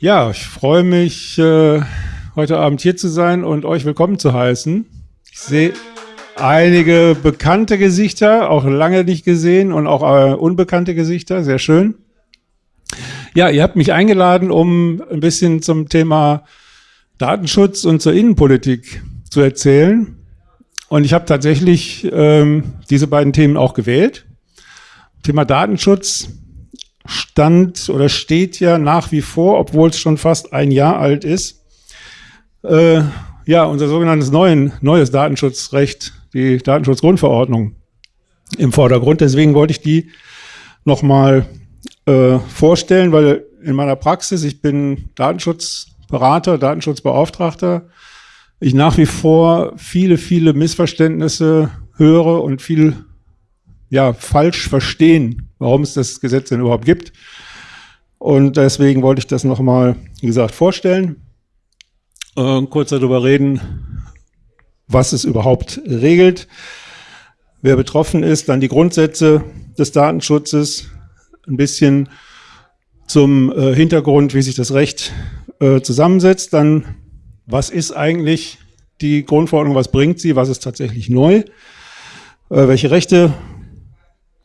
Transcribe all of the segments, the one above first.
Ja, ich freue mich, äh, heute Abend hier zu sein und euch willkommen zu heißen. Ich sehe einige bekannte Gesichter, auch lange nicht gesehen und auch äh, unbekannte Gesichter, sehr schön. Ja, ihr habt mich eingeladen, um ein bisschen zum Thema Datenschutz und zur Innenpolitik zu erzählen. Und ich habe tatsächlich ähm, diese beiden Themen auch gewählt. Thema Datenschutz stand oder steht ja nach wie vor, obwohl es schon fast ein Jahr alt ist. Äh, ja, unser sogenanntes neuen, neues Datenschutzrecht, die Datenschutzgrundverordnung im Vordergrund. Deswegen wollte ich die nochmal äh, vorstellen, weil in meiner Praxis, ich bin Datenschutzberater, Datenschutzbeauftragter, ich nach wie vor viele, viele Missverständnisse höre und viel ja, falsch verstehen, warum es das Gesetz denn überhaupt gibt. Und deswegen wollte ich das nochmal, wie gesagt, vorstellen, äh, kurz darüber reden, was es überhaupt regelt, wer betroffen ist, dann die Grundsätze des Datenschutzes, ein bisschen zum äh, Hintergrund, wie sich das Recht äh, zusammensetzt, dann was ist eigentlich die Grundverordnung, was bringt sie, was ist tatsächlich neu, äh, welche Rechte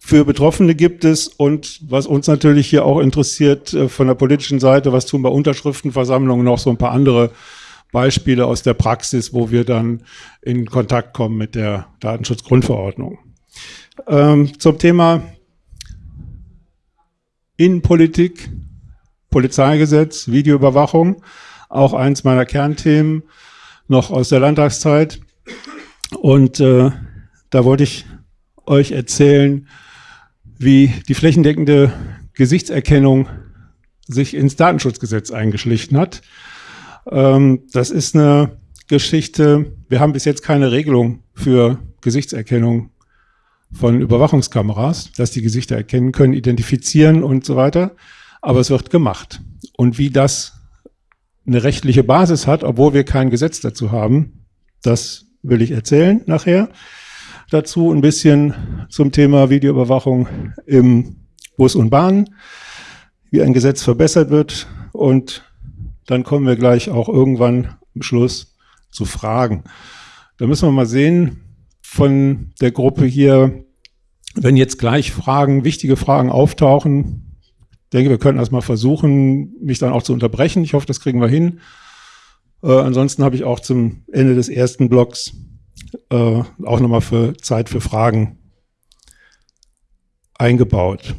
für Betroffene gibt es und was uns natürlich hier auch interessiert äh, von der politischen Seite, was tun bei Unterschriftenversammlungen noch so ein paar andere Beispiele aus der Praxis, wo wir dann in Kontakt kommen mit der Datenschutzgrundverordnung. Ähm, zum Thema Innenpolitik, Polizeigesetz, Videoüberwachung auch eins meiner Kernthemen noch aus der Landtagszeit. Und äh, da wollte ich euch erzählen, wie die flächendeckende Gesichtserkennung sich ins Datenschutzgesetz eingeschlichen hat. Ähm, das ist eine Geschichte, wir haben bis jetzt keine Regelung für Gesichtserkennung von Überwachungskameras, dass die Gesichter erkennen können, identifizieren und so weiter. Aber es wird gemacht. Und wie das eine rechtliche Basis hat, obwohl wir kein Gesetz dazu haben. Das will ich erzählen nachher. Dazu ein bisschen zum Thema Videoüberwachung im Bus und Bahn, wie ein Gesetz verbessert wird und dann kommen wir gleich auch irgendwann am Schluss zu Fragen. Da müssen wir mal sehen von der Gruppe hier, wenn jetzt gleich Fragen, wichtige Fragen auftauchen, denke, wir könnten das mal versuchen, mich dann auch zu unterbrechen. Ich hoffe, das kriegen wir hin. Äh, ansonsten habe ich auch zum Ende des ersten Blocks äh, auch nochmal für Zeit für Fragen eingebaut.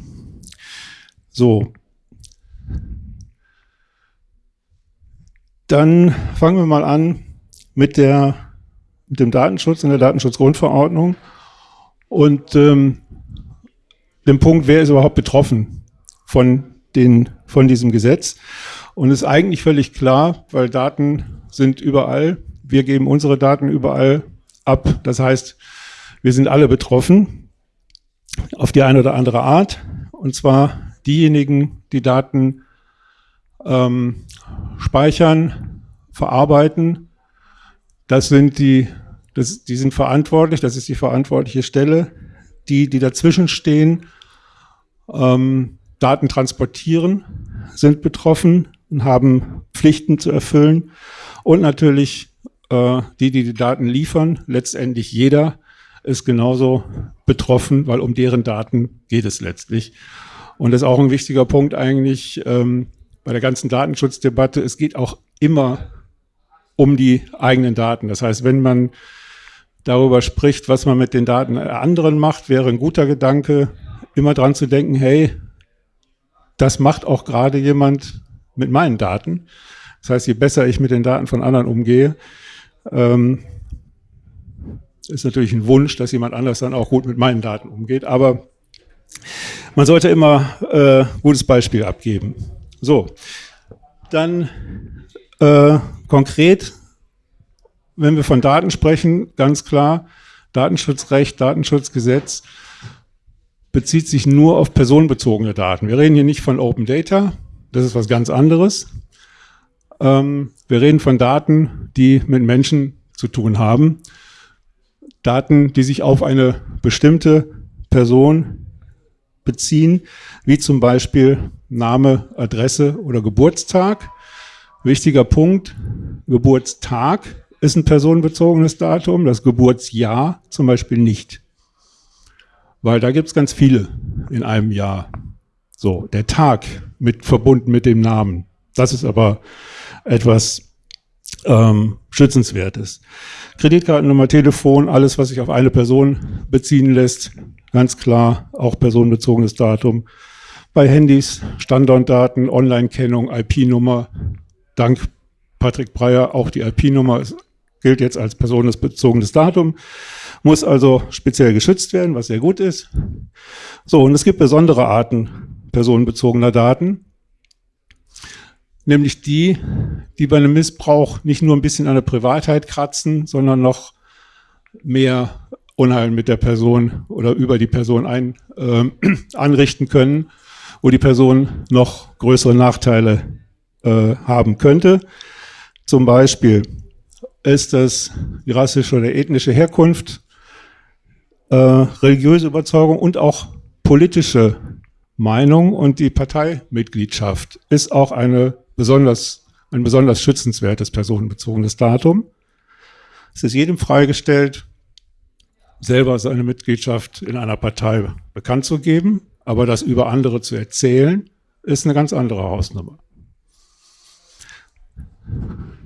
So. Dann fangen wir mal an mit, der, mit dem Datenschutz in der Datenschutzgrundverordnung und ähm, dem Punkt, wer ist überhaupt betroffen von, den, von diesem Gesetz. Und es ist eigentlich völlig klar, weil Daten sind überall. Wir geben unsere Daten überall ab. Das heißt, wir sind alle betroffen auf die eine oder andere Art. Und zwar diejenigen, die Daten ähm, speichern, verarbeiten. Das sind die, das, die sind verantwortlich, das ist die verantwortliche Stelle. Die, die dazwischen stehen, ähm, Daten transportieren, sind betroffen und haben Pflichten zu erfüllen. Und natürlich äh, die, die die Daten liefern, letztendlich jeder ist genauso betroffen, weil um deren Daten geht es letztlich. Und das ist auch ein wichtiger Punkt eigentlich ähm, bei der ganzen Datenschutzdebatte. Es geht auch immer um die eigenen Daten. Das heißt, wenn man darüber spricht, was man mit den Daten anderen macht, wäre ein guter Gedanke, immer dran zu denken, hey, das macht auch gerade jemand mit meinen Daten. Das heißt, je besser ich mit den Daten von anderen umgehe, ähm, ist natürlich ein Wunsch, dass jemand anders dann auch gut mit meinen Daten umgeht. Aber man sollte immer äh, gutes Beispiel abgeben. So, dann äh, konkret, wenn wir von Daten sprechen, ganz klar, Datenschutzrecht, Datenschutzgesetz, bezieht sich nur auf personenbezogene Daten. Wir reden hier nicht von Open Data, das ist was ganz anderes. Ähm, wir reden von Daten, die mit Menschen zu tun haben. Daten, die sich auf eine bestimmte Person beziehen, wie zum Beispiel Name, Adresse oder Geburtstag. Wichtiger Punkt, Geburtstag ist ein personenbezogenes Datum, das Geburtsjahr zum Beispiel nicht. Weil da gibt es ganz viele in einem Jahr. So, der Tag mit verbunden mit dem Namen. Das ist aber etwas ähm, Schützenswertes. Kreditkartennummer, Telefon, alles, was sich auf eine Person beziehen lässt, ganz klar, auch personenbezogenes Datum. Bei Handys, Standortdaten, Online-Kennung, IP-Nummer, dank Patrick Breyer auch die IP-Nummer gilt jetzt als personenbezogenes Datum, muss also speziell geschützt werden, was sehr gut ist. So, und es gibt besondere Arten personenbezogener Daten, nämlich die, die bei einem Missbrauch nicht nur ein bisschen an der Privatheit kratzen, sondern noch mehr Unheil mit der Person oder über die Person ein, äh, anrichten können, wo die Person noch größere Nachteile äh, haben könnte. Zum Beispiel ist das die rassische oder ethnische Herkunft, äh, religiöse Überzeugung und auch politische Meinung und die Parteimitgliedschaft ist auch eine besonders, ein besonders schützenswertes personenbezogenes Datum. Es ist jedem freigestellt, selber seine Mitgliedschaft in einer Partei bekannt zu geben, aber das über andere zu erzählen, ist eine ganz andere Hausnummer.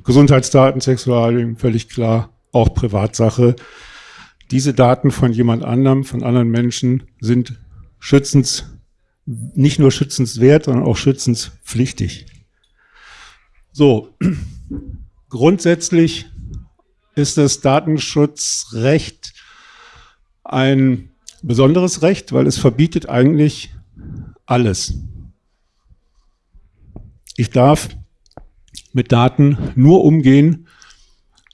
Gesundheitsdaten, Sexualien, völlig klar, auch Privatsache. Diese Daten von jemand anderem, von anderen Menschen sind schützens, nicht nur schützenswert, sondern auch schützenspflichtig. So, grundsätzlich ist das Datenschutzrecht ein besonderes Recht, weil es verbietet eigentlich alles. Ich darf mit Daten nur umgehen,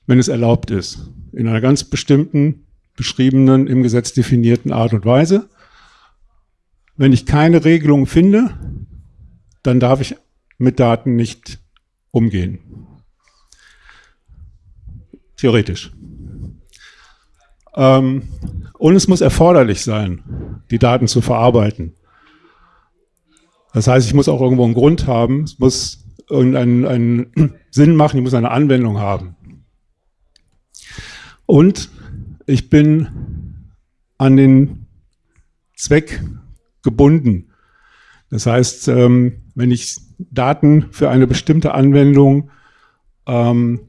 wenn es erlaubt ist. In einer ganz bestimmten, beschriebenen, im Gesetz definierten Art und Weise. Wenn ich keine Regelung finde, dann darf ich mit Daten nicht umgehen. Theoretisch. Ähm, und es muss erforderlich sein, die Daten zu verarbeiten. Das heißt, ich muss auch irgendwo einen Grund haben. Es muss irgendeinen einen Sinn machen, ich muss eine Anwendung haben. Und ich bin an den Zweck gebunden. Das heißt, ähm, wenn ich Daten für eine bestimmte Anwendung ähm,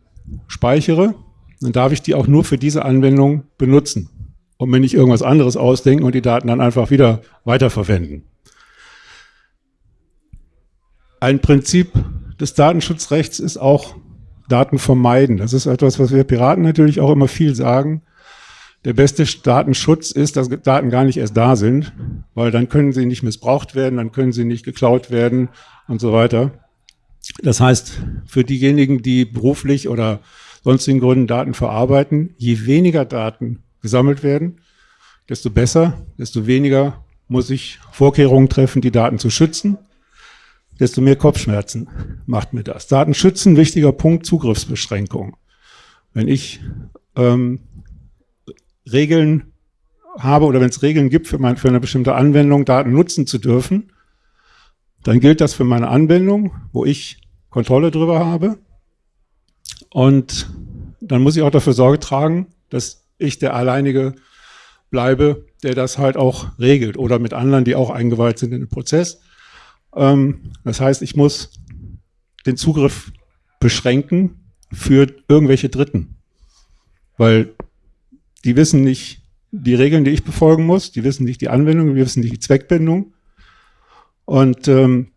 speichere, dann darf ich die auch nur für diese Anwendung benutzen und mir nicht irgendwas anderes ausdenken und die Daten dann einfach wieder weiterverwenden. Ein Prinzip des Datenschutzrechts ist auch Daten vermeiden. Das ist etwas, was wir Piraten natürlich auch immer viel sagen. Der beste Datenschutz ist, dass Daten gar nicht erst da sind, weil dann können sie nicht missbraucht werden, dann können sie nicht geklaut werden und so weiter. Das heißt, für diejenigen, die beruflich oder sonstigen Gründen Daten verarbeiten, je weniger Daten gesammelt werden, desto besser, desto weniger muss ich Vorkehrungen treffen, die Daten zu schützen desto mehr Kopfschmerzen macht mir das. Datenschützen, wichtiger Punkt, Zugriffsbeschränkung. Wenn ich ähm, Regeln habe oder wenn es Regeln gibt für, mein, für eine bestimmte Anwendung, Daten nutzen zu dürfen, dann gilt das für meine Anwendung, wo ich Kontrolle drüber habe. Und dann muss ich auch dafür Sorge tragen, dass ich der alleinige bleibe, der das halt auch regelt oder mit anderen, die auch eingeweiht sind in den Prozess. Ähm, das heißt, ich muss den Zugriff beschränken für irgendwelche Dritten. Weil die wissen nicht die Regeln, die ich befolgen muss, die wissen nicht die Anwendung, die wissen nicht die Zweckbindung. Und ähm,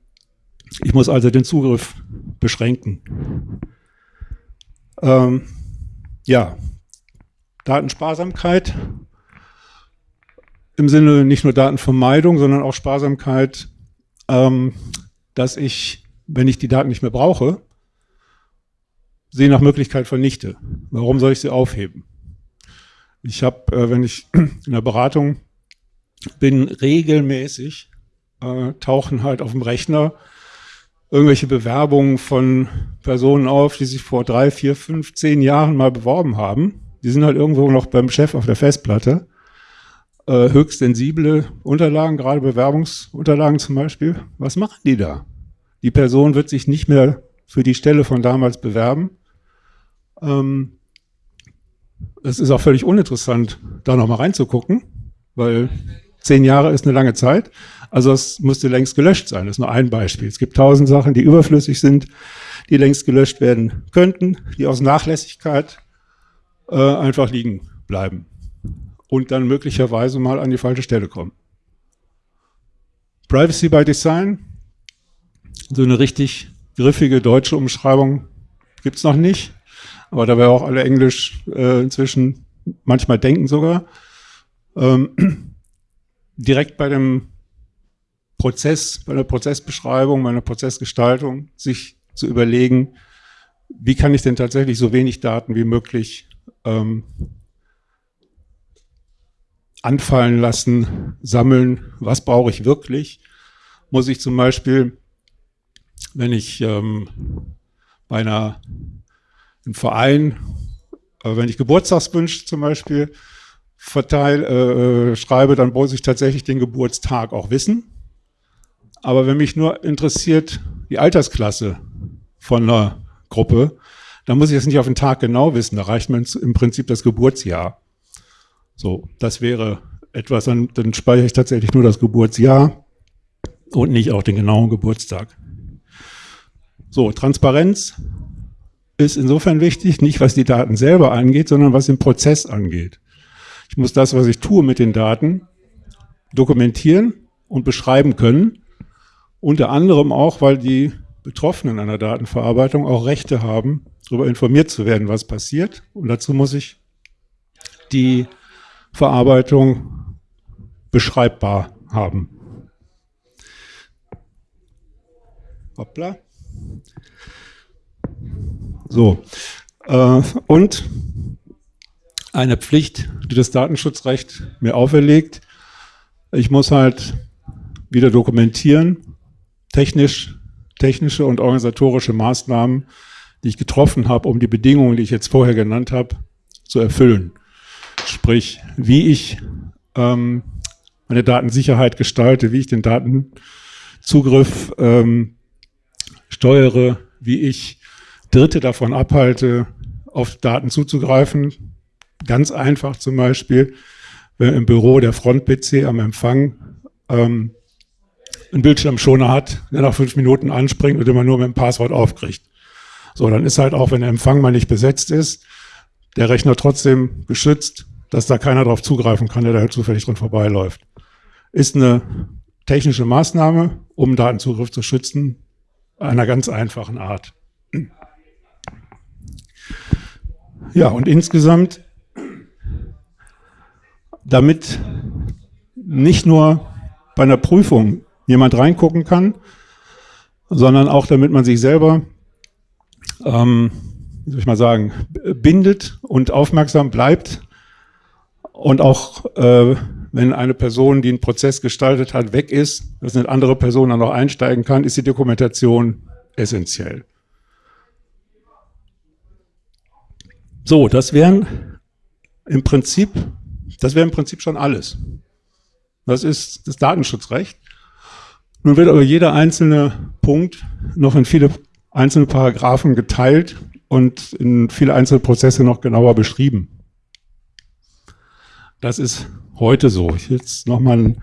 ich muss also den Zugriff beschränken. Ähm, ja, Datensparsamkeit im Sinne nicht nur Datenvermeidung, sondern auch Sparsamkeit ähm, dass ich, wenn ich die Daten nicht mehr brauche, sie nach Möglichkeit vernichte. Warum soll ich sie aufheben? Ich habe, äh, wenn ich in der Beratung bin, regelmäßig äh, tauchen halt auf dem Rechner irgendwelche Bewerbungen von Personen auf, die sich vor drei, vier, fünf, zehn Jahren mal beworben haben. Die sind halt irgendwo noch beim Chef auf der Festplatte äh, höchst sensible Unterlagen, gerade Bewerbungsunterlagen zum Beispiel. Was machen die da? Die Person wird sich nicht mehr für die Stelle von damals bewerben. Ähm, es ist auch völlig uninteressant, da nochmal reinzugucken, weil zehn Jahre ist eine lange Zeit. Also es müsste längst gelöscht sein. Das ist nur ein Beispiel. Es gibt tausend Sachen, die überflüssig sind, die längst gelöscht werden könnten, die aus Nachlässigkeit äh, einfach liegen bleiben und dann möglicherweise mal an die falsche Stelle kommen. Privacy by Design, so eine richtig griffige deutsche Umschreibung gibt es noch nicht, aber da wir auch alle Englisch äh, inzwischen manchmal denken sogar. Ähm, direkt bei dem Prozess, bei der Prozessbeschreibung, bei der Prozessgestaltung sich zu überlegen, wie kann ich denn tatsächlich so wenig Daten wie möglich ähm, anfallen lassen, sammeln, was brauche ich wirklich? Muss ich zum Beispiel, wenn ich ähm, bei einer, im Verein, äh, wenn ich Geburtstagswünsche zum Beispiel verteile, äh, äh, schreibe, dann muss ich tatsächlich den Geburtstag auch wissen. Aber wenn mich nur interessiert die Altersklasse von einer Gruppe, dann muss ich das nicht auf den Tag genau wissen. Da reicht mir im Prinzip das Geburtsjahr. So, das wäre etwas, dann, dann speichere ich tatsächlich nur das Geburtsjahr und nicht auch den genauen Geburtstag. So, Transparenz ist insofern wichtig, nicht was die Daten selber angeht, sondern was den Prozess angeht. Ich muss das, was ich tue mit den Daten, dokumentieren und beschreiben können. Unter anderem auch, weil die Betroffenen einer Datenverarbeitung auch Rechte haben, darüber informiert zu werden, was passiert. Und dazu muss ich die Verarbeitung beschreibbar haben. Hoppla. So. Äh, und eine Pflicht, die das Datenschutzrecht mir auferlegt. Ich muss halt wieder dokumentieren, technisch, technische und organisatorische Maßnahmen, die ich getroffen habe, um die Bedingungen, die ich jetzt vorher genannt habe, zu erfüllen. Sprich, wie ich ähm, meine Datensicherheit gestalte, wie ich den Datenzugriff ähm, steuere, wie ich Dritte davon abhalte, auf Daten zuzugreifen, Ganz einfach zum Beispiel, wenn im Büro der Front-PC am Empfang ähm, einen Bildschirmschoner hat, der nach fünf Minuten anspringt und immer nur mit dem Passwort aufkriegt. So, dann ist halt auch, wenn der Empfang mal nicht besetzt ist, der Rechner trotzdem geschützt, dass da keiner drauf zugreifen kann, der da halt zufällig dran vorbeiläuft. Ist eine technische Maßnahme, um Datenzugriff zu schützen, einer ganz einfachen Art. Ja, und insgesamt damit nicht nur bei einer Prüfung jemand reingucken kann, sondern auch damit man sich selber, ähm, wie soll ich mal sagen, bindet und aufmerksam bleibt und auch äh, wenn eine Person, die einen Prozess gestaltet hat, weg ist, dass eine andere Person dann noch einsteigen kann, ist die Dokumentation essentiell. So, das wären im Prinzip das wäre im Prinzip schon alles. Das ist das Datenschutzrecht. Nun wird aber jeder einzelne Punkt noch in viele einzelne Paragraphen geteilt und in viele einzelne Prozesse noch genauer beschrieben. Das ist heute so. Ich will jetzt nochmal einen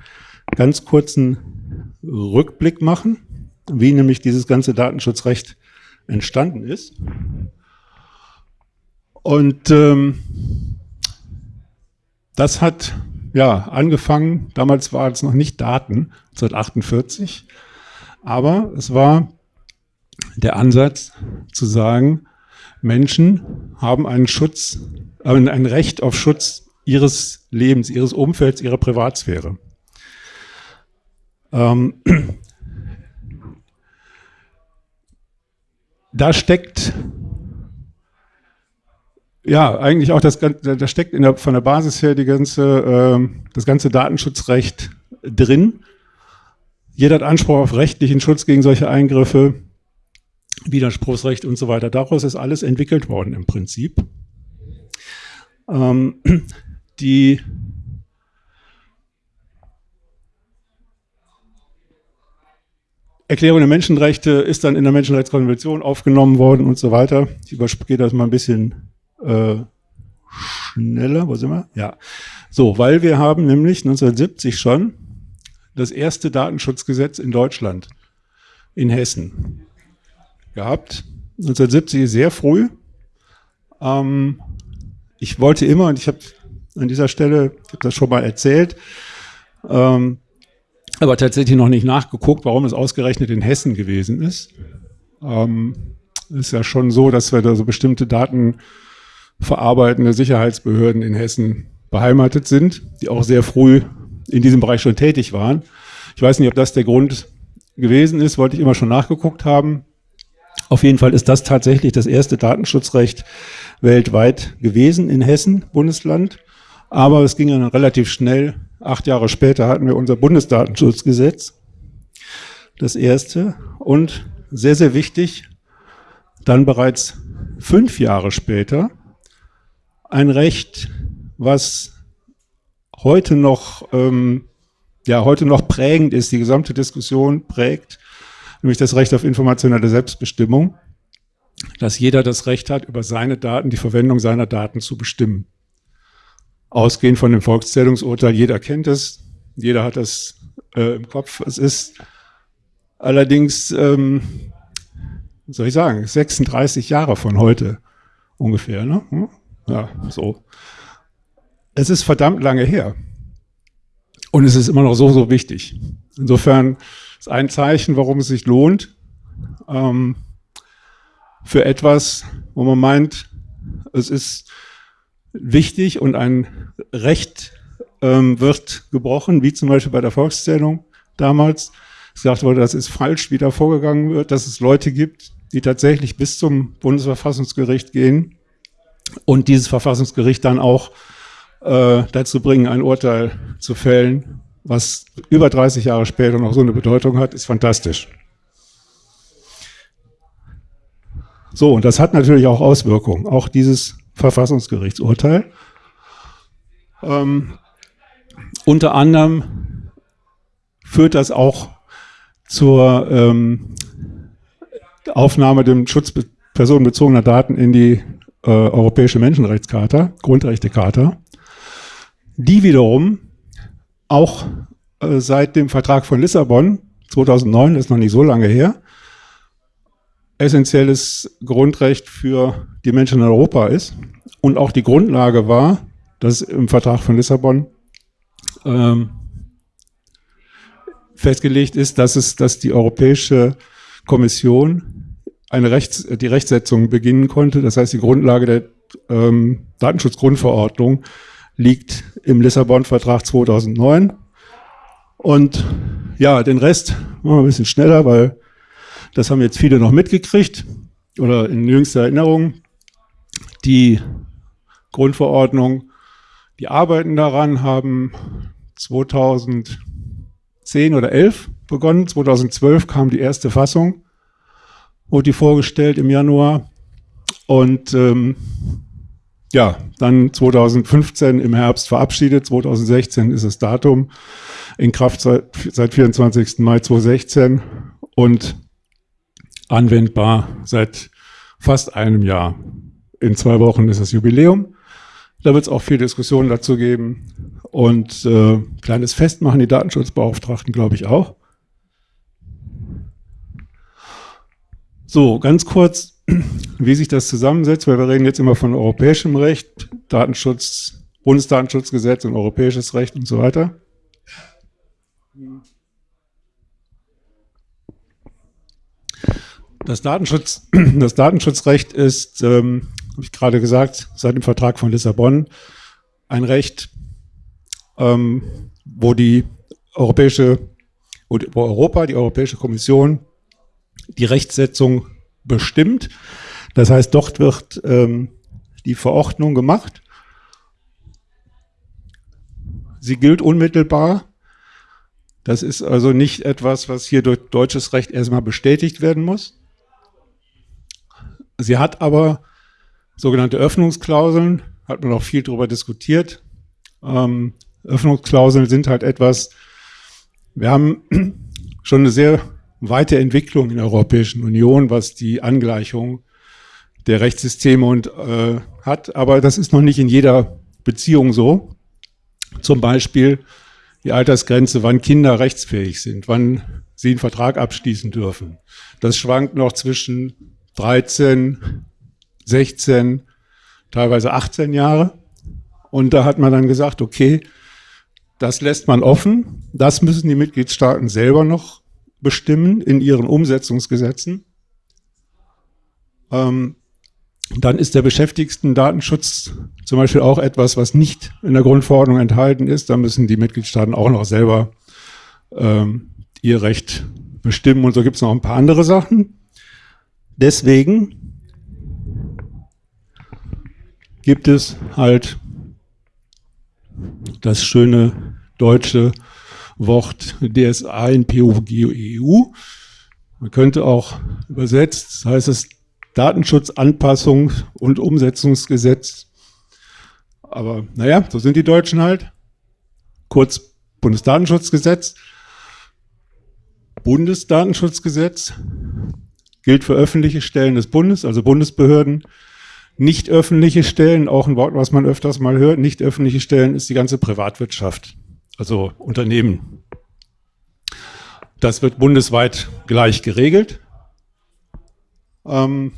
ganz kurzen Rückblick machen, wie nämlich dieses ganze Datenschutzrecht entstanden ist. Und ähm, das hat ja angefangen, damals war es noch nicht Daten, 1948, aber es war der Ansatz zu sagen, Menschen haben einen Schutz, äh, ein Recht auf Schutz ihres Lebens, ihres Umfelds, ihrer Privatsphäre. Ähm, da steckt ja, eigentlich auch das, da steckt der, von der Basis her die ganze, äh, das ganze Datenschutzrecht drin. Jeder hat Anspruch auf rechtlichen Schutz gegen solche Eingriffe, Widerspruchsrecht und so weiter. Daraus ist alles entwickelt worden im Prinzip. Ähm, die Erklärung der Menschenrechte ist dann in der Menschenrechtskonvention aufgenommen worden und so weiter. Ich übergehe das mal ein bisschen äh, schneller. Wo sind wir? Ja. So, weil wir haben nämlich 1970 schon das erste Datenschutzgesetz in Deutschland, in Hessen, gehabt. 1970 ist sehr früh. Ähm, ich wollte immer, und ich habe an dieser Stelle, ich habe das schon mal erzählt, ähm, aber tatsächlich noch nicht nachgeguckt, warum es ausgerechnet in Hessen gewesen ist. Ähm, ist ja schon so, dass wir da so bestimmte Daten verarbeitende Sicherheitsbehörden in Hessen beheimatet sind, die auch sehr früh in diesem Bereich schon tätig waren. Ich weiß nicht, ob das der Grund gewesen ist, wollte ich immer schon nachgeguckt haben. Auf jeden Fall ist das tatsächlich das erste Datenschutzrecht weltweit gewesen in Hessen, Bundesland. Aber es ging dann relativ schnell. Acht Jahre später hatten wir unser Bundesdatenschutzgesetz, das erste. Und sehr, sehr wichtig, dann bereits fünf Jahre später ein Recht, was heute noch, ähm, ja, heute noch prägend ist, die gesamte Diskussion prägt, nämlich das Recht auf informationelle Selbstbestimmung, dass jeder das Recht hat, über seine Daten, die Verwendung seiner Daten zu bestimmen. Ausgehend von dem Volkszählungsurteil, jeder kennt es, jeder hat das äh, im Kopf. Es ist allerdings, ähm, soll ich sagen, 36 Jahre von heute ungefähr. Ne? Ja, so. Es ist verdammt lange her. Und es ist immer noch so, so wichtig. Insofern ist ein Zeichen, warum es sich lohnt, ähm, für etwas, wo man meint, es ist wichtig und ein Recht ähm, wird gebrochen, wie zum Beispiel bei der Volkszählung damals gesagt wurde, das ist falsch, wie da vorgegangen wird, dass es Leute gibt, die tatsächlich bis zum Bundesverfassungsgericht gehen und dieses Verfassungsgericht dann auch äh, dazu bringen, ein Urteil zu fällen, was über 30 Jahre später noch so eine Bedeutung hat, ist fantastisch. So, und das hat natürlich auch Auswirkungen, auch dieses Verfassungsgerichtsurteil. Ähm, unter anderem führt das auch zur ähm, Aufnahme dem Schutz personenbezogener Daten in die äh, Europäische Menschenrechtscharta, Grundrechtecharta, die wiederum auch äh, seit dem Vertrag von Lissabon 2009, das ist noch nicht so lange her, essentielles Grundrecht für die Menschen in Europa ist und auch die Grundlage war, dass im Vertrag von Lissabon ähm, festgelegt ist, dass es, dass die Europäische Kommission eine Rechts, die Rechtsetzung beginnen konnte. Das heißt, die Grundlage der ähm, Datenschutzgrundverordnung liegt im Lissabon-Vertrag 2009. Und ja, den Rest machen wir ein bisschen schneller, weil das haben jetzt viele noch mitgekriegt oder in jüngster Erinnerung. Die Grundverordnung, die arbeiten daran, haben 2010 oder 11 begonnen. 2012 kam die erste Fassung wurde die vorgestellt im Januar. Und ähm, ja, dann 2015 im Herbst verabschiedet, 2016 ist das Datum, in Kraft seit, seit 24. Mai 2016 und anwendbar seit fast einem Jahr. In zwei Wochen ist das Jubiläum. Da wird es auch viel Diskussion dazu geben und äh, kleines Fest machen die Datenschutzbeauftragten, glaube ich, auch. So, ganz kurz, wie sich das zusammensetzt, weil wir reden jetzt immer von europäischem Recht, Datenschutz, Bundesdatenschutzgesetz und europäisches Recht und so weiter. Das, Datenschutz, das Datenschutzrecht ist, ähm, habe ich gerade gesagt, seit dem Vertrag von Lissabon ein Recht, ähm, wo die europäische, wo Europa, die Europäische Kommission die Rechtsetzung bestimmt. Das heißt, dort wird ähm, die Verordnung gemacht. Sie gilt unmittelbar. Das ist also nicht etwas, was hier durch deutsches Recht erstmal bestätigt werden muss. Sie hat aber sogenannte Öffnungsklauseln, hat man auch viel darüber diskutiert. Ähm, Öffnungsklauseln sind halt etwas, wir haben schon eine sehr Weiterentwicklung in der Europäischen Union, was die Angleichung der Rechtssysteme und, äh, hat. Aber das ist noch nicht in jeder Beziehung so. Zum Beispiel die Altersgrenze, wann Kinder rechtsfähig sind, wann sie einen Vertrag abschließen dürfen. Das schwankt noch zwischen 13, 16, teilweise 18 Jahre. Und da hat man dann gesagt, okay, das lässt man offen. Das müssen die Mitgliedstaaten selber noch bestimmen in ihren Umsetzungsgesetzen. Ähm, dann ist der Beschäftigten-Datenschutz zum Beispiel auch etwas, was nicht in der Grundverordnung enthalten ist. Da müssen die Mitgliedstaaten auch noch selber ähm, ihr Recht bestimmen. Und so gibt es noch ein paar andere Sachen. Deswegen gibt es halt das schöne deutsche Wort DSA in POG-EU. Man könnte auch übersetzt, das heißt es Datenschutzanpassung und Umsetzungsgesetz. Aber naja, so sind die Deutschen halt. Kurz Bundesdatenschutzgesetz. Bundesdatenschutzgesetz gilt für öffentliche Stellen des Bundes, also Bundesbehörden. Nicht öffentliche Stellen, auch ein Wort, was man öfters mal hört, nicht öffentliche Stellen ist die ganze Privatwirtschaft, also Unternehmen. Das wird bundesweit gleich geregelt. Ähm,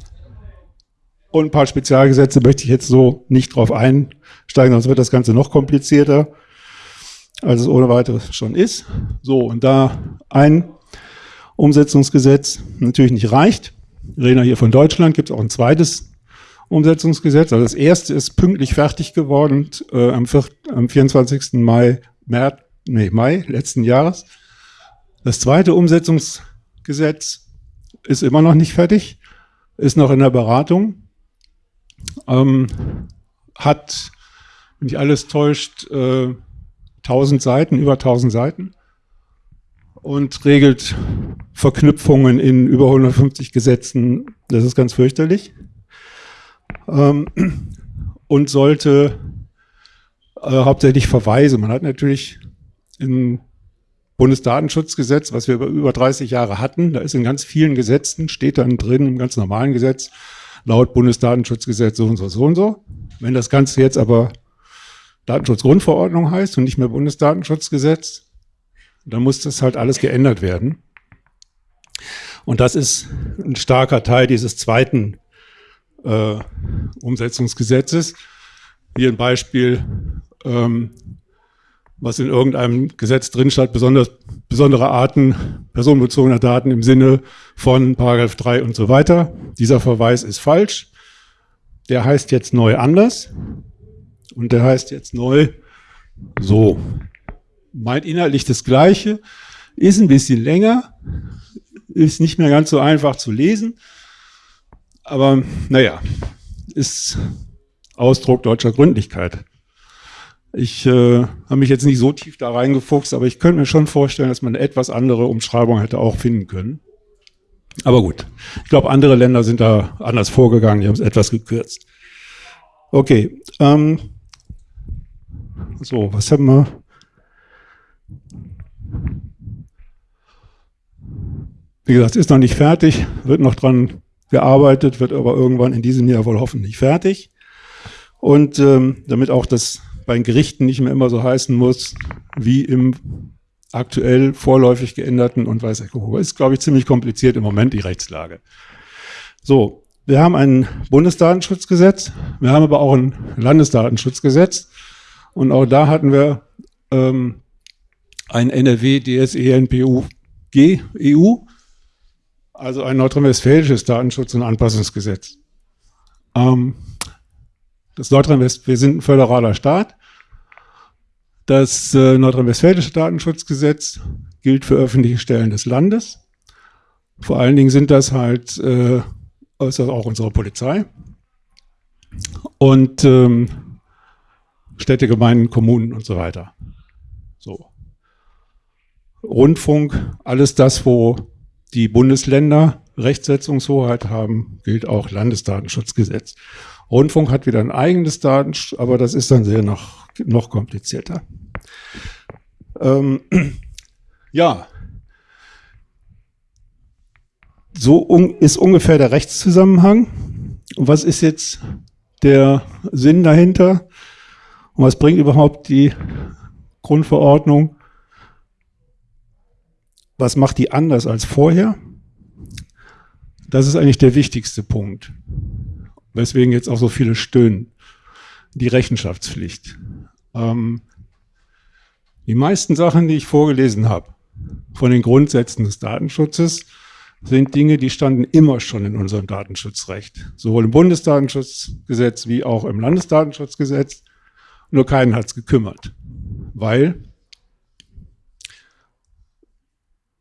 und ein paar Spezialgesetze möchte ich jetzt so nicht drauf einsteigen, sonst wird das Ganze noch komplizierter, als es ohne weiteres schon ist. So, und da ein Umsetzungsgesetz natürlich nicht reicht, wir reden hier von Deutschland, gibt es auch ein zweites Umsetzungsgesetz. Also das erste ist pünktlich fertig geworden äh, am, 4, am 24. Mai, März, nee, Mai letzten Jahres. Das zweite Umsetzungsgesetz ist immer noch nicht fertig, ist noch in der Beratung, ähm, hat, wenn nicht alles täuscht, äh, 1000 Seiten, über 1000 Seiten und regelt Verknüpfungen in über 150 Gesetzen. Das ist ganz fürchterlich. Ähm, und sollte äh, hauptsächlich Verweise. Man hat natürlich im Bundesdatenschutzgesetz, was wir über, über 30 Jahre hatten, da ist in ganz vielen Gesetzen, steht dann drin, im ganz normalen Gesetz, laut Bundesdatenschutzgesetz so und so, so und so. Wenn das Ganze jetzt aber Datenschutzgrundverordnung heißt und nicht mehr Bundesdatenschutzgesetz, dann muss das halt alles geändert werden. Und das ist ein starker Teil dieses zweiten äh, Umsetzungsgesetzes. Hier ein Beispiel, ähm, was in irgendeinem Gesetz drin steht, besonders, besondere Arten personenbezogener Daten im Sinne von Paragraph 3 und so weiter. Dieser Verweis ist falsch. Der heißt jetzt neu anders und der heißt jetzt neu so. Meint inhaltlich das Gleiche, ist ein bisschen länger, ist nicht mehr ganz so einfach zu lesen, aber naja, ist Ausdruck deutscher Gründlichkeit. Ich äh, habe mich jetzt nicht so tief da reingefuchst, aber ich könnte mir schon vorstellen, dass man eine etwas andere Umschreibung hätte auch finden können. Aber gut, ich glaube, andere Länder sind da anders vorgegangen, die haben es etwas gekürzt. Okay, ähm, so, was haben wir? Wie gesagt, ist noch nicht fertig, wird noch dran gearbeitet, wird aber irgendwann in diesem Jahr wohl hoffentlich fertig. Und ähm, damit auch das bei den Gerichten nicht mehr immer so heißen muss, wie im aktuell vorläufig geänderten und weiß ich, ist, glaube ich, ziemlich kompliziert im Moment die Rechtslage. So, wir haben ein Bundesdatenschutzgesetz, wir haben aber auch ein Landesdatenschutzgesetz und auch da hatten wir ähm, ein NRW DSE NPU G EU also ein nordrhein-westfälisches Datenschutz- und Anpassungsgesetz. Ähm, das Nordrhein-West, wir sind ein föderaler Staat. Das äh, nordrhein-westfälische Datenschutzgesetz gilt für öffentliche Stellen des Landes. Vor allen Dingen sind das halt, äh, das auch unsere Polizei. Und ähm, Städte, Gemeinden, Kommunen und so weiter. So. Rundfunk, alles das, wo die Bundesländer Rechtsetzungshoheit haben, gilt auch Landesdatenschutzgesetz. Rundfunk hat wieder ein eigenes Datenschutz, aber das ist dann sehr noch, noch komplizierter. Ähm, ja, so un ist ungefähr der Rechtszusammenhang. Und was ist jetzt der Sinn dahinter? Und was bringt überhaupt die Grundverordnung? Was macht die anders als vorher? Das ist eigentlich der wichtigste Punkt. Weswegen jetzt auch so viele stöhnen. Die Rechenschaftspflicht. Ähm, die meisten Sachen, die ich vorgelesen habe, von den Grundsätzen des Datenschutzes, sind Dinge, die standen immer schon in unserem Datenschutzrecht. Sowohl im Bundesdatenschutzgesetz wie auch im Landesdatenschutzgesetz. Nur keinen hat es gekümmert. Weil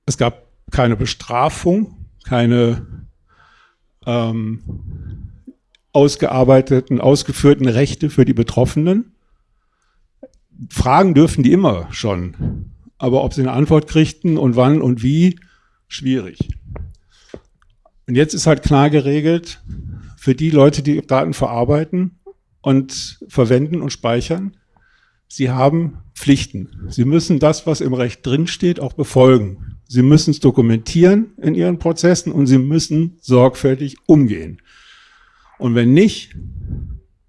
es gab keine Bestrafung, keine ähm, ausgearbeiteten, ausgeführten Rechte für die Betroffenen. Fragen dürfen die immer schon. Aber ob sie eine Antwort kriegten und wann und wie, schwierig. Und jetzt ist halt klar geregelt, für die Leute, die Daten verarbeiten und verwenden und speichern, sie haben Pflichten. Sie müssen das, was im Recht drinsteht, auch befolgen. Sie müssen es dokumentieren in Ihren Prozessen und Sie müssen sorgfältig umgehen. Und wenn nicht,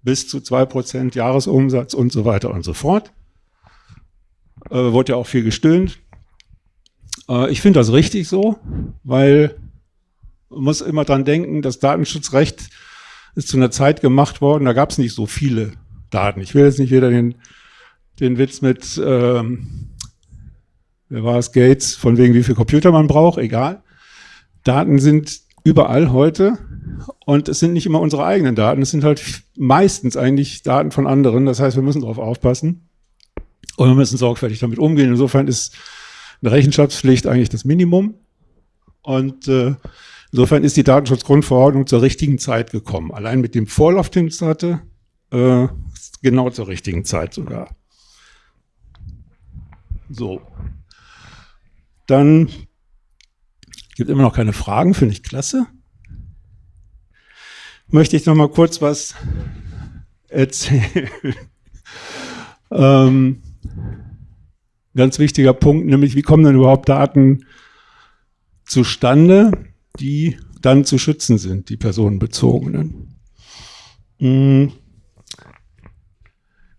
bis zu zwei Prozent Jahresumsatz und so weiter und so fort. Äh, wurde ja auch viel gestöhnt. Äh, ich finde das richtig so, weil man muss immer dran denken, das Datenschutzrecht ist zu einer Zeit gemacht worden, da gab es nicht so viele Daten. Ich will jetzt nicht wieder den, den Witz mit ähm, wer war es, Gates, von wegen wie viel Computer man braucht, egal. Daten sind überall heute und es sind nicht immer unsere eigenen Daten, es sind halt meistens eigentlich Daten von anderen. Das heißt, wir müssen darauf aufpassen und wir müssen sorgfältig damit umgehen. Insofern ist eine Rechenschaftspflicht eigentlich das Minimum und äh, insofern ist die Datenschutzgrundverordnung zur richtigen Zeit gekommen. Allein mit dem Vorlauf, den es hatte, äh, genau zur richtigen Zeit sogar. So. Dann gibt immer noch keine Fragen, finde ich klasse. Möchte ich noch mal kurz was erzählen. ähm, ganz wichtiger Punkt, nämlich wie kommen denn überhaupt Daten zustande, die dann zu schützen sind, die personenbezogenen. Hm.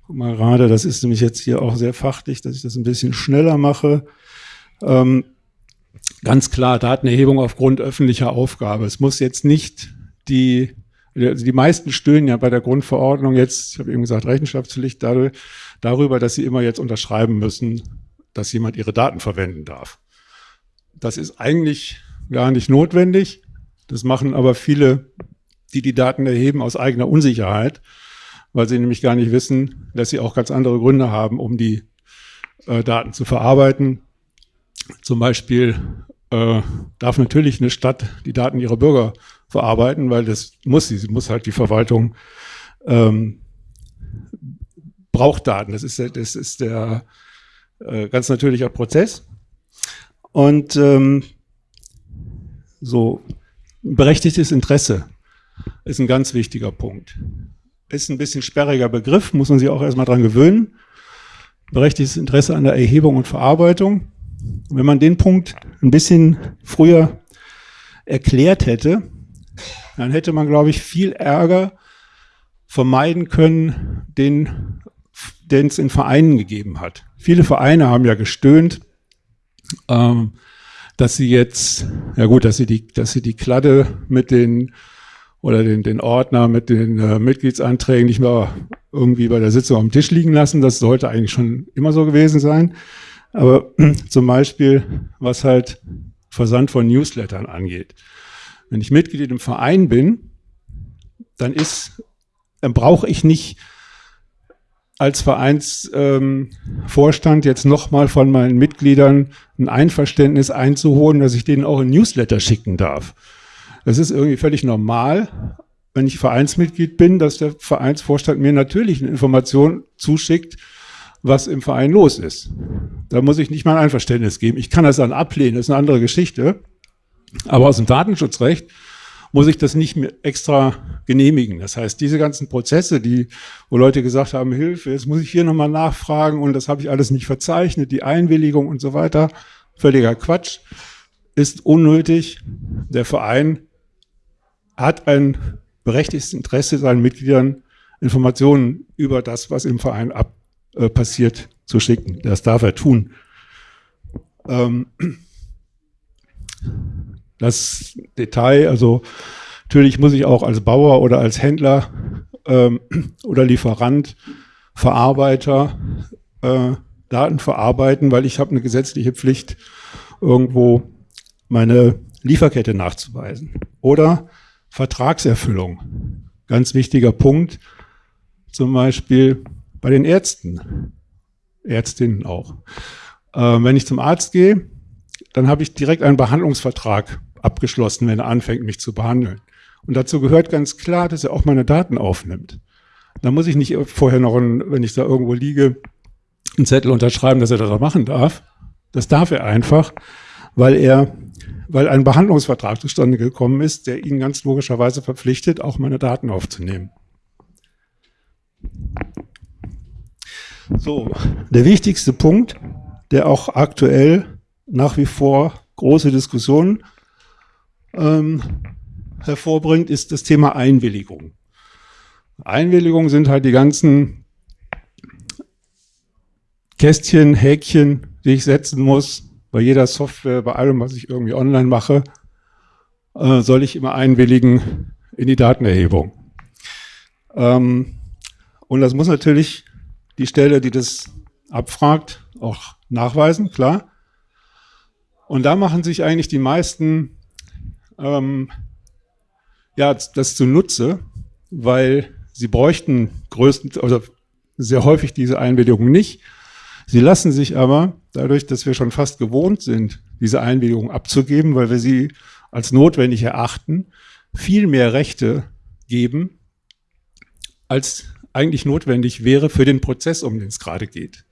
Guck mal gerade, das ist nämlich jetzt hier auch sehr fachlich, dass ich das ein bisschen schneller mache. Ähm, ganz klar Datenerhebung aufgrund öffentlicher Aufgabe. Es muss jetzt nicht die, also die meisten stöhnen ja bei der Grundverordnung jetzt, ich habe eben gesagt, Rechenschaftspflicht darüber, dass sie immer jetzt unterschreiben müssen, dass jemand ihre Daten verwenden darf. Das ist eigentlich gar nicht notwendig. Das machen aber viele, die die Daten erheben, aus eigener Unsicherheit, weil sie nämlich gar nicht wissen, dass sie auch ganz andere Gründe haben, um die äh, Daten zu verarbeiten zum Beispiel äh, darf natürlich eine Stadt die Daten ihrer Bürger verarbeiten, weil das muss sie. Sie muss halt die Verwaltung ähm, braucht Daten. Das ist, das ist der äh, ganz natürlicher Prozess. Und ähm, so berechtigtes Interesse ist ein ganz wichtiger Punkt. Ist ein bisschen sperriger Begriff, muss man sich auch erstmal dran gewöhnen. Berechtigtes Interesse an der Erhebung und Verarbeitung wenn man den Punkt ein bisschen früher erklärt hätte, dann hätte man, glaube ich, viel Ärger vermeiden können, den es in Vereinen gegeben hat. Viele Vereine haben ja gestöhnt, ähm, dass sie jetzt, ja gut, dass sie die, dass sie die Kladde mit den oder den, den Ordner mit den äh, Mitgliedsanträgen nicht mehr irgendwie bei der Sitzung am Tisch liegen lassen. Das sollte eigentlich schon immer so gewesen sein. Aber zum Beispiel, was halt Versand von Newslettern angeht. Wenn ich Mitglied im Verein bin, dann ist, dann brauche ich nicht als Vereinsvorstand ähm, jetzt nochmal von meinen Mitgliedern ein Einverständnis einzuholen, dass ich denen auch ein Newsletter schicken darf. Das ist irgendwie völlig normal, wenn ich Vereinsmitglied bin, dass der Vereinsvorstand mir natürlich eine Information zuschickt, was im Verein los ist. Da muss ich nicht mal ein Einverständnis geben. Ich kann das dann ablehnen, das ist eine andere Geschichte. Aber aus dem Datenschutzrecht muss ich das nicht mehr extra genehmigen. Das heißt, diese ganzen Prozesse, die, wo Leute gesagt haben, Hilfe, jetzt muss ich hier nochmal nachfragen und das habe ich alles nicht verzeichnet, die Einwilligung und so weiter, völliger Quatsch, ist unnötig. Der Verein hat ein berechtigtes Interesse, seinen Mitgliedern Informationen über das, was im Verein ab, äh, passiert, zu schicken. Das darf er tun. Ähm, das Detail, also natürlich muss ich auch als Bauer oder als Händler ähm, oder Lieferant, Verarbeiter äh, Daten verarbeiten, weil ich habe eine gesetzliche Pflicht, irgendwo meine Lieferkette nachzuweisen. Oder Vertragserfüllung. Ganz wichtiger Punkt. Zum Beispiel bei den Ärzten. Ärztinnen auch. Äh, wenn ich zum Arzt gehe, dann habe ich direkt einen Behandlungsvertrag abgeschlossen, wenn er anfängt, mich zu behandeln. Und dazu gehört ganz klar, dass er auch meine Daten aufnimmt. Da muss ich nicht vorher noch, ein, wenn ich da irgendwo liege, einen Zettel unterschreiben, dass er das machen darf. Das darf er einfach, weil er, weil ein Behandlungsvertrag zustande gekommen ist, der ihn ganz logischerweise verpflichtet, auch meine Daten aufzunehmen. So, der wichtigste Punkt, der auch aktuell nach wie vor große Diskussionen ähm, hervorbringt, ist das Thema Einwilligung. Einwilligung sind halt die ganzen Kästchen, Häkchen, die ich setzen muss. Bei jeder Software, bei allem, was ich irgendwie online mache, äh, soll ich immer einwilligen in die Datenerhebung. Ähm, und das muss natürlich die Stelle, die das abfragt, auch nachweisen, klar. Und da machen sich eigentlich die meisten ähm, ja, das zunutze, weil sie bräuchten größten, oder sehr häufig diese Einwilligung nicht. Sie lassen sich aber, dadurch, dass wir schon fast gewohnt sind, diese Einwilligung abzugeben, weil wir sie als notwendig erachten, viel mehr Rechte geben, als eigentlich notwendig wäre für den Prozess, um den es gerade geht.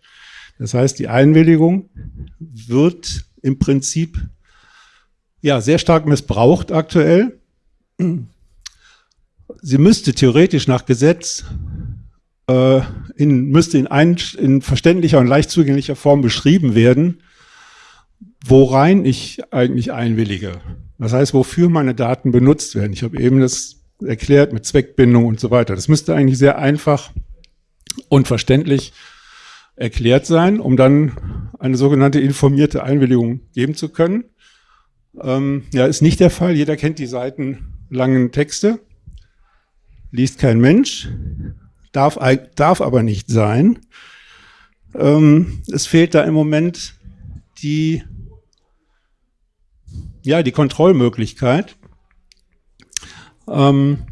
Das heißt, die Einwilligung wird im Prinzip ja, sehr stark missbraucht aktuell. Sie müsste theoretisch nach Gesetz äh, in, müsste in, ein, in verständlicher und leicht zugänglicher Form beschrieben werden, worein ich eigentlich einwillige. Das heißt, wofür meine Daten benutzt werden. Ich habe eben das erklärt mit Zweckbindung und so weiter. Das müsste eigentlich sehr einfach und verständlich erklärt sein, um dann eine sogenannte informierte Einwilligung geben zu können. Ähm, ja, ist nicht der Fall. Jeder kennt die seitenlangen Texte. Liest kein Mensch. Darf, darf aber nicht sein. Ähm, es fehlt da im Moment die, ja, die Kontrollmöglichkeit. Ähm,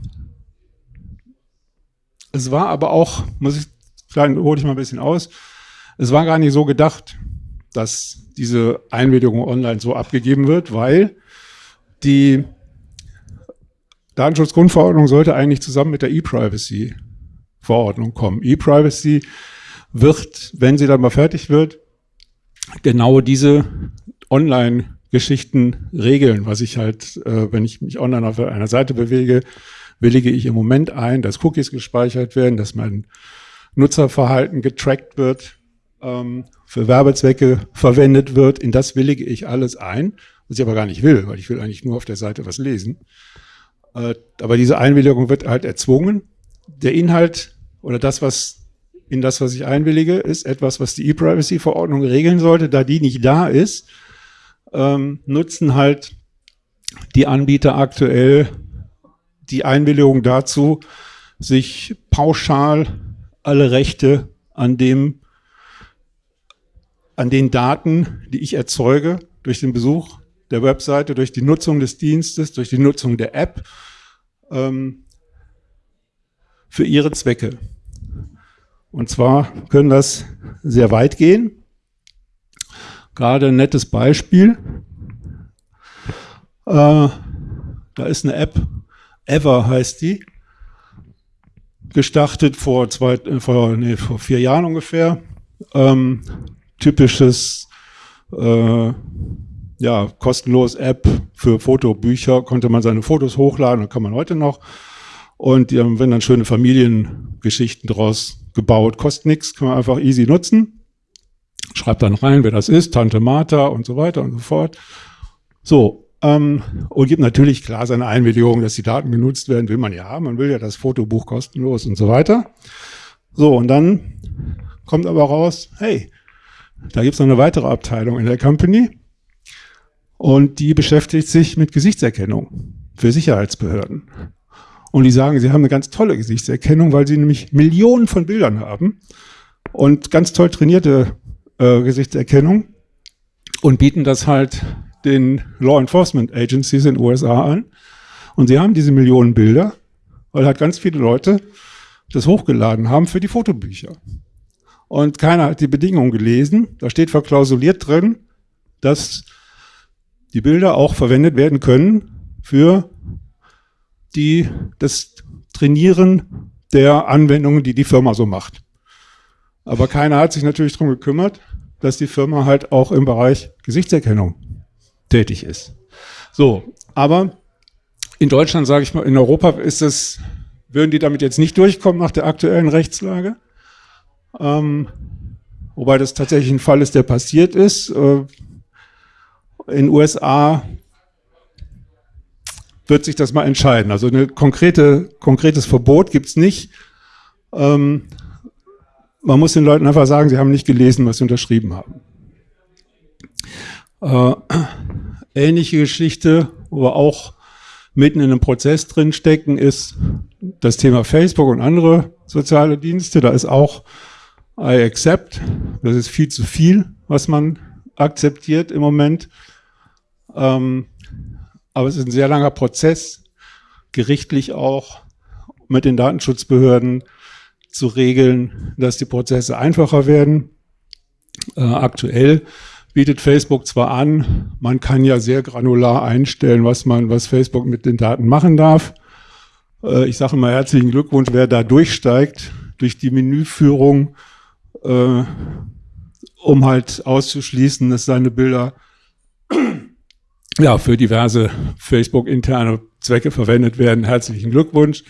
es war aber auch, muss ich, klein, hole ich mal ein bisschen aus, es war gar nicht so gedacht, dass diese Einwilligung online so abgegeben wird, weil die Datenschutzgrundverordnung sollte eigentlich zusammen mit der E-Privacy-Verordnung kommen. E-Privacy wird, wenn sie dann mal fertig wird, genau diese Online-Geschichten regeln, was ich halt, äh, wenn ich mich online auf einer Seite bewege, willige ich im Moment ein, dass Cookies gespeichert werden, dass mein Nutzerverhalten getrackt wird, ähm, für Werbezwecke verwendet wird, in das willige ich alles ein, was ich aber gar nicht will, weil ich will eigentlich nur auf der Seite was lesen. Äh, aber diese Einwilligung wird halt erzwungen. Der Inhalt oder das, was in das, was ich einwillige, ist etwas, was die E-Privacy-Verordnung regeln sollte. Da die nicht da ist, ähm, nutzen halt die Anbieter aktuell die Einwilligung dazu, sich pauschal alle Rechte an dem an den Daten, die ich erzeuge durch den Besuch der Webseite, durch die Nutzung des Dienstes, durch die Nutzung der App ähm, für ihre Zwecke. Und zwar können das sehr weit gehen. Gerade ein nettes Beispiel. Äh, da ist eine App, Ever heißt die, gestartet vor, zwei, vor, nee, vor vier Jahren ungefähr. Ähm, typisches, äh, ja, kostenlos App für Fotobücher, konnte man seine Fotos hochladen, kann man heute noch. Und die haben dann schöne Familiengeschichten draus gebaut. Kostet nichts, kann man einfach easy nutzen. Schreibt dann rein, wer das ist, Tante Martha und so weiter und so fort. So, ähm, und gibt natürlich klar seine Einwilligung, dass die Daten genutzt werden, will man ja haben. Man will ja das Fotobuch kostenlos und so weiter. So, und dann kommt aber raus, hey, da gibt es noch eine weitere Abteilung in der Company und die beschäftigt sich mit Gesichtserkennung für Sicherheitsbehörden. Und die sagen, sie haben eine ganz tolle Gesichtserkennung, weil sie nämlich Millionen von Bildern haben und ganz toll trainierte äh, Gesichtserkennung und bieten das halt den Law Enforcement Agencies in den USA an. Und sie haben diese Millionen Bilder, weil halt ganz viele Leute das hochgeladen haben für die Fotobücher. Und keiner hat die Bedingungen gelesen. Da steht verklausuliert drin, dass die Bilder auch verwendet werden können für die, das Trainieren der Anwendungen, die die Firma so macht. Aber keiner hat sich natürlich darum gekümmert, dass die Firma halt auch im Bereich Gesichtserkennung tätig ist. So, aber in Deutschland, sage ich mal, in Europa ist es, würden die damit jetzt nicht durchkommen nach der aktuellen Rechtslage. Ähm, wobei das tatsächlich ein Fall ist, der passiert ist. Äh, in USA wird sich das mal entscheiden. Also ein konkrete, konkretes Verbot gibt es nicht. Ähm, man muss den Leuten einfach sagen, sie haben nicht gelesen, was sie unterschrieben haben. Äh, ähnliche Geschichte, wo wir auch mitten in einem Prozess drin stecken, ist das Thema Facebook und andere soziale Dienste. Da ist auch I accept. Das ist viel zu viel, was man akzeptiert im Moment. Ähm, aber es ist ein sehr langer Prozess, gerichtlich auch mit den Datenschutzbehörden zu regeln, dass die Prozesse einfacher werden. Äh, aktuell bietet Facebook zwar an, man kann ja sehr granular einstellen, was man, was Facebook mit den Daten machen darf. Äh, ich sage mal herzlichen Glückwunsch, wer da durchsteigt durch die Menüführung, äh, um halt auszuschließen, dass seine Bilder ja, für diverse Facebook-interne Zwecke verwendet werden. Herzlichen Glückwunsch.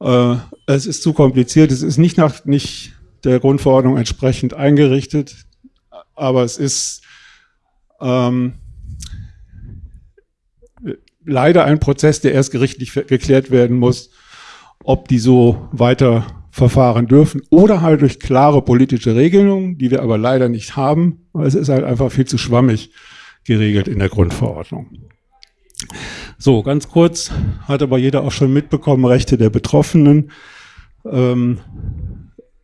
Äh, es ist zu kompliziert. Es ist nicht nach nicht der Grundverordnung entsprechend eingerichtet, aber es ist ähm, leider ein Prozess, der erst gerichtlich geklärt werden muss, ob die so weiter verfahren dürfen oder halt durch klare politische Regelungen, die wir aber leider nicht haben, weil es ist halt einfach viel zu schwammig geregelt in der Grundverordnung. So, ganz kurz, hat aber jeder auch schon mitbekommen, Rechte der Betroffenen. Ähm,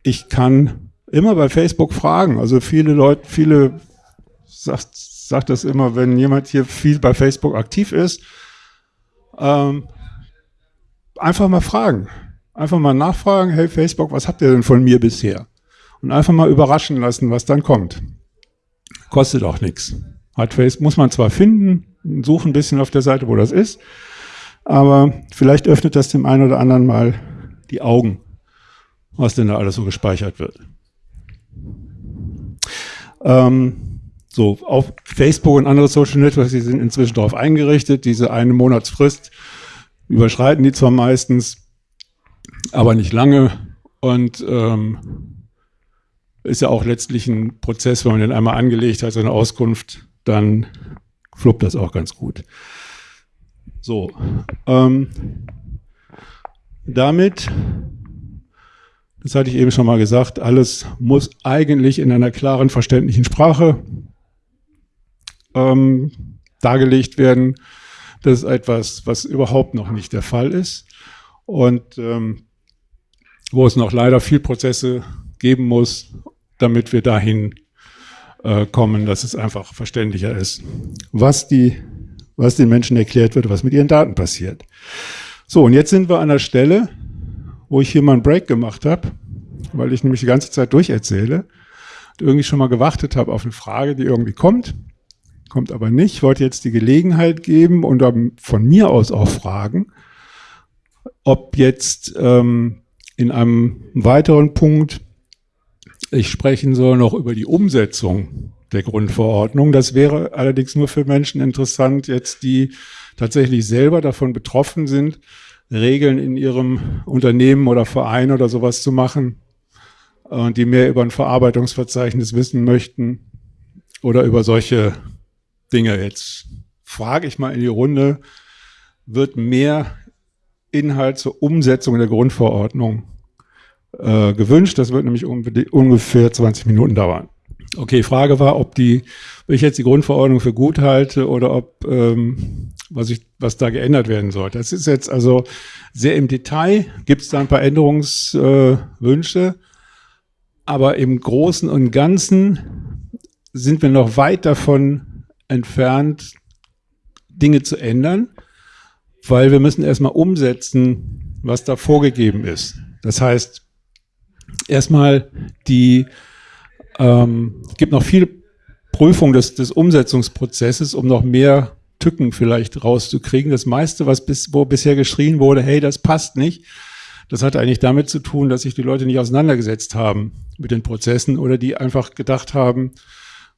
ich kann immer bei Facebook fragen, also viele Leute, viele sagt, sagt das immer, wenn jemand hier viel bei Facebook aktiv ist, ähm, einfach mal fragen. Einfach mal nachfragen, hey Facebook, was habt ihr denn von mir bisher? Und einfach mal überraschen lassen, was dann kommt. Kostet auch nichts. Hardface muss man zwar finden, suchen ein bisschen auf der Seite, wo das ist, aber vielleicht öffnet das dem einen oder anderen mal die Augen, was denn da alles so gespeichert wird. Ähm, so, auf Facebook und andere Social Networks, die sind inzwischen darauf eingerichtet, diese eine Monatsfrist überschreiten die zwar meistens, aber nicht lange und ähm, ist ja auch letztlich ein Prozess, wenn man den einmal angelegt hat, so eine Auskunft dann fluppt das auch ganz gut. So, ähm, damit, das hatte ich eben schon mal gesagt, alles muss eigentlich in einer klaren, verständlichen Sprache ähm, dargelegt werden. Das ist etwas, was überhaupt noch nicht der Fall ist und ähm, wo es noch leider viel Prozesse geben muss, damit wir dahin äh, kommen, dass es einfach verständlicher ist, was, die, was den Menschen erklärt wird, was mit ihren Daten passiert. So, und jetzt sind wir an der Stelle, wo ich hier mal einen Break gemacht habe, weil ich nämlich die ganze Zeit durcherzähle und irgendwie schon mal gewartet habe auf eine Frage, die irgendwie kommt, kommt aber nicht. Ich wollte jetzt die Gelegenheit geben und von mir aus auch fragen, ob jetzt ähm, in einem weiteren Punkt ich sprechen soll noch über die Umsetzung der Grundverordnung. Das wäre allerdings nur für Menschen interessant, jetzt die tatsächlich selber davon betroffen sind, Regeln in ihrem Unternehmen oder Verein oder sowas zu machen die mehr über ein Verarbeitungsverzeichnis wissen möchten oder über solche Dinge jetzt frage ich mal in die Runde, wird mehr Inhalt zur Umsetzung der Grundverordnung äh, gewünscht. Das wird nämlich ungefähr 20 Minuten dauern. Okay, Frage war, ob die, ob ich jetzt die Grundverordnung für gut halte oder ob ähm, was, ich, was da geändert werden soll. Das ist jetzt also sehr im Detail, gibt es da ein paar Änderungswünsche, aber im Großen und Ganzen sind wir noch weit davon entfernt, Dinge zu ändern, weil wir müssen erstmal umsetzen, was da vorgegeben ist. Das heißt, erstmal die ähm, gibt noch viel Prüfung des, des Umsetzungsprozesses, um noch mehr Tücken vielleicht rauszukriegen. Das meiste, was bis, wo bisher geschrien wurde, hey, das passt nicht, das hat eigentlich damit zu tun, dass sich die Leute nicht auseinandergesetzt haben mit den Prozessen oder die einfach gedacht haben,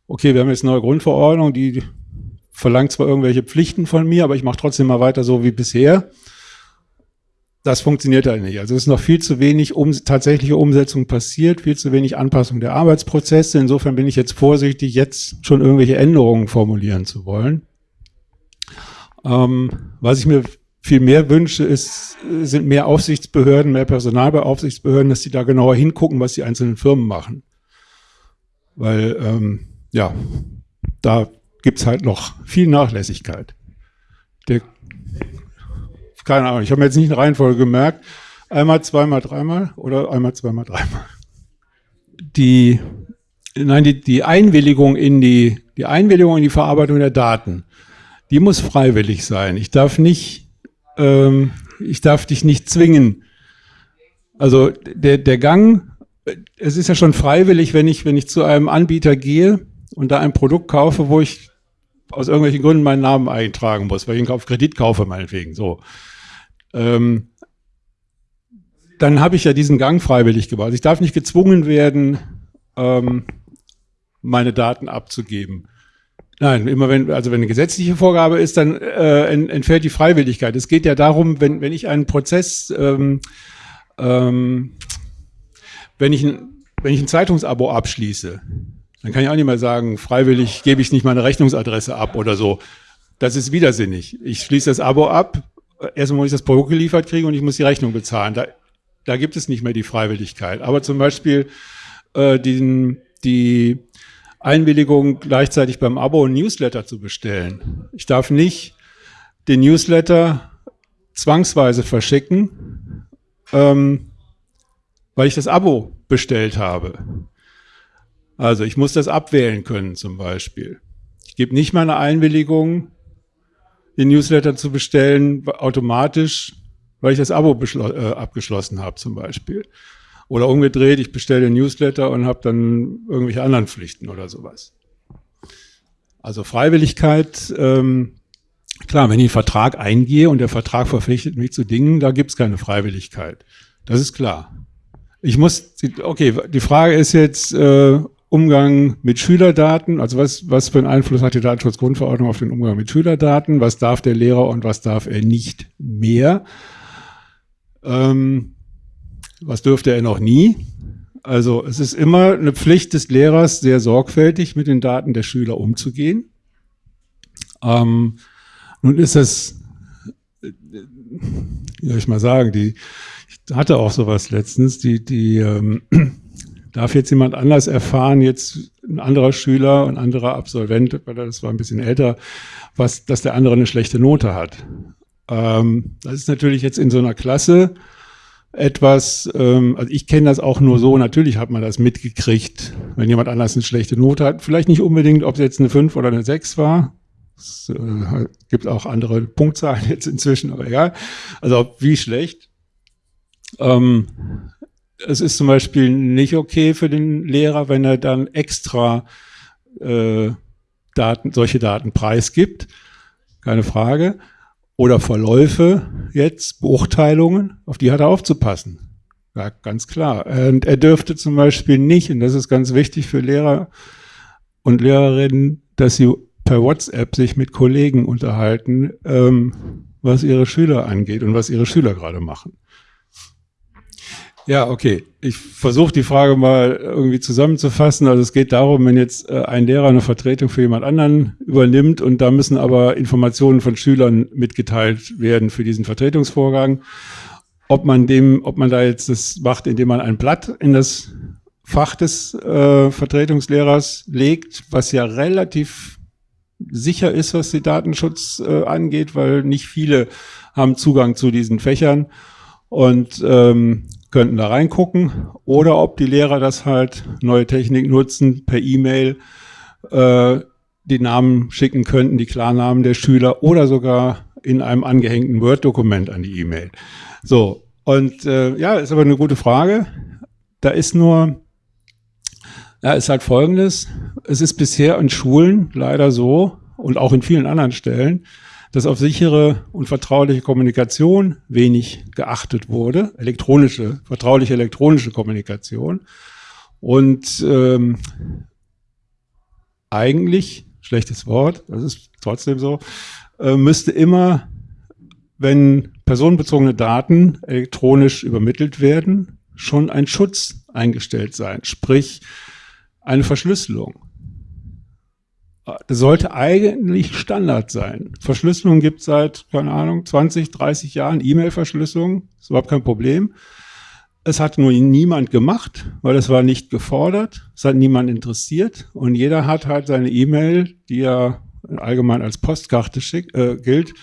okay, wir haben jetzt eine neue Grundverordnung, die verlangt zwar irgendwelche Pflichten von mir, aber ich mache trotzdem mal weiter so wie bisher das funktioniert halt nicht. Also es ist noch viel zu wenig um, tatsächliche Umsetzung passiert, viel zu wenig Anpassung der Arbeitsprozesse. Insofern bin ich jetzt vorsichtig, jetzt schon irgendwelche Änderungen formulieren zu wollen. Ähm, was ich mir viel mehr wünsche, ist, sind mehr Aufsichtsbehörden, mehr Personal bei Aufsichtsbehörden, dass die da genauer hingucken, was die einzelnen Firmen machen. Weil, ähm, ja, da gibt's halt noch viel Nachlässigkeit. Keine Ahnung, ich habe mir jetzt nicht eine Reihenfolge gemerkt. Einmal, zweimal, dreimal oder einmal, zweimal, dreimal. Die, nein, die, die Einwilligung in die, die Einwilligung in die Verarbeitung der Daten, die muss freiwillig sein. Ich darf nicht, ähm, ich darf dich nicht zwingen. Also der, der Gang, es ist ja schon freiwillig, wenn ich, wenn ich zu einem Anbieter gehe und da ein Produkt kaufe, wo ich aus irgendwelchen Gründen meinen Namen eintragen muss, weil ich ihn auf Kredit kaufe, meinetwegen. So ähm, dann habe ich ja diesen Gang freiwillig gebaut. Ich darf nicht gezwungen werden, ähm, meine Daten abzugeben. Nein, immer wenn, also wenn eine gesetzliche Vorgabe ist, dann äh, entfällt die Freiwilligkeit. Es geht ja darum, wenn, wenn ich einen Prozess, ähm, ähm, wenn, ich ein, wenn ich ein Zeitungsabo abschließe, dann kann ich auch nicht mehr sagen, freiwillig gebe ich nicht meine Rechnungsadresse ab oder so. Das ist widersinnig. Ich schließe das Abo ab, erstmal muss ich das Produkt geliefert kriegen und ich muss die Rechnung bezahlen. Da, da gibt es nicht mehr die Freiwilligkeit. Aber zum Beispiel äh, den, die Einwilligung, gleichzeitig beim Abo ein Newsletter zu bestellen. Ich darf nicht den Newsletter zwangsweise verschicken, ähm, weil ich das Abo bestellt habe. Also ich muss das abwählen können zum Beispiel. Ich gebe nicht meine Einwilligung, den Newsletter zu bestellen, automatisch, weil ich das Abo äh, abgeschlossen habe zum Beispiel. Oder umgedreht, ich bestelle den Newsletter und habe dann irgendwelche anderen Pflichten oder sowas. Also Freiwilligkeit, ähm, klar, wenn ich einen Vertrag eingehe und der Vertrag verpflichtet mich zu Dingen, da gibt es keine Freiwilligkeit. Das ist klar. Ich muss, okay, die Frage ist jetzt, äh, Umgang mit Schülerdaten, also was, was für einen Einfluss hat die Datenschutzgrundverordnung auf den Umgang mit Schülerdaten, was darf der Lehrer und was darf er nicht mehr, ähm, was dürfte er noch nie. Also es ist immer eine Pflicht des Lehrers, sehr sorgfältig mit den Daten der Schüler umzugehen. Ähm, nun ist es, wie soll ich mal sagen, die, ich hatte auch sowas letztens, die, die ähm, Darf jetzt jemand anders erfahren, jetzt ein anderer Schüler, ein anderer Absolvent, weil das war ein bisschen älter, was, dass der andere eine schlechte Note hat? Ähm, das ist natürlich jetzt in so einer Klasse etwas, ähm, also ich kenne das auch nur so, natürlich hat man das mitgekriegt, wenn jemand anders eine schlechte Note hat. Vielleicht nicht unbedingt, ob es jetzt eine 5 oder eine 6 war. Es äh, gibt auch andere Punktzahlen jetzt inzwischen, aber egal. Also wie schlecht. Ähm, es ist zum Beispiel nicht okay für den Lehrer, wenn er dann extra äh, Daten, solche Daten preisgibt, keine Frage. Oder Verläufe jetzt, Beurteilungen, auf die hat er aufzupassen. Ja, ganz klar. Und er dürfte zum Beispiel nicht, und das ist ganz wichtig für Lehrer und Lehrerinnen, dass sie per WhatsApp sich mit Kollegen unterhalten, ähm, was ihre Schüler angeht und was ihre Schüler gerade machen. Ja, okay. Ich versuche die Frage mal irgendwie zusammenzufassen. Also es geht darum, wenn jetzt äh, ein Lehrer eine Vertretung für jemand anderen übernimmt und da müssen aber Informationen von Schülern mitgeteilt werden für diesen Vertretungsvorgang. Ob man dem, ob man da jetzt das macht, indem man ein Blatt in das Fach des äh, Vertretungslehrers legt, was ja relativ sicher ist, was die Datenschutz äh, angeht, weil nicht viele haben Zugang zu diesen Fächern und ähm, könnten da reingucken. Oder ob die Lehrer das halt neue Technik nutzen, per E-Mail äh, die Namen schicken könnten, die Klarnamen der Schüler oder sogar in einem angehängten Word-Dokument an die E-Mail. So, und äh, ja, ist aber eine gute Frage. Da ist nur ja, ist halt folgendes. Es ist bisher in Schulen leider so und auch in vielen anderen Stellen, dass auf sichere und vertrauliche Kommunikation wenig geachtet wurde. Elektronische, vertrauliche elektronische Kommunikation. Und ähm, eigentlich, schlechtes Wort, das ist trotzdem so, äh, müsste immer, wenn personenbezogene Daten elektronisch übermittelt werden, schon ein Schutz eingestellt sein. Sprich, eine Verschlüsselung. Das sollte eigentlich Standard sein. Verschlüsselung gibt es seit, keine Ahnung, 20, 30 Jahren. E-Mail-Verschlüsselung ist überhaupt kein Problem. Es hat nur niemand gemacht, weil es war nicht gefordert. Es hat niemand interessiert. Und jeder hat halt seine E-Mail, die ja allgemein als Postkarte schick, äh, gilt,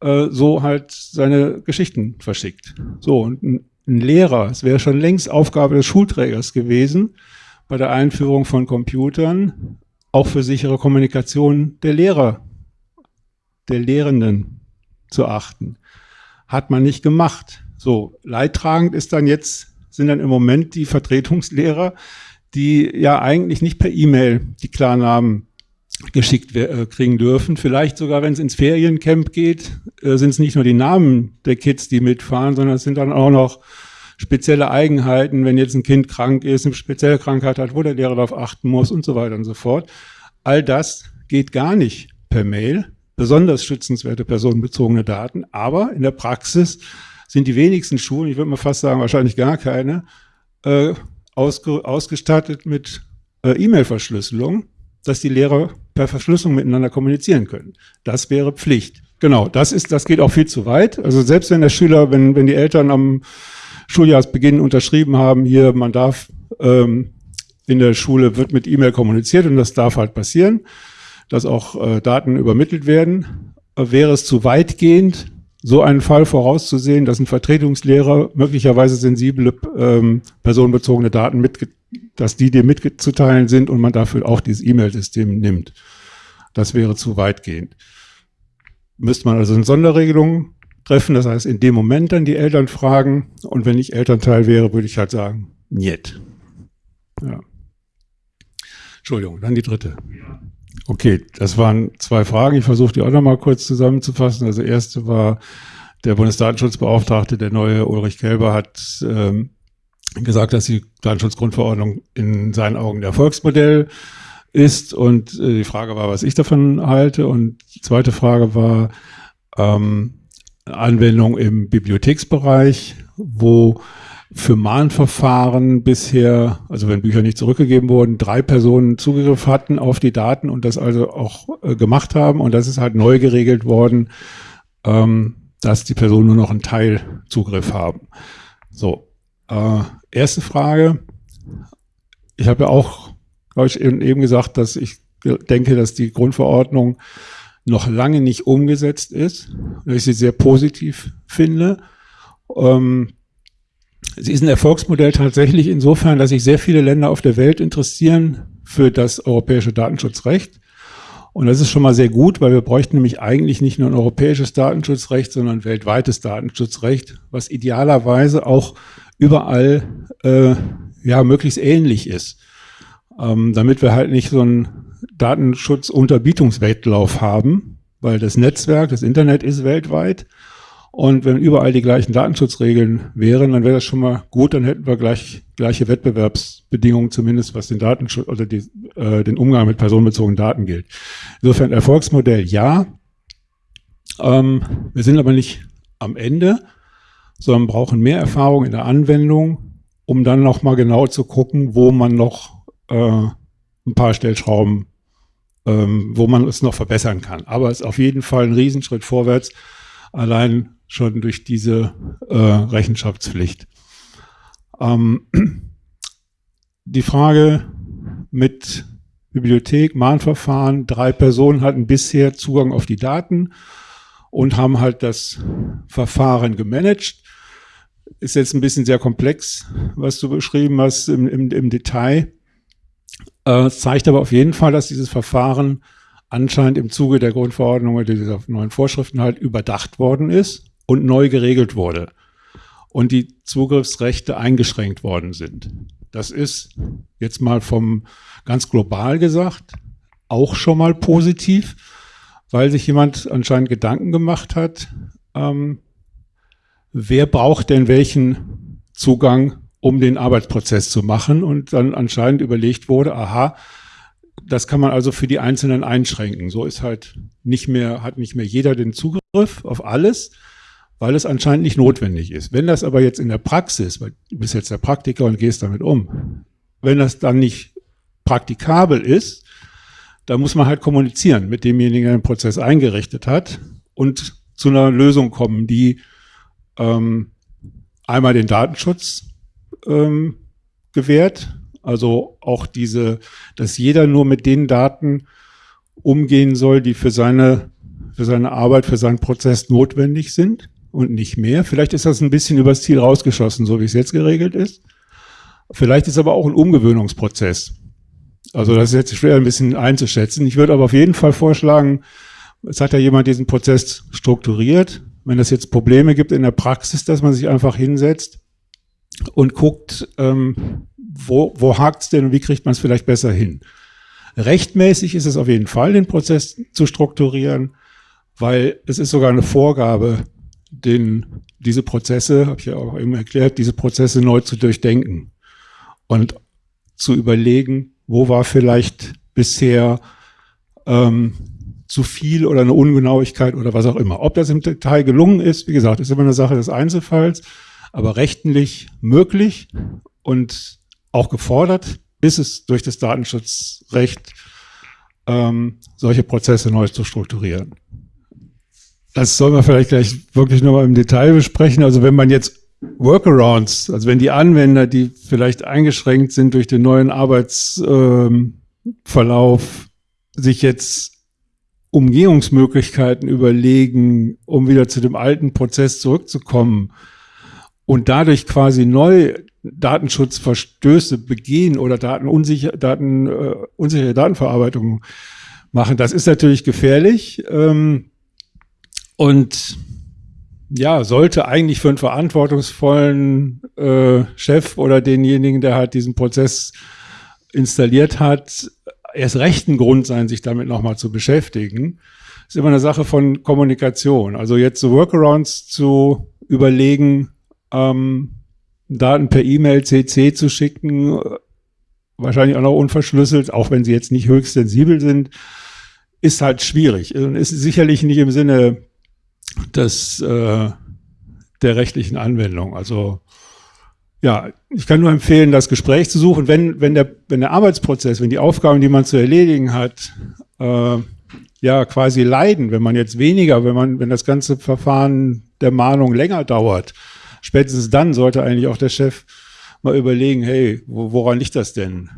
äh, so halt seine Geschichten verschickt. So, und ein, ein Lehrer, es wäre schon längst Aufgabe des Schulträgers gewesen, bei der Einführung von Computern auch für sichere Kommunikation der Lehrer, der Lehrenden zu achten. Hat man nicht gemacht. So, leidtragend ist dann jetzt, sind dann im Moment die Vertretungslehrer, die ja eigentlich nicht per E-Mail die Klarnamen geschickt äh, kriegen dürfen. Vielleicht sogar, wenn es ins Feriencamp geht, äh, sind es nicht nur die Namen der Kids, die mitfahren, sondern es sind dann auch noch spezielle Eigenheiten, wenn jetzt ein Kind krank ist, eine spezielle Krankheit hat, wo der Lehrer darauf achten muss und so weiter und so fort. All das geht gar nicht per Mail, besonders schützenswerte personenbezogene Daten, aber in der Praxis sind die wenigsten Schulen, ich würde mal fast sagen wahrscheinlich gar keine, äh, ausge ausgestattet mit äh, E-Mail-Verschlüsselung, dass die Lehrer per Verschlüsselung miteinander kommunizieren können. Das wäre Pflicht. Genau, das ist, das geht auch viel zu weit. Also selbst wenn der Schüler, wenn, wenn die Eltern am Schuljahresbeginn unterschrieben haben, hier, man darf ähm, in der Schule wird mit E-Mail kommuniziert und das darf halt passieren, dass auch äh, Daten übermittelt werden. Äh, wäre es zu weitgehend, so einen Fall vorauszusehen, dass ein Vertretungslehrer möglicherweise sensible ähm, personenbezogene Daten mit, dass die dir mitzuteilen sind und man dafür auch dieses E-Mail-System nimmt. Das wäre zu weitgehend. Müsste man also eine Sonderregelung treffen. Das heißt, in dem Moment dann die Eltern fragen. Und wenn ich Elternteil wäre, würde ich halt sagen, niet. Ja. Entschuldigung, dann die dritte. Okay, das waren zwei Fragen. Ich versuche die auch nochmal kurz zusammenzufassen. Also erste war, der Bundesdatenschutzbeauftragte, der neue Ulrich Kelber, hat ähm, gesagt, dass die Datenschutzgrundverordnung in seinen Augen ein Erfolgsmodell ist. Und äh, die Frage war, was ich davon halte. Und die zweite Frage war, ähm, Anwendung im Bibliotheksbereich, wo für Mahnverfahren bisher, also wenn Bücher nicht zurückgegeben wurden, drei Personen Zugriff hatten auf die Daten und das also auch äh, gemacht haben. Und das ist halt neu geregelt worden, ähm, dass die Personen nur noch einen Teil Zugriff haben. So, äh, erste Frage. Ich habe ja auch, glaube ich, eben gesagt, dass ich denke, dass die Grundverordnung noch lange nicht umgesetzt ist, dass ich sie sehr positiv finde. Ähm, sie ist ein Erfolgsmodell tatsächlich insofern, dass sich sehr viele Länder auf der Welt interessieren für das europäische Datenschutzrecht. Und das ist schon mal sehr gut, weil wir bräuchten nämlich eigentlich nicht nur ein europäisches Datenschutzrecht, sondern ein weltweites Datenschutzrecht, was idealerweise auch überall äh, ja möglichst ähnlich ist, ähm, damit wir halt nicht so ein Datenschutzunterbietungswettlauf haben, weil das Netzwerk, das Internet ist weltweit. Und wenn überall die gleichen Datenschutzregeln wären, dann wäre das schon mal gut, dann hätten wir gleich, gleiche Wettbewerbsbedingungen, zumindest was den Datenschutz oder die, äh, den Umgang mit personenbezogenen Daten gilt. Insofern Erfolgsmodell ja. Ähm, wir sind aber nicht am Ende. sondern brauchen mehr Erfahrung in der Anwendung, um dann nochmal genau zu gucken, wo man noch äh, ein paar Stellschrauben, ähm, wo man es noch verbessern kann. Aber es ist auf jeden Fall ein Riesenschritt vorwärts, allein schon durch diese äh, Rechenschaftspflicht. Ähm, die Frage mit Bibliothek, Mahnverfahren, drei Personen hatten bisher Zugang auf die Daten und haben halt das Verfahren gemanagt. Ist jetzt ein bisschen sehr komplex, was du beschrieben hast im, im, im Detail. Äh, es zeigt aber auf jeden Fall, dass dieses Verfahren anscheinend im Zuge der Grundverordnung oder dieser neuen Vorschriften halt überdacht worden ist und neu geregelt wurde und die Zugriffsrechte eingeschränkt worden sind. Das ist jetzt mal vom ganz global gesagt auch schon mal positiv, weil sich jemand anscheinend Gedanken gemacht hat, ähm, wer braucht denn welchen Zugang, um den Arbeitsprozess zu machen und dann anscheinend überlegt wurde, aha, das kann man also für die Einzelnen einschränken. So ist halt nicht mehr, hat nicht mehr jeder den Zugriff auf alles, weil es anscheinend nicht notwendig ist. Wenn das aber jetzt in der Praxis, weil du bist jetzt der Praktiker und gehst damit um, wenn das dann nicht praktikabel ist, dann muss man halt kommunizieren mit demjenigen, der den Prozess eingerichtet hat und zu einer Lösung kommen, die ähm, einmal den Datenschutz ähm, gewährt, also auch diese, dass jeder nur mit den Daten umgehen soll, die für seine, für seine Arbeit, für seinen Prozess notwendig sind und nicht mehr. Vielleicht ist das ein bisschen übers Ziel rausgeschossen, so wie es jetzt geregelt ist. Vielleicht ist aber auch ein Umgewöhnungsprozess. Also das ist jetzt schwer ein bisschen einzuschätzen. Ich würde aber auf jeden Fall vorschlagen, es hat ja jemand diesen Prozess strukturiert. Wenn es jetzt Probleme gibt in der Praxis, dass man sich einfach hinsetzt und guckt, ähm, wo, wo hakt es denn und wie kriegt man es vielleicht besser hin. Rechtmäßig ist es auf jeden Fall, den Prozess zu strukturieren, weil es ist sogar eine Vorgabe den, diese Prozesse, habe ich ja auch eben erklärt, diese Prozesse neu zu durchdenken und zu überlegen, wo war vielleicht bisher ähm, zu viel oder eine Ungenauigkeit oder was auch immer. Ob das im Detail gelungen ist, wie gesagt, ist immer eine Sache des Einzelfalls, aber rechtlich möglich und auch gefordert ist es durch das Datenschutzrecht, ähm, solche Prozesse neu zu strukturieren. Das soll man vielleicht gleich wirklich nochmal im Detail besprechen. Also wenn man jetzt Workarounds, also wenn die Anwender, die vielleicht eingeschränkt sind durch den neuen Arbeitsverlauf, ähm, sich jetzt Umgehungsmöglichkeiten überlegen, um wieder zu dem alten Prozess zurückzukommen und dadurch quasi neu Datenschutzverstöße begehen oder Datenunsicher, Daten, äh, unsichere Datenverarbeitung machen, das ist natürlich gefährlich. Ähm, und ja, sollte eigentlich für einen verantwortungsvollen äh, Chef oder denjenigen, der halt diesen Prozess installiert hat, erst recht ein Grund sein, sich damit nochmal zu beschäftigen. ist immer eine Sache von Kommunikation. Also jetzt so Workarounds zu überlegen, ähm, Daten per E-Mail CC zu schicken, wahrscheinlich auch noch unverschlüsselt, auch wenn sie jetzt nicht höchst sensibel sind, ist halt schwierig. Und ist sicherlich nicht im Sinne des, äh, der rechtlichen Anwendung. Also ja, ich kann nur empfehlen, das Gespräch zu suchen, wenn, wenn, der, wenn der Arbeitsprozess, wenn die Aufgaben, die man zu erledigen hat, äh, ja quasi leiden, wenn man jetzt weniger, wenn man, wenn das ganze Verfahren der Mahnung länger dauert, spätestens dann sollte eigentlich auch der Chef mal überlegen, hey, wo, woran liegt das denn?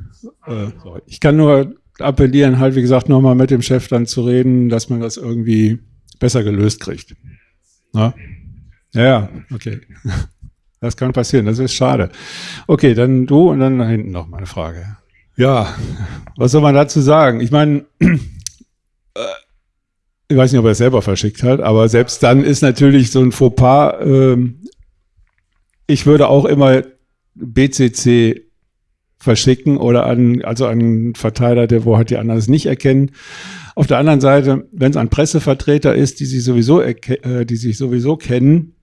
Äh. Ich kann nur appellieren, halt wie gesagt, nochmal mit dem Chef dann zu reden, dass man das irgendwie besser gelöst kriegt. Na? Ja, okay. Das kann passieren, das ist schade. Okay, dann du und dann da hinten noch mal eine Frage. Ja, was soll man dazu sagen? Ich meine, äh, ich weiß nicht, ob er es selber verschickt hat, aber selbst dann ist natürlich so ein Fauxpas, äh, ich würde auch immer BCC verschicken oder an, also an einen Verteiler, der wo halt die anderen es nicht erkennen. Auf der anderen Seite, wenn es ein Pressevertreter ist, die sich sowieso, äh, die sich sowieso kennen,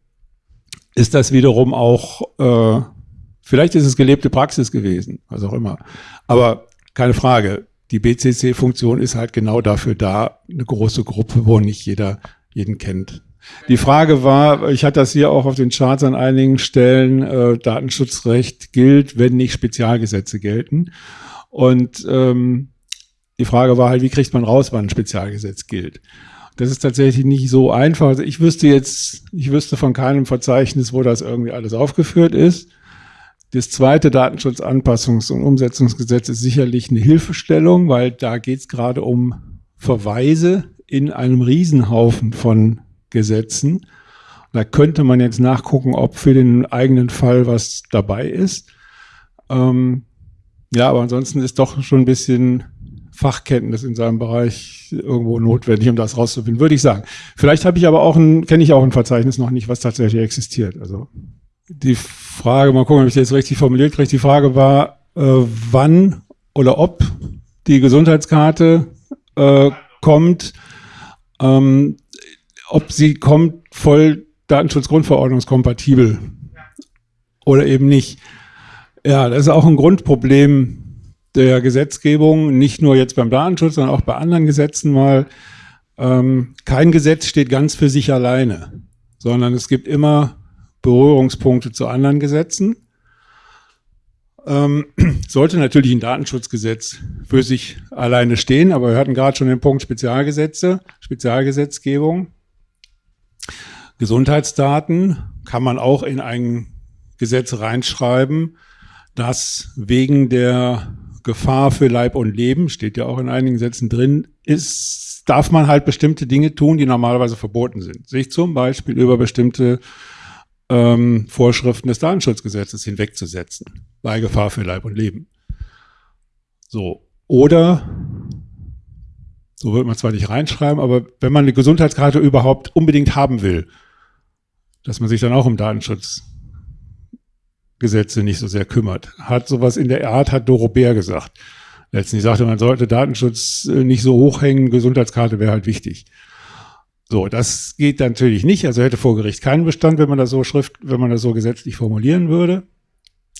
ist das wiederum auch, äh, vielleicht ist es gelebte Praxis gewesen, was auch immer. Aber keine Frage, die BCC-Funktion ist halt genau dafür da, eine große Gruppe, wo nicht jeder jeden kennt. Die Frage war, ich hatte das hier auch auf den Charts an einigen Stellen, äh, Datenschutzrecht gilt, wenn nicht Spezialgesetze gelten. Und ähm, die Frage war halt, wie kriegt man raus, wann ein Spezialgesetz gilt? Das ist tatsächlich nicht so einfach. Also ich wüsste jetzt, ich wüsste von keinem Verzeichnis, wo das irgendwie alles aufgeführt ist. Das zweite Datenschutzanpassungs- und Umsetzungsgesetz ist sicherlich eine Hilfestellung, weil da geht es gerade um Verweise in einem Riesenhaufen von Gesetzen. Da könnte man jetzt nachgucken, ob für den eigenen Fall was dabei ist. Ähm, ja, aber ansonsten ist doch schon ein bisschen Fachkenntnis in seinem Bereich irgendwo notwendig, um das rauszufinden, würde ich sagen. Vielleicht habe ich aber auch ein, kenne ich auch ein Verzeichnis noch nicht, was tatsächlich existiert. Also die Frage, mal gucken, ob ich das jetzt richtig formuliert kriege, die Frage war, äh, wann oder ob die Gesundheitskarte äh, kommt, ähm, ob sie kommt voll Datenschutzgrundverordnungskompatibel oder eben nicht. Ja, das ist auch ein Grundproblem der Gesetzgebung, nicht nur jetzt beim Datenschutz, sondern auch bei anderen Gesetzen mal. Ähm, kein Gesetz steht ganz für sich alleine, sondern es gibt immer Berührungspunkte zu anderen Gesetzen. Ähm, sollte natürlich ein Datenschutzgesetz für sich alleine stehen, aber wir hatten gerade schon den Punkt Spezialgesetze, Spezialgesetzgebung. Gesundheitsdaten kann man auch in ein Gesetz reinschreiben, das wegen der Gefahr für Leib und Leben, steht ja auch in einigen Sätzen drin, ist, darf man halt bestimmte Dinge tun, die normalerweise verboten sind. Sich zum Beispiel über bestimmte ähm, Vorschriften des Datenschutzgesetzes hinwegzusetzen, bei Gefahr für Leib und Leben. So. Oder, so wird man zwar nicht reinschreiben, aber wenn man eine Gesundheitskarte überhaupt unbedingt haben will, dass man sich dann auch um Datenschutz Gesetze nicht so sehr kümmert. Hat sowas in der Art, hat Doro Bär gesagt. Letztendlich sagte, man sollte Datenschutz äh, nicht so hochhängen, Gesundheitskarte wäre halt wichtig. So, das geht natürlich nicht. Also hätte vor Gericht keinen Bestand, wenn man das so schrift, wenn man das so gesetzlich formulieren würde.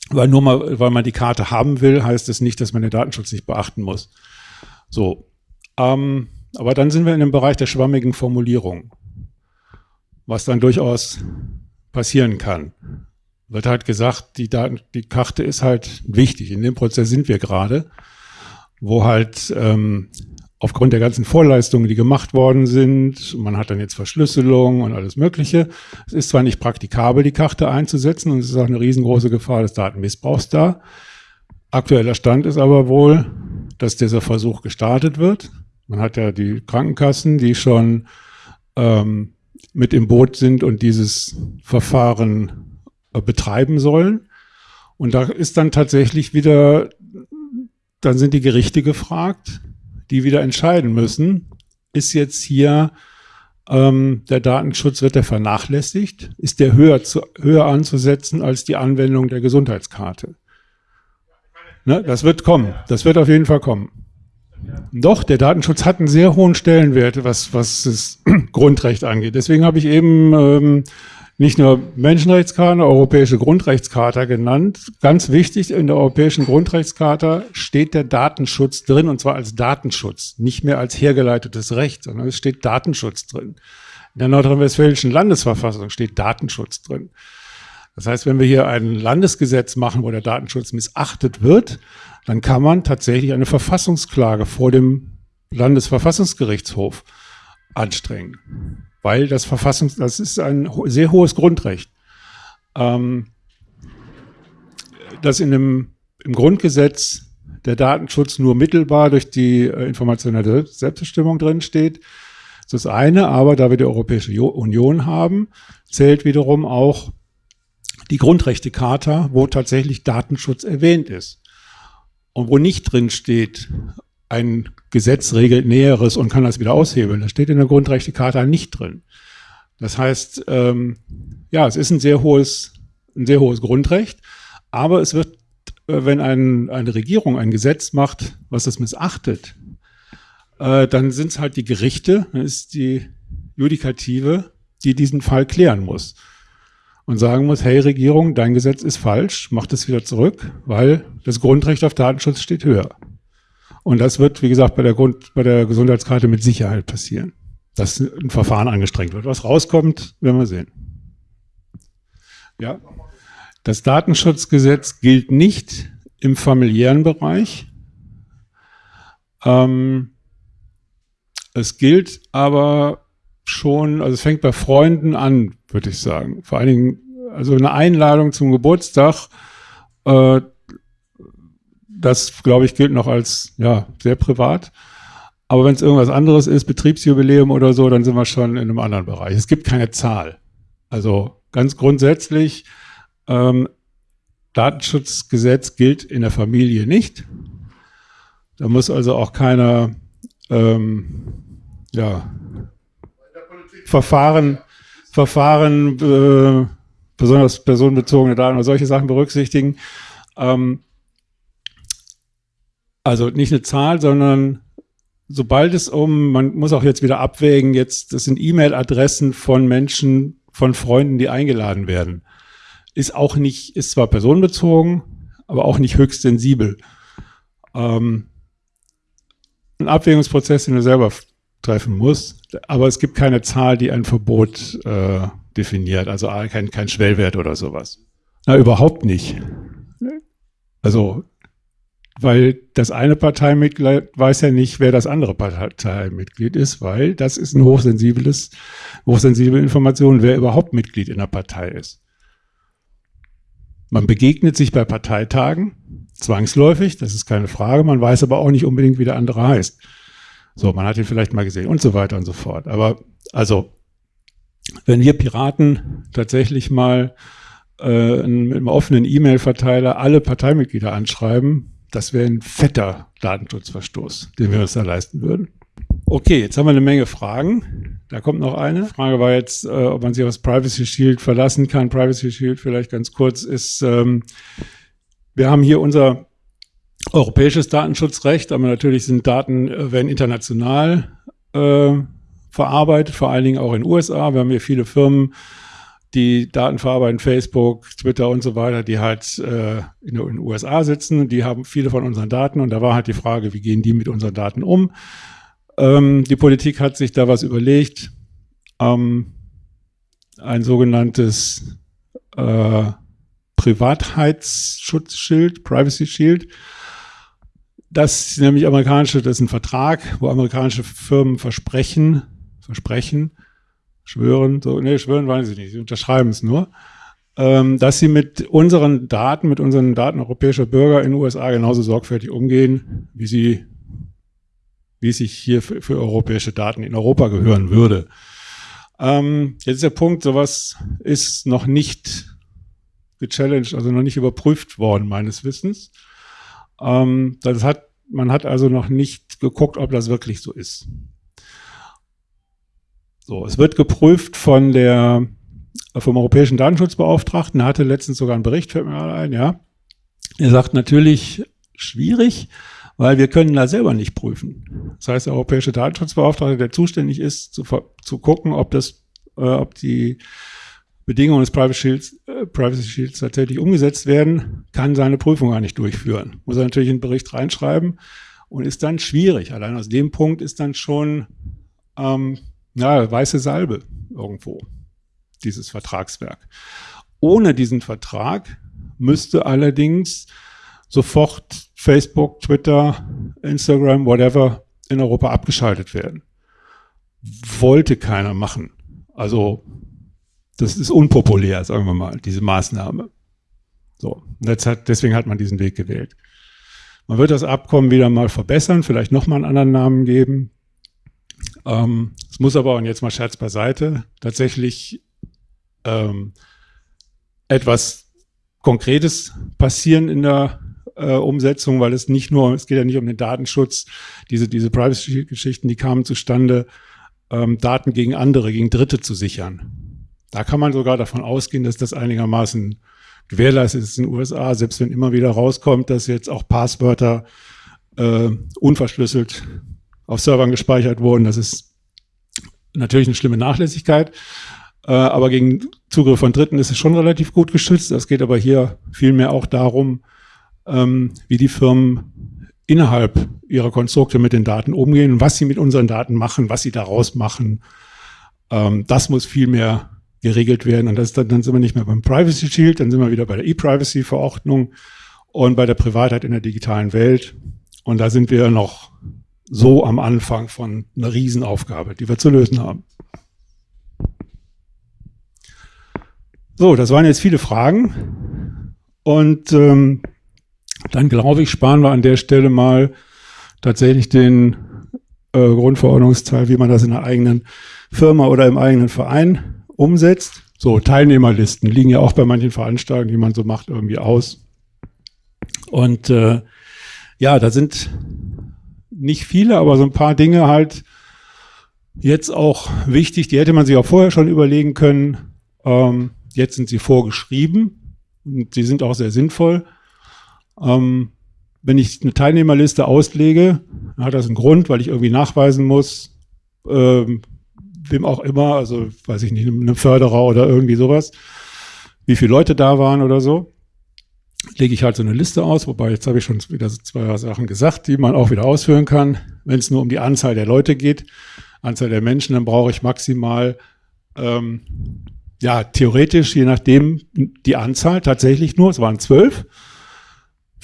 Weil nur mal, weil man die Karte haben will, heißt es nicht, dass man den Datenschutz nicht beachten muss. So. Ähm, aber dann sind wir in dem Bereich der schwammigen Formulierung. Was dann durchaus passieren kann wird halt gesagt, die, Daten, die Karte ist halt wichtig. In dem Prozess sind wir gerade, wo halt ähm, aufgrund der ganzen Vorleistungen, die gemacht worden sind, man hat dann jetzt Verschlüsselung und alles Mögliche. Es ist zwar nicht praktikabel, die Karte einzusetzen und es ist auch eine riesengroße Gefahr des Datenmissbrauchs da. Aktueller Stand ist aber wohl, dass dieser Versuch gestartet wird. Man hat ja die Krankenkassen, die schon ähm, mit im Boot sind und dieses Verfahren äh, betreiben sollen. Und da ist dann tatsächlich wieder, dann sind die Gerichte gefragt, die wieder entscheiden müssen, ist jetzt hier ähm, der Datenschutz, wird der vernachlässigt? Ist der höher, zu, höher anzusetzen als die Anwendung der Gesundheitskarte? Ne, das wird kommen, das wird auf jeden Fall kommen. Doch, der Datenschutz hat einen sehr hohen Stellenwert, was, was das Grundrecht angeht. Deswegen habe ich eben ähm, nicht nur Menschenrechtscharta, Europäische Grundrechtscharta genannt. Ganz wichtig, in der Europäischen Grundrechtscharta steht der Datenschutz drin, und zwar als Datenschutz, nicht mehr als hergeleitetes Recht, sondern es steht Datenschutz drin. In der nordrhein-westfälischen Landesverfassung steht Datenschutz drin. Das heißt, wenn wir hier ein Landesgesetz machen, wo der Datenschutz missachtet wird, dann kann man tatsächlich eine Verfassungsklage vor dem Landesverfassungsgerichtshof anstrengen weil das Verfassungs, das ist ein sehr hohes Grundrecht. Ähm, dass in dem, im Grundgesetz der Datenschutz nur mittelbar durch die äh, informationelle Selbstbestimmung drin steht. Das ist das eine, aber da wir die Europäische Union haben, zählt wiederum auch die Grundrechtecharta, wo tatsächlich Datenschutz erwähnt ist. Und wo nicht drin steht, ein Gesetz regelt Näheres und kann das wieder aushebeln. Das steht in der Grundrechtecharta nicht drin. Das heißt, ähm, ja, es ist ein sehr hohes, ein sehr hohes Grundrecht, aber es wird, äh, wenn ein, eine Regierung ein Gesetz macht, was das missachtet, äh, dann sind es halt die Gerichte, dann ist die Judikative, die diesen Fall klären muss und sagen muss, hey Regierung, dein Gesetz ist falsch, mach das wieder zurück, weil das Grundrecht auf Datenschutz steht höher. Und das wird, wie gesagt, bei der, Grund, bei der Gesundheitskarte mit Sicherheit passieren. dass ein Verfahren angestrengt wird. Was rauskommt, werden wir sehen. Ja. Das Datenschutzgesetz gilt nicht im familiären Bereich. Ähm, es gilt aber schon, also es fängt bei Freunden an, würde ich sagen. Vor allen Dingen, also eine Einladung zum Geburtstag, äh, das, glaube ich, gilt noch als ja, sehr privat. Aber wenn es irgendwas anderes ist, Betriebsjubiläum oder so, dann sind wir schon in einem anderen Bereich. Es gibt keine Zahl. Also ganz grundsätzlich, ähm, Datenschutzgesetz gilt in der Familie nicht. Da muss also auch keiner ähm, ja, Verfahren, Verfahren äh, besonders personenbezogene Daten oder solche Sachen berücksichtigen. Ähm, also nicht eine Zahl, sondern sobald es um, man muss auch jetzt wieder abwägen, jetzt, das sind E-Mail-Adressen von Menschen, von Freunden, die eingeladen werden. Ist auch nicht, ist zwar personenbezogen, aber auch nicht höchst sensibel. Ähm, ein Abwägungsprozess, den du selber treffen muss, aber es gibt keine Zahl, die ein Verbot äh, definiert, also kein, kein Schwellwert oder sowas. Na, überhaupt nicht. Also weil das eine Parteimitglied weiß ja nicht, wer das andere Parteimitglied ist, weil das ist ein hochsensibles, hochsensible Information, wer überhaupt Mitglied in der Partei ist. Man begegnet sich bei Parteitagen, zwangsläufig, das ist keine Frage, man weiß aber auch nicht unbedingt, wie der andere heißt. So, man hat ihn vielleicht mal gesehen und so weiter und so fort. Aber also, wenn wir Piraten tatsächlich mal äh, im offenen E-Mail-Verteiler alle Parteimitglieder anschreiben, das wäre ein fetter Datenschutzverstoß, den wir uns da leisten würden. Okay, jetzt haben wir eine Menge Fragen. Da kommt noch eine. Die Frage war jetzt, äh, ob man sich aufs Privacy Shield verlassen kann. Privacy Shield vielleicht ganz kurz ist, ähm, wir haben hier unser europäisches Datenschutzrecht, aber natürlich sind Daten, äh, werden international äh, verarbeitet, vor allen Dingen auch in den USA. Wir haben hier viele Firmen, die Daten verarbeiten, Facebook, Twitter und so weiter, die halt äh, in, den USA sitzen, die haben viele von unseren Daten und da war halt die Frage, wie gehen die mit unseren Daten um? Ähm, die Politik hat sich da was überlegt, ähm, ein sogenanntes äh, Privatheitsschutzschild, Privacy Shield. Das ist nämlich amerikanische, das ist ein Vertrag, wo amerikanische Firmen versprechen, versprechen, schwören, so, nee, schwören weiß ich nicht, sie unterschreiben es nur, ähm, dass sie mit unseren Daten, mit unseren Daten europäischer Bürger in den USA genauso sorgfältig umgehen, wie sie, wie es sich hier für, für europäische Daten in Europa gehören würde. Ähm, jetzt ist der Punkt, sowas ist noch nicht gechallenged, also noch nicht überprüft worden, meines Wissens. Ähm, das hat, man hat also noch nicht geguckt, ob das wirklich so ist. So, es wird geprüft von der, vom Europäischen Datenschutzbeauftragten. Er hatte letztens sogar einen Bericht, fällt mir mal ein, ja. Er sagt natürlich schwierig, weil wir können da selber nicht prüfen. Das heißt, der Europäische Datenschutzbeauftragte, der zuständig ist, zu, zu gucken, ob das, äh, ob die Bedingungen des Privacy Shields, äh, Privacy Shields tatsächlich umgesetzt werden, kann seine Prüfung gar nicht durchführen. Muss er natürlich in den Bericht reinschreiben und ist dann schwierig. Allein aus dem Punkt ist dann schon ähm, ja, weiße Salbe irgendwo, dieses Vertragswerk. Ohne diesen Vertrag müsste allerdings sofort Facebook, Twitter, Instagram, whatever in Europa abgeschaltet werden. Wollte keiner machen. Also das ist unpopulär, sagen wir mal, diese Maßnahme. So, hat, deswegen hat man diesen Weg gewählt. Man wird das Abkommen wieder mal verbessern, vielleicht nochmal einen anderen Namen geben. Ähm, es muss aber, und jetzt mal Scherz beiseite, tatsächlich ähm, etwas Konkretes passieren in der äh, Umsetzung, weil es nicht nur, es geht ja nicht um den Datenschutz, diese, diese Privacy-Geschichten, die kamen zustande, ähm, Daten gegen andere, gegen Dritte zu sichern. Da kann man sogar davon ausgehen, dass das einigermaßen gewährleistet ist in den USA, selbst wenn immer wieder rauskommt, dass jetzt auch Passwörter äh, unverschlüsselt auf Servern gespeichert wurden. Das ist natürlich eine schlimme Nachlässigkeit. Äh, aber gegen Zugriff von Dritten ist es schon relativ gut geschützt. Es geht aber hier vielmehr auch darum, ähm, wie die Firmen innerhalb ihrer Konstrukte mit den Daten umgehen, was sie mit unseren Daten machen, was sie daraus machen. Ähm, das muss viel mehr geregelt werden. Und das, dann, dann sind wir nicht mehr beim Privacy Shield, dann sind wir wieder bei der E-Privacy-Verordnung und bei der Privatheit in der digitalen Welt. Und da sind wir noch so am Anfang von einer Riesenaufgabe, die wir zu lösen haben. So, das waren jetzt viele Fragen. Und ähm, dann glaube ich, sparen wir an der Stelle mal tatsächlich den äh, Grundverordnungsteil, wie man das in einer eigenen Firma oder im eigenen Verein umsetzt. So, Teilnehmerlisten liegen ja auch bei manchen Veranstaltungen, die man so macht, irgendwie aus. Und äh, ja, da sind nicht viele, aber so ein paar Dinge halt jetzt auch wichtig. Die hätte man sich auch vorher schon überlegen können. Ähm, jetzt sind sie vorgeschrieben und sie sind auch sehr sinnvoll. Ähm, wenn ich eine Teilnehmerliste auslege, hat das einen Grund, weil ich irgendwie nachweisen muss, ähm, wem auch immer, also weiß ich nicht, einem Förderer oder irgendwie sowas, wie viele Leute da waren oder so, lege ich halt so eine Liste aus, wobei jetzt habe ich schon wieder zwei Sachen gesagt, die man auch wieder ausführen kann. Wenn es nur um die Anzahl der Leute geht, Anzahl der Menschen, dann brauche ich maximal, ähm, ja, theoretisch, je nachdem, die Anzahl tatsächlich nur, es waren zwölf,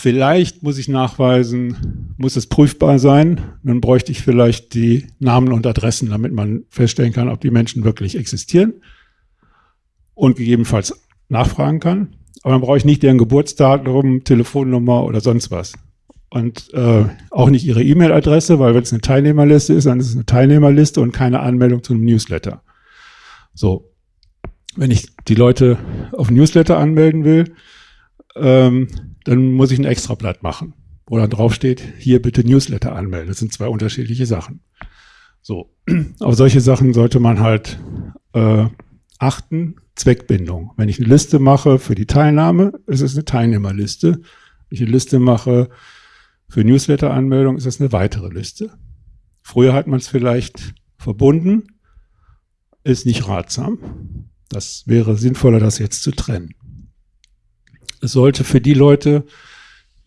Vielleicht muss ich nachweisen, muss es prüfbar sein. Dann bräuchte ich vielleicht die Namen und Adressen, damit man feststellen kann, ob die Menschen wirklich existieren und gegebenenfalls nachfragen kann. Aber dann brauche ich nicht deren Geburtsdatum, Telefonnummer oder sonst was. Und äh, auch nicht ihre E-Mail-Adresse, weil wenn es eine Teilnehmerliste ist, dann ist es eine Teilnehmerliste und keine Anmeldung zu einem Newsletter. So, wenn ich die Leute auf Newsletter anmelden will, ähm, dann muss ich ein Extrablatt machen, wo dann draufsteht, hier bitte Newsletter anmelden. Das sind zwei unterschiedliche Sachen. So, auf solche Sachen sollte man halt äh, achten. Zweckbindung. Wenn ich eine Liste mache für die Teilnahme, ist es eine Teilnehmerliste. Wenn ich eine Liste mache für Newsletter-Anmeldung, ist es eine weitere Liste. Früher hat man es vielleicht verbunden, ist nicht ratsam. Das wäre sinnvoller, das jetzt zu trennen. Es sollte für die Leute,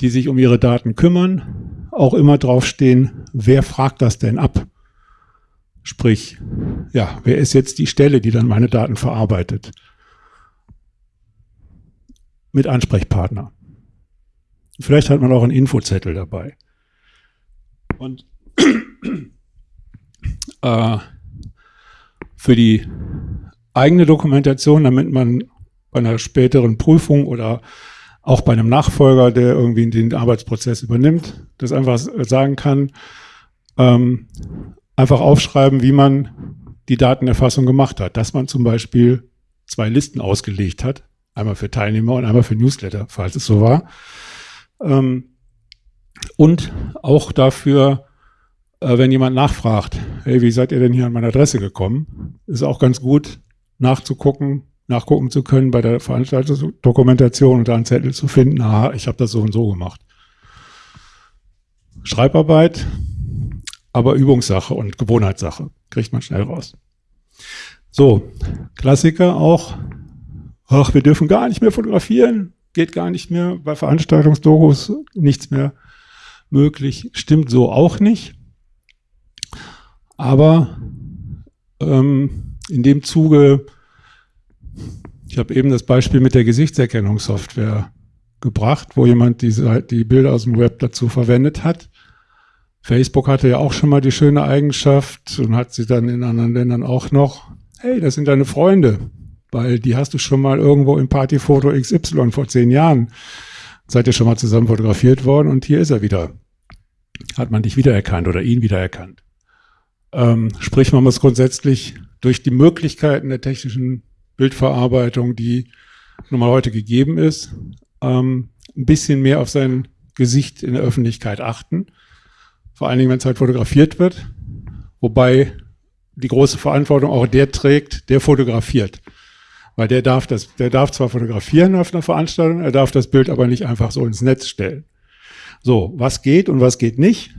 die sich um ihre Daten kümmern, auch immer draufstehen, wer fragt das denn ab? Sprich, ja, wer ist jetzt die Stelle, die dann meine Daten verarbeitet? Mit Ansprechpartner. Vielleicht hat man auch einen Infozettel dabei. Und äh, für die eigene Dokumentation, damit man bei einer späteren Prüfung oder auch bei einem Nachfolger, der irgendwie den Arbeitsprozess übernimmt, das einfach sagen kann, ähm, einfach aufschreiben, wie man die Datenerfassung gemacht hat. Dass man zum Beispiel zwei Listen ausgelegt hat, einmal für Teilnehmer und einmal für Newsletter, falls es so war. Ähm, und auch dafür, äh, wenn jemand nachfragt, hey, wie seid ihr denn hier an meine Adresse gekommen, ist auch ganz gut nachzugucken, nachgucken zu können bei der Veranstaltungsdokumentation und da einen Zettel zu finden, aha, ich habe das so und so gemacht. Schreibarbeit, aber Übungssache und Gewohnheitssache. Kriegt man schnell raus. So, Klassiker auch. Ach, wir dürfen gar nicht mehr fotografieren. Geht gar nicht mehr. Bei Veranstaltungsdokus nichts mehr möglich. Stimmt so auch nicht. Aber ähm, in dem Zuge ich habe eben das Beispiel mit der Gesichtserkennungssoftware gebracht, wo jemand die, die Bilder aus dem Web dazu verwendet hat. Facebook hatte ja auch schon mal die schöne Eigenschaft und hat sie dann in anderen Ländern auch noch. Hey, das sind deine Freunde, weil die hast du schon mal irgendwo im Partyfoto XY vor zehn Jahren. Seid ihr schon mal zusammen fotografiert worden und hier ist er wieder. Hat man dich wiedererkannt oder ihn wiedererkannt. Ähm, sprich, man muss grundsätzlich durch die Möglichkeiten der technischen Bildverarbeitung, die nun mal heute gegeben ist, ähm, ein bisschen mehr auf sein Gesicht in der Öffentlichkeit achten. Vor allen Dingen, wenn es halt fotografiert wird. Wobei die große Verantwortung auch der trägt, der fotografiert. Weil der darf das, der darf zwar fotografieren auf einer Veranstaltung, er darf das Bild aber nicht einfach so ins Netz stellen. So, was geht und was geht nicht?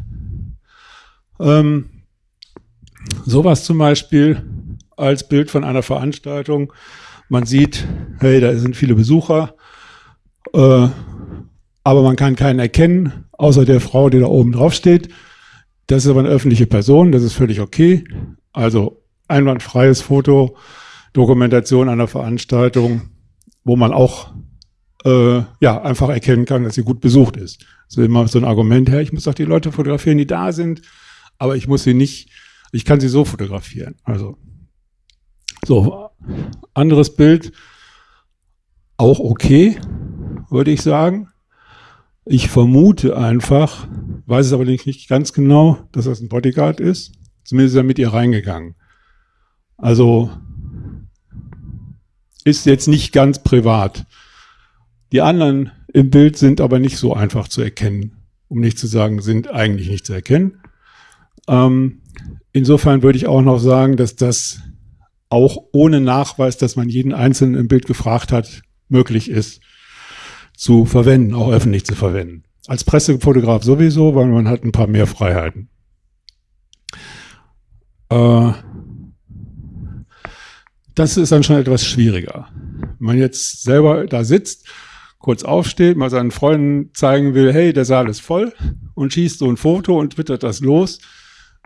Ähm, sowas zum Beispiel als Bild von einer Veranstaltung. Man sieht, hey, da sind viele Besucher. Äh, aber man kann keinen erkennen, außer der Frau, die da oben drauf steht. Das ist aber eine öffentliche Person, das ist völlig okay. Also einwandfreies Foto, Dokumentation einer Veranstaltung, wo man auch äh, ja, einfach erkennen kann, dass sie gut besucht ist. Das ist immer so ein Argument, her, ich muss doch die Leute fotografieren, die da sind, aber ich muss sie nicht, ich kann sie so fotografieren. Also so, anderes Bild, auch okay, würde ich sagen. Ich vermute einfach, weiß es aber nicht ganz genau, dass das ein Bodyguard ist. Zumindest ist er mit ihr reingegangen. Also ist jetzt nicht ganz privat. Die anderen im Bild sind aber nicht so einfach zu erkennen, um nicht zu sagen, sind eigentlich nicht zu erkennen. Ähm, insofern würde ich auch noch sagen, dass das auch ohne Nachweis, dass man jeden Einzelnen im Bild gefragt hat, möglich ist zu verwenden, auch öffentlich zu verwenden. Als Pressefotograf sowieso, weil man hat ein paar mehr Freiheiten. Äh, das ist dann schon etwas schwieriger. Wenn man jetzt selber da sitzt, kurz aufsteht, mal seinen Freunden zeigen will, hey, der Saal ist voll und schießt so ein Foto und twittert das los,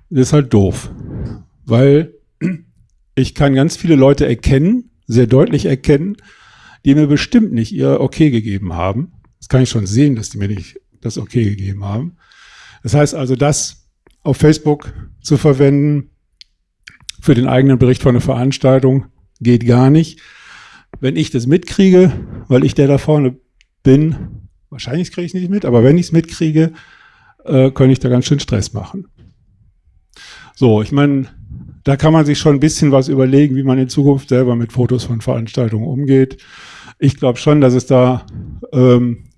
ist halt doof. Weil ich kann ganz viele Leute erkennen, sehr deutlich erkennen, die mir bestimmt nicht ihr Okay gegeben haben. Das kann ich schon sehen, dass die mir nicht das Okay gegeben haben. Das heißt also, das auf Facebook zu verwenden für den eigenen Bericht von einer Veranstaltung geht gar nicht. Wenn ich das mitkriege, weil ich der da vorne bin, wahrscheinlich kriege ich es nicht mit, aber wenn ich es mitkriege, äh, könnte ich da ganz schön Stress machen. So, ich meine, da kann man sich schon ein bisschen was überlegen, wie man in Zukunft selber mit Fotos von Veranstaltungen umgeht. Ich glaube schon, dass es da ähm,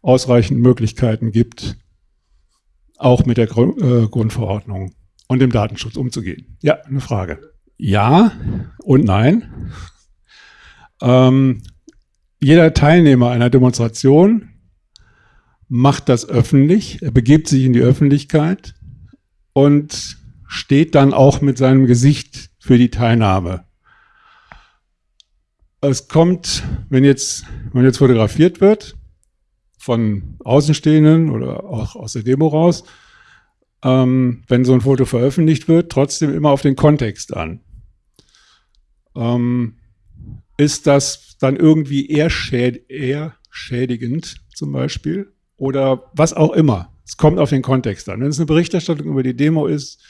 ausreichend Möglichkeiten gibt, auch mit der Gru äh, Grundverordnung und dem Datenschutz umzugehen. Ja, eine Frage. Ja und nein. Ähm, jeder Teilnehmer einer Demonstration macht das öffentlich, er begibt sich in die Öffentlichkeit und steht dann auch mit seinem Gesicht für die Teilnahme es kommt, wenn jetzt, wenn jetzt fotografiert wird, von Außenstehenden oder auch aus der Demo raus, ähm, wenn so ein Foto veröffentlicht wird, trotzdem immer auf den Kontext an. Ähm, ist das dann irgendwie eher, schäd eher schädigend zum Beispiel oder was auch immer? Es kommt auf den Kontext an. Wenn es eine Berichterstattung über die Demo ist,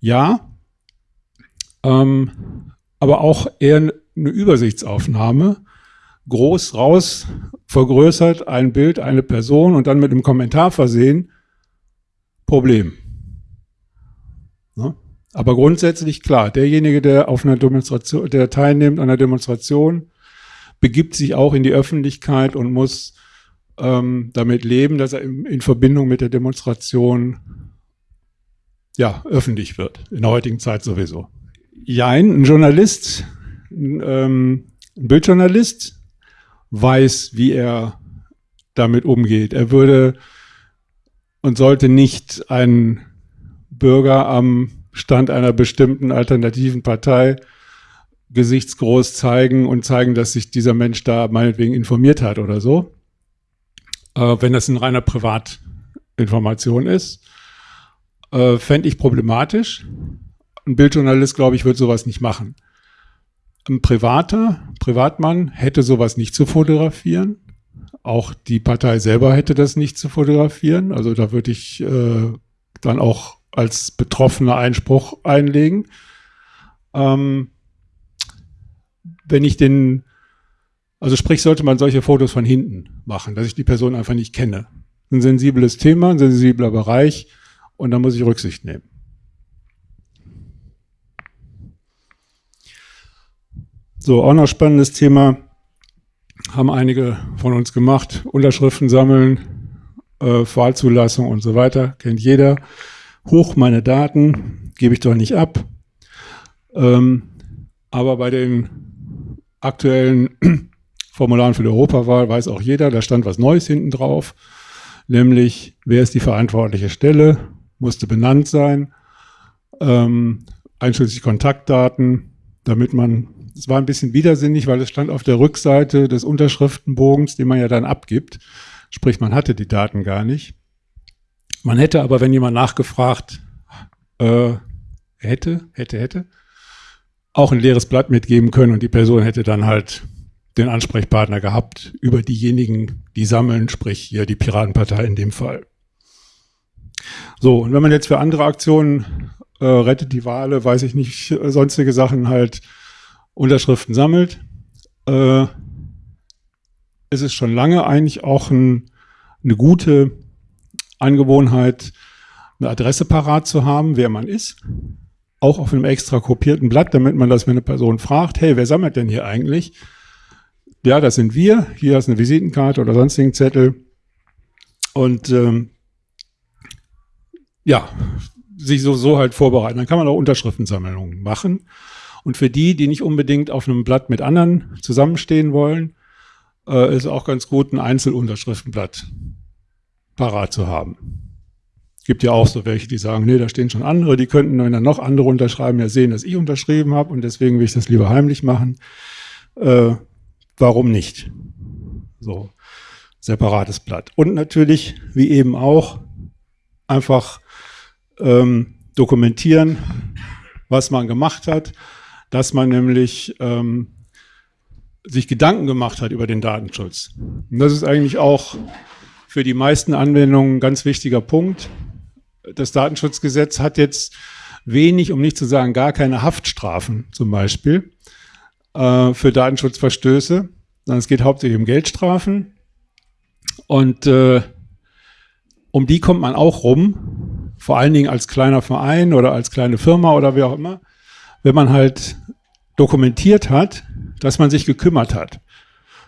ja, ähm, aber auch eher eine Übersichtsaufnahme, groß raus, vergrößert, ein Bild, eine Person und dann mit einem Kommentar versehen, Problem. Ne? Aber grundsätzlich klar, derjenige, der auf einer Demonstration, der teilnimmt an einer Demonstration, begibt sich auch in die Öffentlichkeit und muss ähm, damit leben, dass er in, in Verbindung mit der Demonstration ja, öffentlich wird. In der heutigen Zeit sowieso. Jein, ein Journalist ähm, ein Bildjournalist weiß, wie er damit umgeht. Er würde und sollte nicht einen Bürger am Stand einer bestimmten alternativen Partei gesichtsgroß zeigen und zeigen, dass sich dieser Mensch da meinetwegen informiert hat oder so. Äh, wenn das eine reiner Privatinformation ist, äh, fände ich problematisch. Ein Bildjournalist, glaube ich, wird sowas nicht machen. Ein privater Privatmann hätte sowas nicht zu fotografieren. Auch die Partei selber hätte das nicht zu fotografieren. Also da würde ich äh, dann auch als Betroffener Einspruch einlegen. Ähm, wenn ich den, also sprich, sollte man solche Fotos von hinten machen, dass ich die Person einfach nicht kenne. Ein sensibles Thema, ein sensibler Bereich und da muss ich Rücksicht nehmen. So, auch noch spannendes Thema, haben einige von uns gemacht, Unterschriften sammeln, äh, Wahlzulassung und so weiter, kennt jeder. Hoch meine Daten, gebe ich doch nicht ab. Ähm, aber bei den aktuellen Formularen für die Europawahl weiß auch jeder, da stand was Neues hinten drauf, nämlich wer ist die verantwortliche Stelle, musste benannt sein, ähm, einschließlich Kontaktdaten, damit man es war ein bisschen widersinnig, weil es stand auf der Rückseite des Unterschriftenbogens, den man ja dann abgibt, Sprich, man hatte die Daten gar nicht. Man hätte aber, wenn jemand nachgefragt äh, hätte, hätte, hätte, auch ein leeres Blatt mitgeben können und die Person hätte dann halt den Ansprechpartner gehabt über diejenigen, die sammeln, sprich hier die Piratenpartei in dem Fall. So, und wenn man jetzt für andere Aktionen äh, rettet die Wale, weiß ich nicht, äh, sonstige Sachen halt Unterschriften sammelt, äh, ist es schon lange eigentlich auch ein, eine gute Angewohnheit, eine Adresse parat zu haben, wer man ist. Auch auf einem extra kopierten Blatt, damit man das, wenn eine Person fragt, hey, wer sammelt denn hier eigentlich? Ja, das sind wir. Hier ist eine Visitenkarte oder sonstigen Zettel. Und ähm, ja, sich so, so halt vorbereiten. Dann kann man auch Unterschriftensammlungen machen. Und für die, die nicht unbedingt auf einem Blatt mit anderen zusammenstehen wollen, äh, ist auch ganz gut, ein Einzelunterschriftenblatt parat zu haben. Gibt ja auch so welche, die sagen, nee, da stehen schon andere, die könnten, dann noch andere unterschreiben, ja sehen, dass ich unterschrieben habe und deswegen will ich das lieber heimlich machen. Äh, warum nicht? So, separates Blatt. Und natürlich, wie eben auch, einfach ähm, dokumentieren, was man gemacht hat, dass man nämlich ähm, sich Gedanken gemacht hat über den Datenschutz. Und das ist eigentlich auch für die meisten Anwendungen ein ganz wichtiger Punkt. Das Datenschutzgesetz hat jetzt wenig, um nicht zu sagen gar keine Haftstrafen zum Beispiel äh, für Datenschutzverstöße, sondern es geht hauptsächlich um Geldstrafen. Und äh, um die kommt man auch rum, vor allen Dingen als kleiner Verein oder als kleine Firma oder wie auch immer, wenn man halt dokumentiert hat, dass man sich gekümmert hat.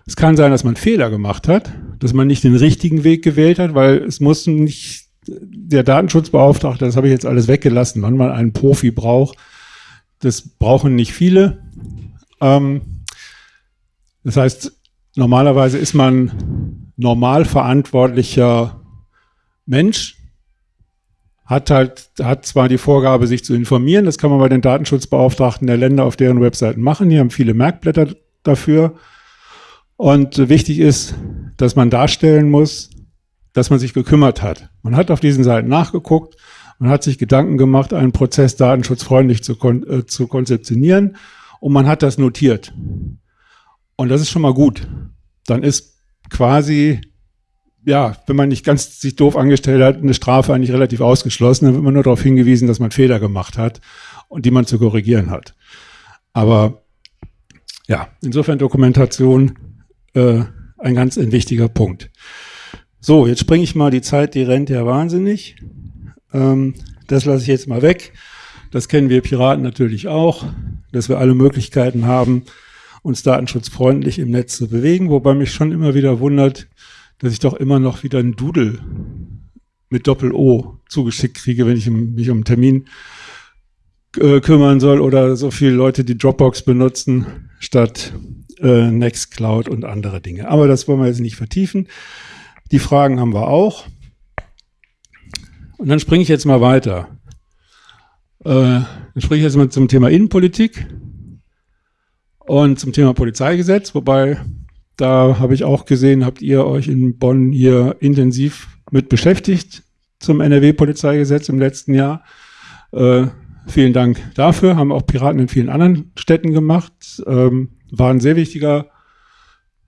Es kann sein, dass man Fehler gemacht hat, dass man nicht den richtigen Weg gewählt hat, weil es muss nicht der Datenschutzbeauftragte, das habe ich jetzt alles weggelassen, wann man einen Profi braucht. Das brauchen nicht viele. Ähm, das heißt, normalerweise ist man normal verantwortlicher Mensch, hat halt, hat zwar die Vorgabe, sich zu informieren, das kann man bei den Datenschutzbeauftragten der Länder auf deren Webseiten machen, die haben viele Merkblätter dafür. Und wichtig ist, dass man darstellen muss, dass man sich gekümmert hat. Man hat auf diesen Seiten nachgeguckt, man hat sich Gedanken gemacht, einen Prozess datenschutzfreundlich zu, kon äh, zu konzeptionieren und man hat das notiert. Und das ist schon mal gut. Dann ist quasi ja, wenn man nicht ganz sich doof angestellt hat, eine Strafe eigentlich relativ ausgeschlossen. Dann wird man nur darauf hingewiesen, dass man Fehler gemacht hat und die man zu korrigieren hat. Aber ja, insofern Dokumentation äh, ein ganz ein wichtiger Punkt. So, jetzt springe ich mal, die Zeit, die rennt ja wahnsinnig. Ähm, das lasse ich jetzt mal weg. Das kennen wir Piraten natürlich auch, dass wir alle Möglichkeiten haben, uns datenschutzfreundlich im Netz zu bewegen, wobei mich schon immer wieder wundert, dass ich doch immer noch wieder ein Doodle mit Doppel-O zugeschickt kriege, wenn ich mich um einen Termin äh, kümmern soll oder so viele Leute, die Dropbox benutzen, statt äh, Nextcloud und andere Dinge. Aber das wollen wir jetzt nicht vertiefen. Die Fragen haben wir auch. Und dann springe ich jetzt mal weiter. Äh, dann springe ich jetzt mal zum Thema Innenpolitik und zum Thema Polizeigesetz, wobei da habe ich auch gesehen, habt ihr euch in Bonn hier intensiv mit beschäftigt zum NRW-Polizeigesetz im letzten Jahr. Äh, vielen Dank dafür. Haben auch Piraten in vielen anderen Städten gemacht. Ähm, war ein sehr wichtiger,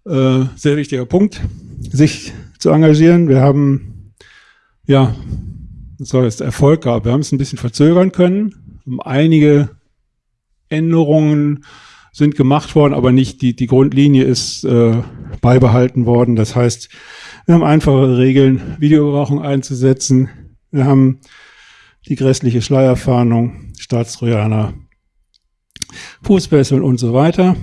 äh, sehr wichtiger Punkt, sich zu engagieren. Wir haben, ja, soll es Erfolg gehabt. Wir haben es ein bisschen verzögern können, um einige Änderungen sind gemacht worden, aber nicht die, die Grundlinie ist äh, beibehalten worden. Das heißt, wir haben einfache Regeln, Videoüberwachung einzusetzen. Wir haben die grässliche Schleierfahndung, Staatstrojaner, Fußfesseln und so weiter.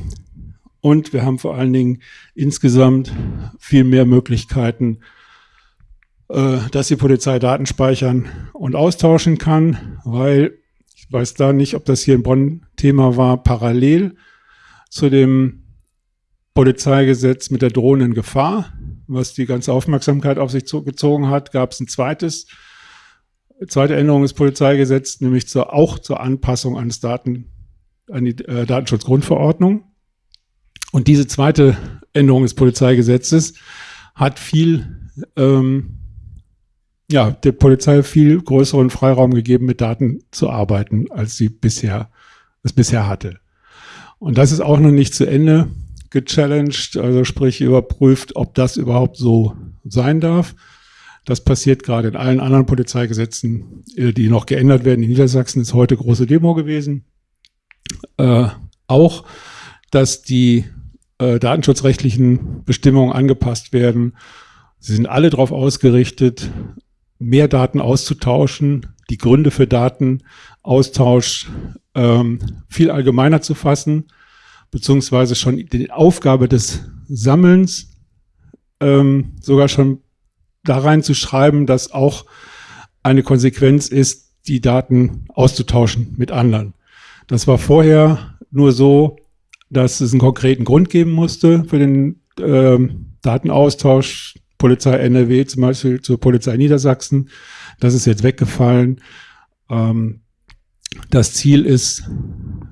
Und wir haben vor allen Dingen insgesamt viel mehr Möglichkeiten, äh, dass die Polizei Daten speichern und austauschen kann, weil ich weiß da nicht, ob das hier in Bonn Thema war, parallel zu dem Polizeigesetz mit der drohenden Gefahr, was die ganze Aufmerksamkeit auf sich gezogen hat, gab es ein zweites, zweite Änderung des Polizeigesetzes, nämlich zur, auch zur Anpassung eines Daten, an die äh, Datenschutzgrundverordnung. Und diese zweite Änderung des Polizeigesetzes hat viel ähm, ja, der Polizei viel größeren Freiraum gegeben, mit Daten zu arbeiten, als sie bisher, es bisher hatte. Und das ist auch noch nicht zu Ende gechallenged, also sprich überprüft, ob das überhaupt so sein darf. Das passiert gerade in allen anderen Polizeigesetzen, äh, die noch geändert werden. In Niedersachsen ist heute große Demo gewesen. Äh, auch, dass die äh, datenschutzrechtlichen Bestimmungen angepasst werden. Sie sind alle darauf ausgerichtet, mehr Daten auszutauschen, die Gründe für Datenaustausch ähm, viel allgemeiner zu fassen, beziehungsweise schon die Aufgabe des Sammelns ähm, sogar schon da reinzuschreiben, dass auch eine Konsequenz ist, die Daten auszutauschen mit anderen. Das war vorher nur so, dass es einen konkreten Grund geben musste für den ähm, Datenaustausch Polizei NRW zum Beispiel zur Polizei Niedersachsen. Das ist jetzt weggefallen. Ähm, das Ziel ist,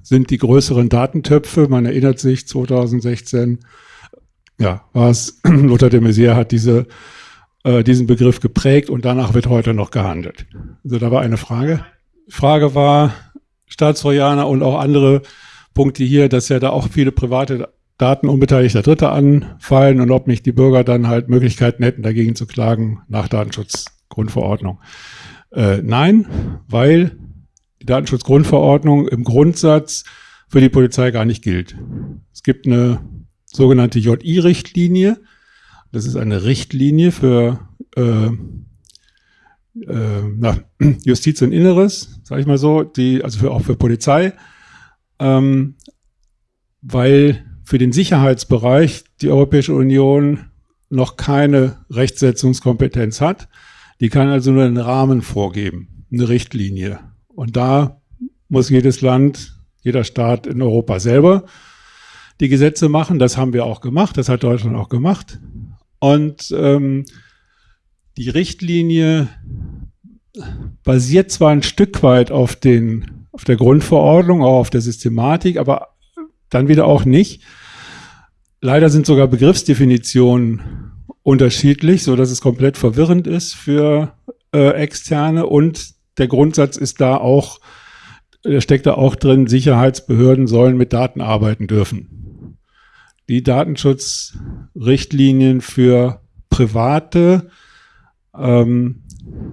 sind die größeren Datentöpfe. Man erinnert sich, 2016, ja, war es, Lothar de Maizière hat diese, äh, diesen Begriff geprägt und danach wird heute noch gehandelt. Also da war eine Frage. Frage war, Staatstrojaner und auch andere Punkte hier, dass ja da auch viele private Daten unbeteiligter Dritter anfallen und ob nicht die Bürger dann halt Möglichkeiten hätten, dagegen zu klagen nach Datenschutzgrundverordnung. Äh, nein, weil die Datenschutzgrundverordnung im Grundsatz für die Polizei gar nicht gilt. Es gibt eine sogenannte JI-Richtlinie. Das ist eine Richtlinie für äh, äh, na, Justiz und Inneres, sage ich mal so, die also für, auch für Polizei, ähm, weil für den Sicherheitsbereich die Europäische Union noch keine Rechtsetzungskompetenz hat. Die kann also nur einen Rahmen vorgeben, eine Richtlinie. Und da muss jedes Land, jeder Staat in Europa selber die Gesetze machen. Das haben wir auch gemacht, das hat Deutschland auch gemacht. Und ähm, die Richtlinie basiert zwar ein Stück weit auf, den, auf der Grundverordnung, auch auf der Systematik, aber dann wieder auch nicht. Leider sind sogar Begriffsdefinitionen unterschiedlich, so dass es komplett verwirrend ist für äh, Externe und der Grundsatz ist da auch, der steckt da auch drin, Sicherheitsbehörden sollen mit Daten arbeiten dürfen. Die Datenschutzrichtlinien für Private, ähm,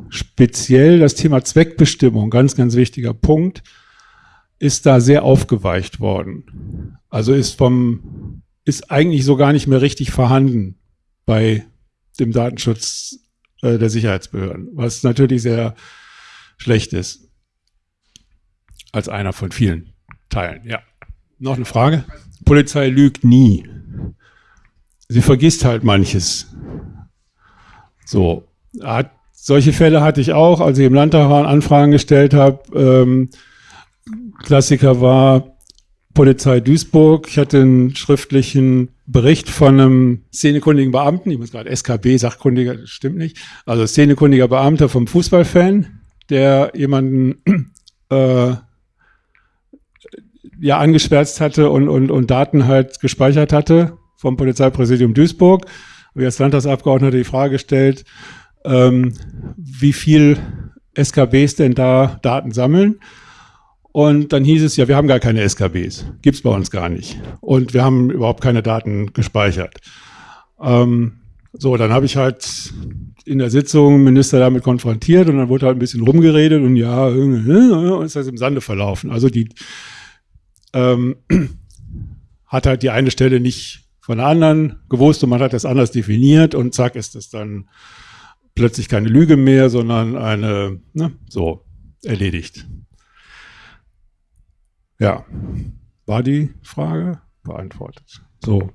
speziell das Thema Zweckbestimmung, ganz, ganz wichtiger Punkt, ist da sehr aufgeweicht worden. Also ist vom, ist eigentlich so gar nicht mehr richtig vorhanden bei dem Datenschutz äh, der Sicherheitsbehörden, was natürlich sehr schlecht ist. Als einer von vielen Teilen, ja. Noch eine Frage? Polizei lügt nie. Sie vergisst halt manches. So, hat, solche Fälle hatte ich auch, als ich im Landtag war und Anfragen gestellt habe. Ähm, Klassiker war Polizei Duisburg. Ich hatte einen schriftlichen Bericht von einem szenekundigen Beamten, ich muss gerade SKB, Sachkundiger, das stimmt nicht, also szenekundiger Beamter vom Fußballfan, der jemanden äh, ja angeschwärzt hatte und, und, und Daten halt gespeichert hatte vom Polizeipräsidium Duisburg. Wie als Landtagsabgeordneter die Frage gestellt, ähm, wie viel SKBs denn da Daten sammeln. Und dann hieß es, ja, wir haben gar keine SKBs. Gibt's bei uns gar nicht. Und wir haben überhaupt keine Daten gespeichert. Ähm, so, dann habe ich halt in der Sitzung Minister damit konfrontiert und dann wurde halt ein bisschen rumgeredet und ja, und ist das im Sande verlaufen. Also die ähm, hat halt die eine Stelle nicht von der anderen gewusst und man hat das anders definiert und zack ist das dann plötzlich keine Lüge mehr, sondern eine, ne, so, erledigt. Ja, war die Frage beantwortet. So,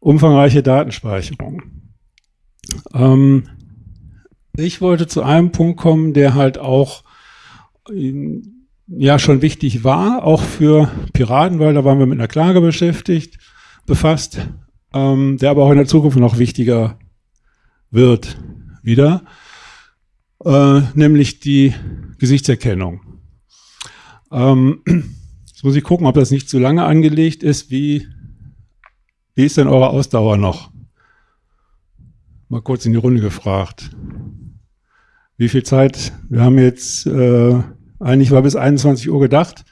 umfangreiche Datenspeicherung. Ähm, ich wollte zu einem Punkt kommen, der halt auch ja schon wichtig war, auch für Piraten, weil da waren wir mit einer Klage beschäftigt, befasst, ähm, der aber auch in der Zukunft noch wichtiger wird wieder, äh, nämlich die Gesichtserkennung. Ähm, jetzt muss ich gucken, ob das nicht zu lange angelegt ist. Wie, wie ist denn eure Ausdauer noch? mal kurz in die Runde gefragt. Wie viel Zeit? Wir haben jetzt, äh, eigentlich war bis 21 Uhr gedacht.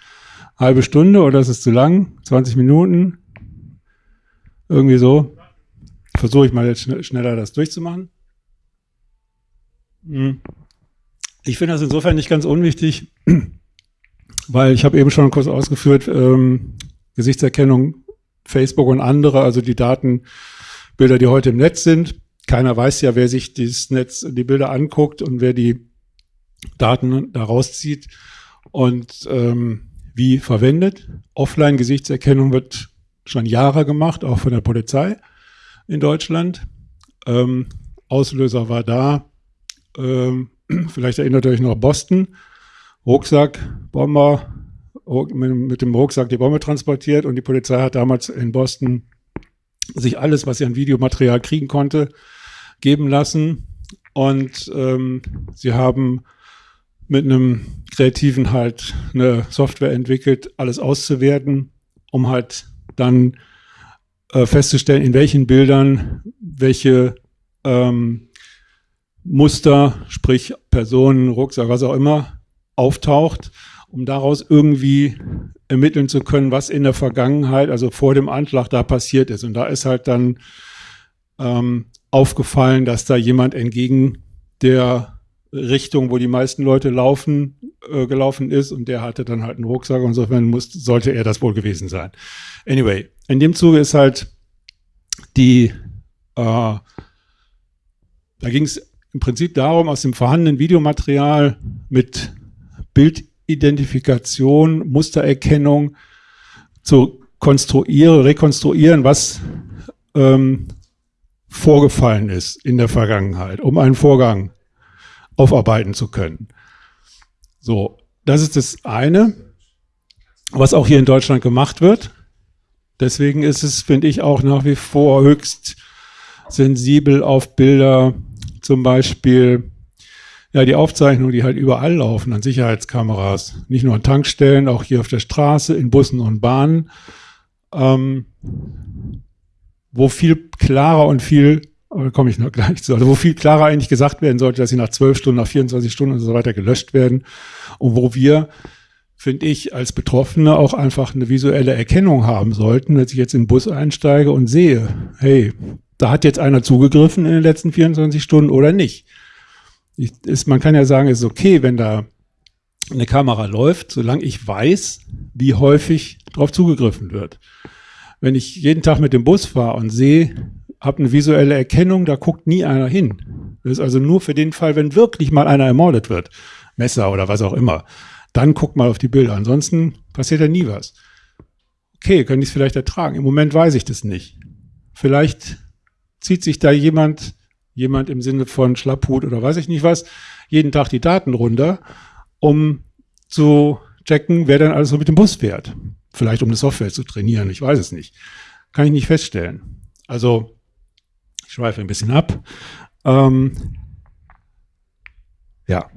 Halbe Stunde oder ist es zu lang? 20 Minuten? Irgendwie so. Versuche ich mal jetzt schneller das durchzumachen. Hm. Ich finde das insofern nicht ganz unwichtig, weil ich habe eben schon kurz ausgeführt, ähm, Gesichtserkennung, Facebook und andere, also die Datenbilder, die heute im Netz sind. Keiner weiß ja, wer sich dieses Netz, die Bilder anguckt und wer die Daten daraus zieht und ähm, wie verwendet. Offline-Gesichtserkennung wird schon Jahre gemacht, auch von der Polizei in Deutschland. Ähm, Auslöser war da, ähm, vielleicht erinnert ihr euch noch Boston, Rucksack, Bomber, mit dem Rucksack die Bombe transportiert und die Polizei hat damals in Boston sich alles, was sie an Videomaterial kriegen konnte, geben lassen. Und ähm, sie haben mit einem Kreativen halt eine Software entwickelt, alles auszuwerten, um halt dann äh, festzustellen, in welchen Bildern welche ähm, Muster, sprich Personen, Rucksack, was auch immer, auftaucht, um daraus irgendwie ermitteln zu können, was in der Vergangenheit, also vor dem Anschlag, da passiert ist. Und da ist halt dann ähm, aufgefallen, dass da jemand entgegen der Richtung, wo die meisten Leute laufen, äh, gelaufen ist und der hatte dann halt einen Rucksack und insofern muss, sollte er das wohl gewesen sein. Anyway, in dem Zuge ist halt die, äh, da ging es im Prinzip darum, aus dem vorhandenen Videomaterial mit Bildidentifikation, Mustererkennung zu konstruieren, rekonstruieren, was ähm, vorgefallen ist in der Vergangenheit, um einen Vorgang aufarbeiten zu können. So, das ist das eine, was auch hier in Deutschland gemacht wird. Deswegen ist es, finde ich, auch nach wie vor höchst sensibel auf Bilder, zum Beispiel ja, die Aufzeichnungen, die halt überall laufen an Sicherheitskameras, nicht nur an Tankstellen, auch hier auf der Straße, in Bussen und Bahnen, ähm, wo viel klarer und viel, da komme ich noch gleich zu, also wo viel klarer eigentlich gesagt werden sollte, dass sie nach zwölf Stunden, nach 24 Stunden und so weiter gelöscht werden und wo wir finde ich, als Betroffene auch einfach eine visuelle Erkennung haben sollten, wenn ich jetzt in den Bus einsteige und sehe, hey, da hat jetzt einer zugegriffen in den letzten 24 Stunden oder nicht. Ich, ist, man kann ja sagen, es ist okay, wenn da eine Kamera läuft, solange ich weiß, wie häufig darauf zugegriffen wird. Wenn ich jeden Tag mit dem Bus fahre und sehe, habe eine visuelle Erkennung, da guckt nie einer hin. Das ist also nur für den Fall, wenn wirklich mal einer ermordet wird, Messer oder was auch immer, dann guckt mal auf die Bilder. Ansonsten passiert ja nie was. Okay, kann ich es vielleicht ertragen. Im Moment weiß ich das nicht. Vielleicht zieht sich da jemand, jemand im Sinne von Schlapphut oder weiß ich nicht was, jeden Tag die Daten runter, um zu checken, wer dann alles so mit dem Bus fährt. Vielleicht um eine Software zu trainieren, ich weiß es nicht. Kann ich nicht feststellen. Also, ich schweife ein bisschen ab. Ähm, ja.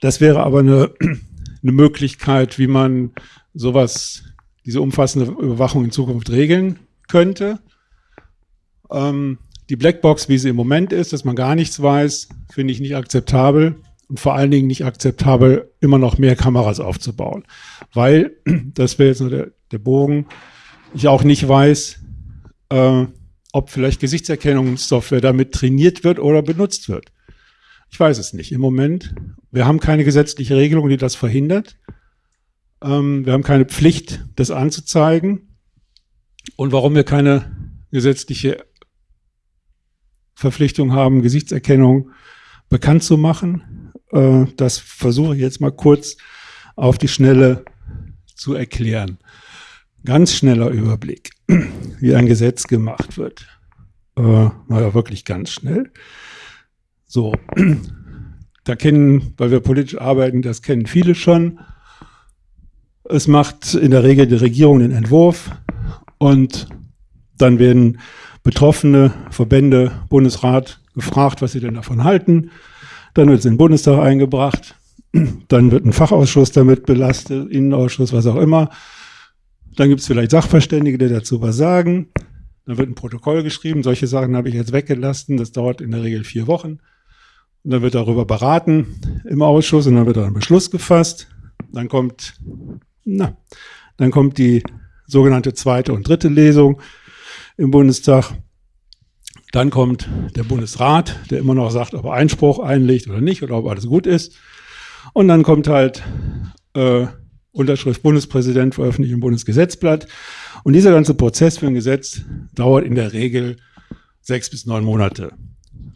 Das wäre aber eine, eine Möglichkeit, wie man sowas, diese umfassende Überwachung in Zukunft regeln könnte. Ähm, die Blackbox, wie sie im Moment ist, dass man gar nichts weiß, finde ich nicht akzeptabel und vor allen Dingen nicht akzeptabel, immer noch mehr Kameras aufzubauen. Weil, das wäre jetzt nur der, der Bogen, ich auch nicht weiß, äh, ob vielleicht Gesichtserkennungssoftware damit trainiert wird oder benutzt wird. Ich weiß es nicht. Im Moment, wir haben keine gesetzliche Regelung, die das verhindert. Ähm, wir haben keine Pflicht, das anzuzeigen. Und warum wir keine gesetzliche Verpflichtung haben, Gesichtserkennung bekannt zu machen. Äh, das versuche ich jetzt mal kurz auf die Schnelle zu erklären. Ganz schneller Überblick, wie ein Gesetz gemacht wird. Äh, naja, wirklich ganz schnell. So, da kennen, weil wir politisch arbeiten, das kennen viele schon. Es macht in der Regel die Regierung den Entwurf und dann werden Betroffene, Verbände, Bundesrat gefragt, was sie denn davon halten. Dann wird es in den Bundestag eingebracht. Dann wird ein Fachausschuss damit belastet, Innenausschuss, was auch immer. Dann gibt es vielleicht Sachverständige, die dazu was sagen. dann wird ein Protokoll geschrieben. Solche Sachen habe ich jetzt weggelassen. Das dauert in der Regel vier Wochen. Und dann wird darüber beraten im Ausschuss und dann wird ein Beschluss gefasst. Dann kommt, na, dann kommt die sogenannte zweite und dritte Lesung im Bundestag. Dann kommt der Bundesrat, der immer noch sagt, ob er Einspruch einlegt oder nicht oder ob alles gut ist. Und dann kommt halt äh, Unterschrift Bundespräsident veröffentlicht im Bundesgesetzblatt. Und dieser ganze Prozess für ein Gesetz dauert in der Regel sechs bis neun Monate.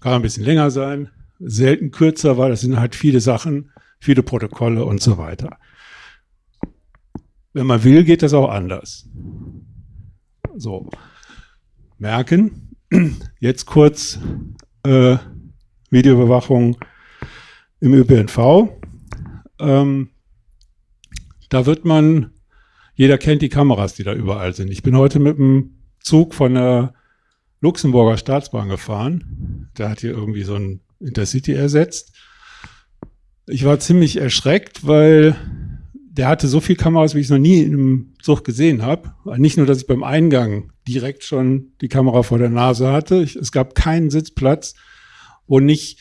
Kann ein bisschen länger sein, selten kürzer, weil das sind halt viele Sachen, viele Protokolle und so weiter. Wenn man will, geht das auch anders. So, merken, jetzt kurz äh, Videoüberwachung im ÖPNV. Ähm, da wird man, jeder kennt die Kameras, die da überall sind. Ich bin heute mit dem Zug von der Luxemburger Staatsbahn gefahren. Der hat hier irgendwie so ein Intercity ersetzt. Ich war ziemlich erschreckt, weil der hatte so viel Kameras, wie ich es noch nie im Zug gesehen habe. Nicht nur, dass ich beim Eingang direkt schon die Kamera vor der Nase hatte. Ich, es gab keinen Sitzplatz, wo nicht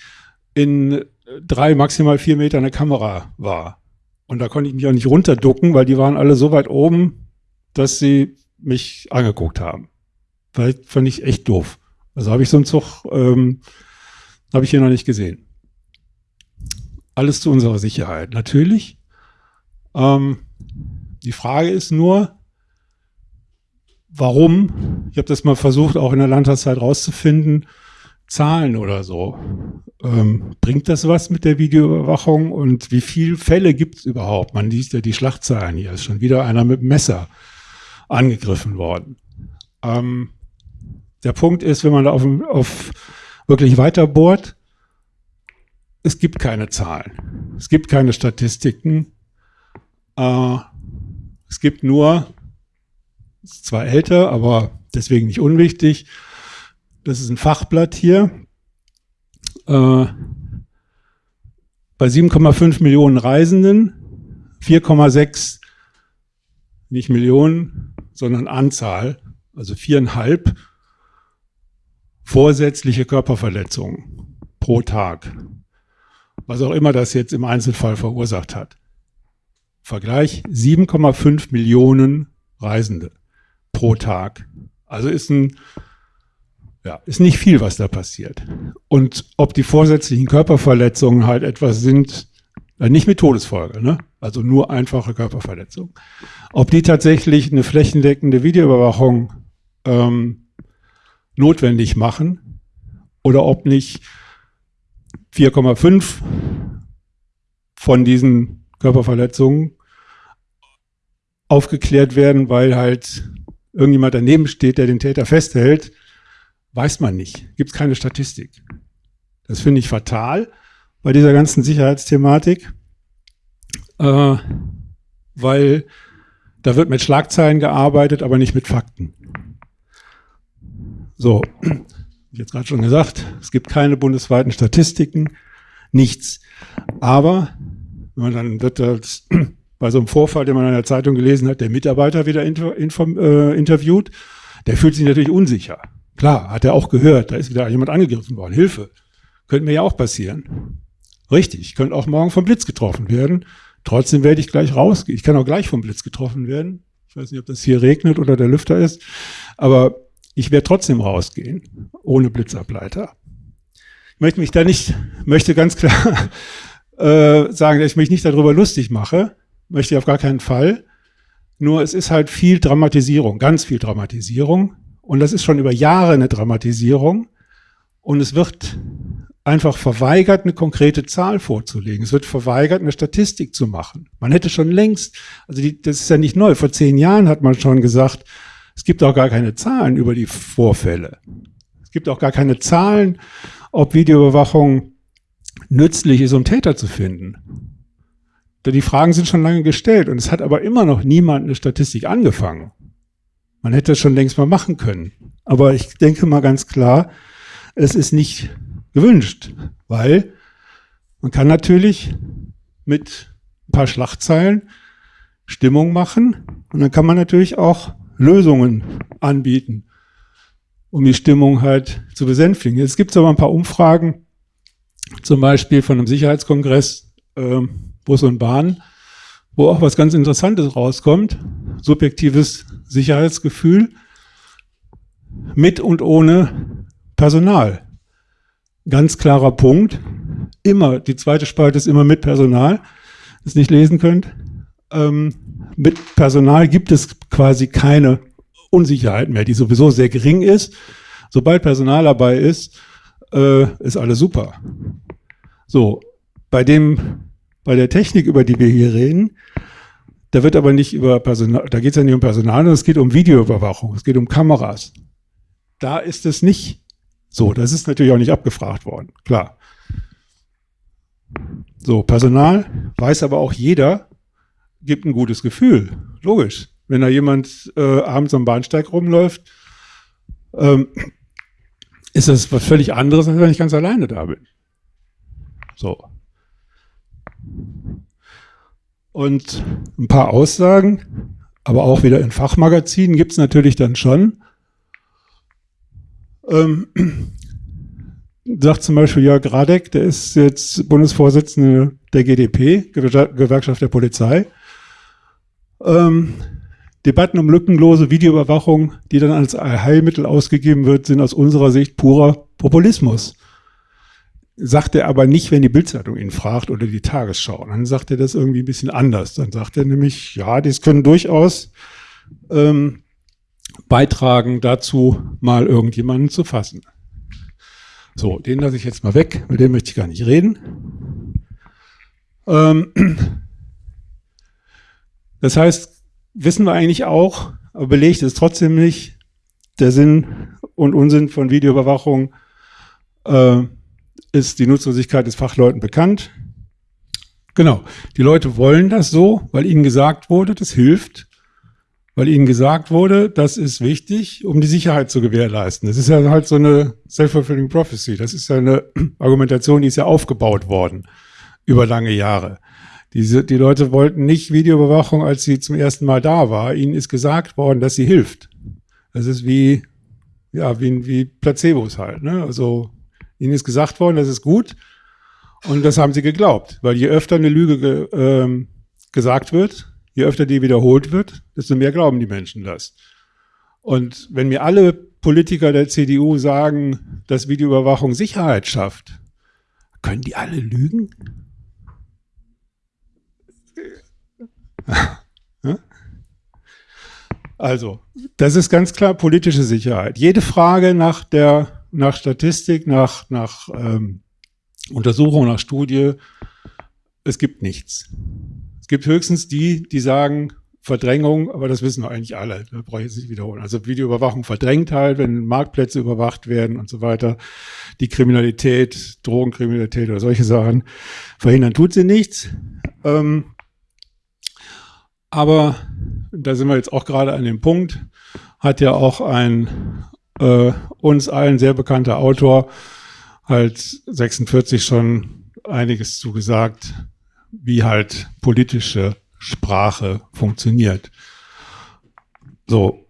in drei, maximal vier Meter eine Kamera war. Und da konnte ich mich auch nicht runterducken, weil die waren alle so weit oben, dass sie mich angeguckt haben. Weil fand ich echt doof. Also habe ich so einen Zug, ähm, habe ich hier noch nicht gesehen. Alles zu unserer Sicherheit. Natürlich. Ähm, die Frage ist nur, warum? Ich habe das mal versucht, auch in der Landtagszeit rauszufinden. Zahlen oder so. Ähm, bringt das was mit der Videoüberwachung und wie viele Fälle gibt es überhaupt? Man liest ja die Schlachtzahlen hier. Ist schon wieder einer mit Messer angegriffen worden. Ähm, der Punkt ist, wenn man da auf, auf wirklich weiter bohrt, es gibt keine Zahlen. Es gibt keine Statistiken. Äh, es gibt nur, ist zwar älter, aber deswegen nicht unwichtig, das ist ein Fachblatt hier. Äh, bei 7,5 Millionen Reisenden, 4,6 nicht Millionen, sondern Anzahl, also viereinhalb vorsätzliche Körperverletzungen pro Tag. Was auch immer das jetzt im Einzelfall verursacht hat. Vergleich 7,5 Millionen Reisende pro Tag. Also ist ein ja, ist nicht viel, was da passiert. Und ob die vorsätzlichen Körperverletzungen halt etwas sind, äh, nicht mit Todesfolge, ne? also nur einfache Körperverletzungen. Ob die tatsächlich eine flächendeckende Videoüberwachung ähm, notwendig machen oder ob nicht 4,5 von diesen Körperverletzungen aufgeklärt werden, weil halt irgendjemand daneben steht, der den Täter festhält Weiß man nicht. Gibt es keine Statistik. Das finde ich fatal bei dieser ganzen Sicherheitsthematik, äh, weil da wird mit Schlagzeilen gearbeitet, aber nicht mit Fakten. So, ich jetzt gerade schon gesagt, es gibt keine bundesweiten Statistiken, nichts. Aber man dann wird das bei so einem Vorfall, den man in der Zeitung gelesen hat, der Mitarbeiter wieder inform, äh, interviewt, der fühlt sich natürlich unsicher. Klar, hat er auch gehört, da ist wieder jemand angegriffen worden. Hilfe. Könnte mir ja auch passieren. Richtig, ich könnte auch morgen vom Blitz getroffen werden. Trotzdem werde ich gleich rausgehen. Ich kann auch gleich vom Blitz getroffen werden. Ich weiß nicht, ob das hier regnet oder der Lüfter ist. Aber ich werde trotzdem rausgehen, ohne Blitzableiter. Ich möchte mich da nicht, möchte ganz klar äh, sagen, dass ich mich nicht darüber lustig mache. Möchte ich auf gar keinen Fall. Nur es ist halt viel Dramatisierung, ganz viel Dramatisierung. Und das ist schon über Jahre eine Dramatisierung. Und es wird einfach verweigert, eine konkrete Zahl vorzulegen. Es wird verweigert, eine Statistik zu machen. Man hätte schon längst, also die, das ist ja nicht neu, vor zehn Jahren hat man schon gesagt, es gibt auch gar keine Zahlen über die Vorfälle. Es gibt auch gar keine Zahlen, ob Videoüberwachung nützlich ist, um Täter zu finden. Die Fragen sind schon lange gestellt und es hat aber immer noch niemand eine Statistik angefangen. Man hätte es schon längst mal machen können. Aber ich denke mal ganz klar, es ist nicht gewünscht, weil man kann natürlich mit ein paar Schlachtzeilen Stimmung machen und dann kann man natürlich auch Lösungen anbieten. um die Stimmung halt zu besänftigen. Jetzt gibt es aber ein paar Umfragen, zum Beispiel von einem Sicherheitskongress äh, Bus und Bahn, wo auch was ganz Interessantes rauskommt. Subjektives Sicherheitsgefühl mit und ohne Personal. Ganz klarer Punkt. Immer, die zweite Spalte ist immer mit Personal, das nicht lesen könnt. Ähm, mit Personal gibt es quasi keine Unsicherheit mehr, die sowieso sehr gering ist. Sobald Personal dabei ist, äh, ist alles super. So, bei dem, bei der Technik, über die wir hier reden, da wird aber nicht über Personal, da geht es ja nicht um Personal, sondern es geht um Videoüberwachung, es geht um Kameras. Da ist es nicht so. Das ist natürlich auch nicht abgefragt worden, klar. So, Personal weiß aber auch jeder, gibt ein gutes Gefühl. Logisch. Wenn da jemand äh, abends am Bahnsteig rumläuft, ähm, ist das was völlig anderes, als wenn ich ganz alleine da bin. So. Und ein paar Aussagen, aber auch wieder in Fachmagazinen gibt es natürlich dann schon. Ähm, sagt zum Beispiel Jörg Radek, der ist jetzt Bundesvorsitzende der GDP, Gewerkschaft der Polizei. Ähm, Debatten um lückenlose Videoüberwachung, die dann als Heilmittel ausgegeben wird, sind aus unserer Sicht purer Populismus. Sagt er aber nicht, wenn die Bildzeitung ihn fragt oder die Tagesschau. Dann sagt er das irgendwie ein bisschen anders. Dann sagt er nämlich, ja, das können durchaus ähm, beitragen dazu, mal irgendjemanden zu fassen. So, den lasse ich jetzt mal weg, mit dem möchte ich gar nicht reden. Ähm, das heißt, wissen wir eigentlich auch, aber belegt es trotzdem nicht, der Sinn und Unsinn von Videoüberwachung äh, ist die Nutzlosigkeit des Fachleuten bekannt. Genau, die Leute wollen das so, weil ihnen gesagt wurde, das hilft weil ihnen gesagt wurde, das ist wichtig, um die Sicherheit zu gewährleisten. Das ist ja halt so eine self-fulfilling prophecy. Das ist ja eine Argumentation, die ist ja aufgebaut worden über lange Jahre. Diese, die Leute wollten nicht Videoüberwachung, als sie zum ersten Mal da war. Ihnen ist gesagt worden, dass sie hilft. Das ist wie, ja, wie, wie Placebos halt. Ne? Also ihnen ist gesagt worden, das ist gut. Und das haben sie geglaubt. Weil je öfter eine Lüge ge, ähm, gesagt wird, je öfter die wiederholt wird, desto mehr glauben die Menschen das. Und wenn mir alle Politiker der CDU sagen, dass Videoüberwachung Sicherheit schafft, können die alle lügen? Also, das ist ganz klar politische Sicherheit. Jede Frage nach der nach Statistik, nach, nach ähm, Untersuchung, nach Studie, es gibt nichts gibt höchstens die, die sagen, Verdrängung, aber das wissen wir eigentlich alle, da brauche ich jetzt nicht wiederholen. Also Videoüberwachung verdrängt halt, wenn Marktplätze überwacht werden und so weiter. Die Kriminalität, Drogenkriminalität oder solche Sachen verhindern tut sie nichts. Ähm, aber da sind wir jetzt auch gerade an dem Punkt, hat ja auch ein äh, uns allen sehr bekannter Autor halt 46 schon einiges zugesagt, wie halt politische Sprache funktioniert. So,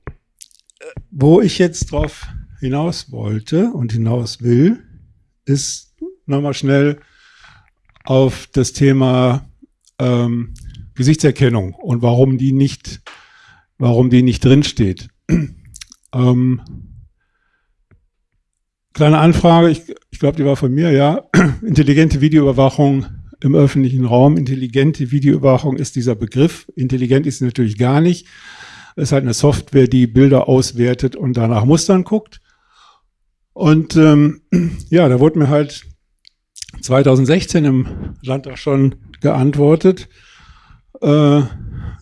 wo ich jetzt drauf hinaus wollte und hinaus will, ist nochmal schnell auf das Thema ähm, Gesichtserkennung und warum die nicht, warum die nicht drinsteht. ähm, kleine Anfrage, ich, ich glaube, die war von mir, ja. Intelligente Videoüberwachung im öffentlichen Raum. Intelligente Videoüberwachung ist dieser Begriff. Intelligent ist natürlich gar nicht. Es ist halt eine Software, die Bilder auswertet und danach Mustern guckt. Und ähm, ja, da wurde mir halt 2016 im Landtag schon geantwortet, äh,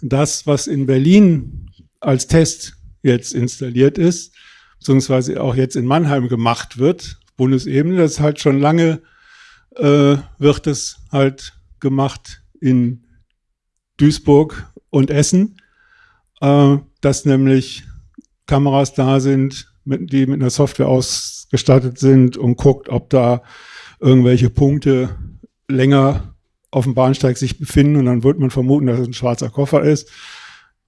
das, was in Berlin als Test jetzt installiert ist, beziehungsweise auch jetzt in Mannheim gemacht wird, Bundesebene, das ist halt schon lange äh, wird es halt gemacht in Duisburg und Essen, äh, dass nämlich Kameras da sind, mit, die mit einer Software ausgestattet sind und guckt, ob da irgendwelche Punkte länger auf dem Bahnsteig sich befinden und dann wird man vermuten, dass es ein schwarzer Koffer ist.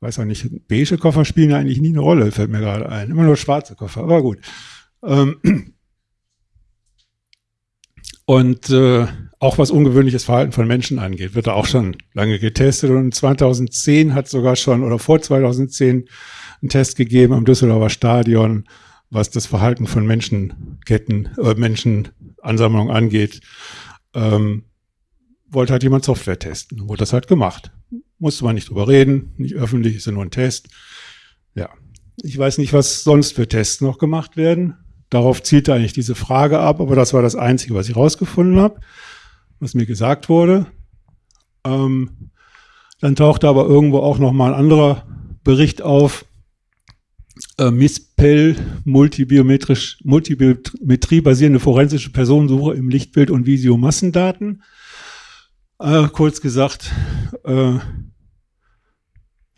Weiß auch nicht, beige Koffer spielen eigentlich nie eine Rolle, fällt mir gerade ein. Immer nur schwarze Koffer, aber gut. Ähm, und äh, auch was ungewöhnliches Verhalten von Menschen angeht, wird da auch schon lange getestet. Und 2010 hat sogar schon, oder vor 2010, einen Test gegeben am Düsseldorfer Stadion, was das Verhalten von Menschenketten, äh, Menschenansammlungen angeht. Ähm, wollte halt jemand Software testen. Wurde das halt gemacht. Musste man nicht drüber reden, nicht öffentlich, ist ja nur ein Test. Ja. Ich weiß nicht, was sonst für Tests noch gemacht werden. Darauf zielte eigentlich diese Frage ab, aber das war das Einzige, was ich rausgefunden habe, was mir gesagt wurde. Ähm, dann tauchte aber irgendwo auch noch mal ein anderer Bericht auf. Äh, MISPEL, multibiometrisch, Multibiometrie basierende forensische Personensuche im Lichtbild- und Videomassendaten. Äh, kurz gesagt, äh,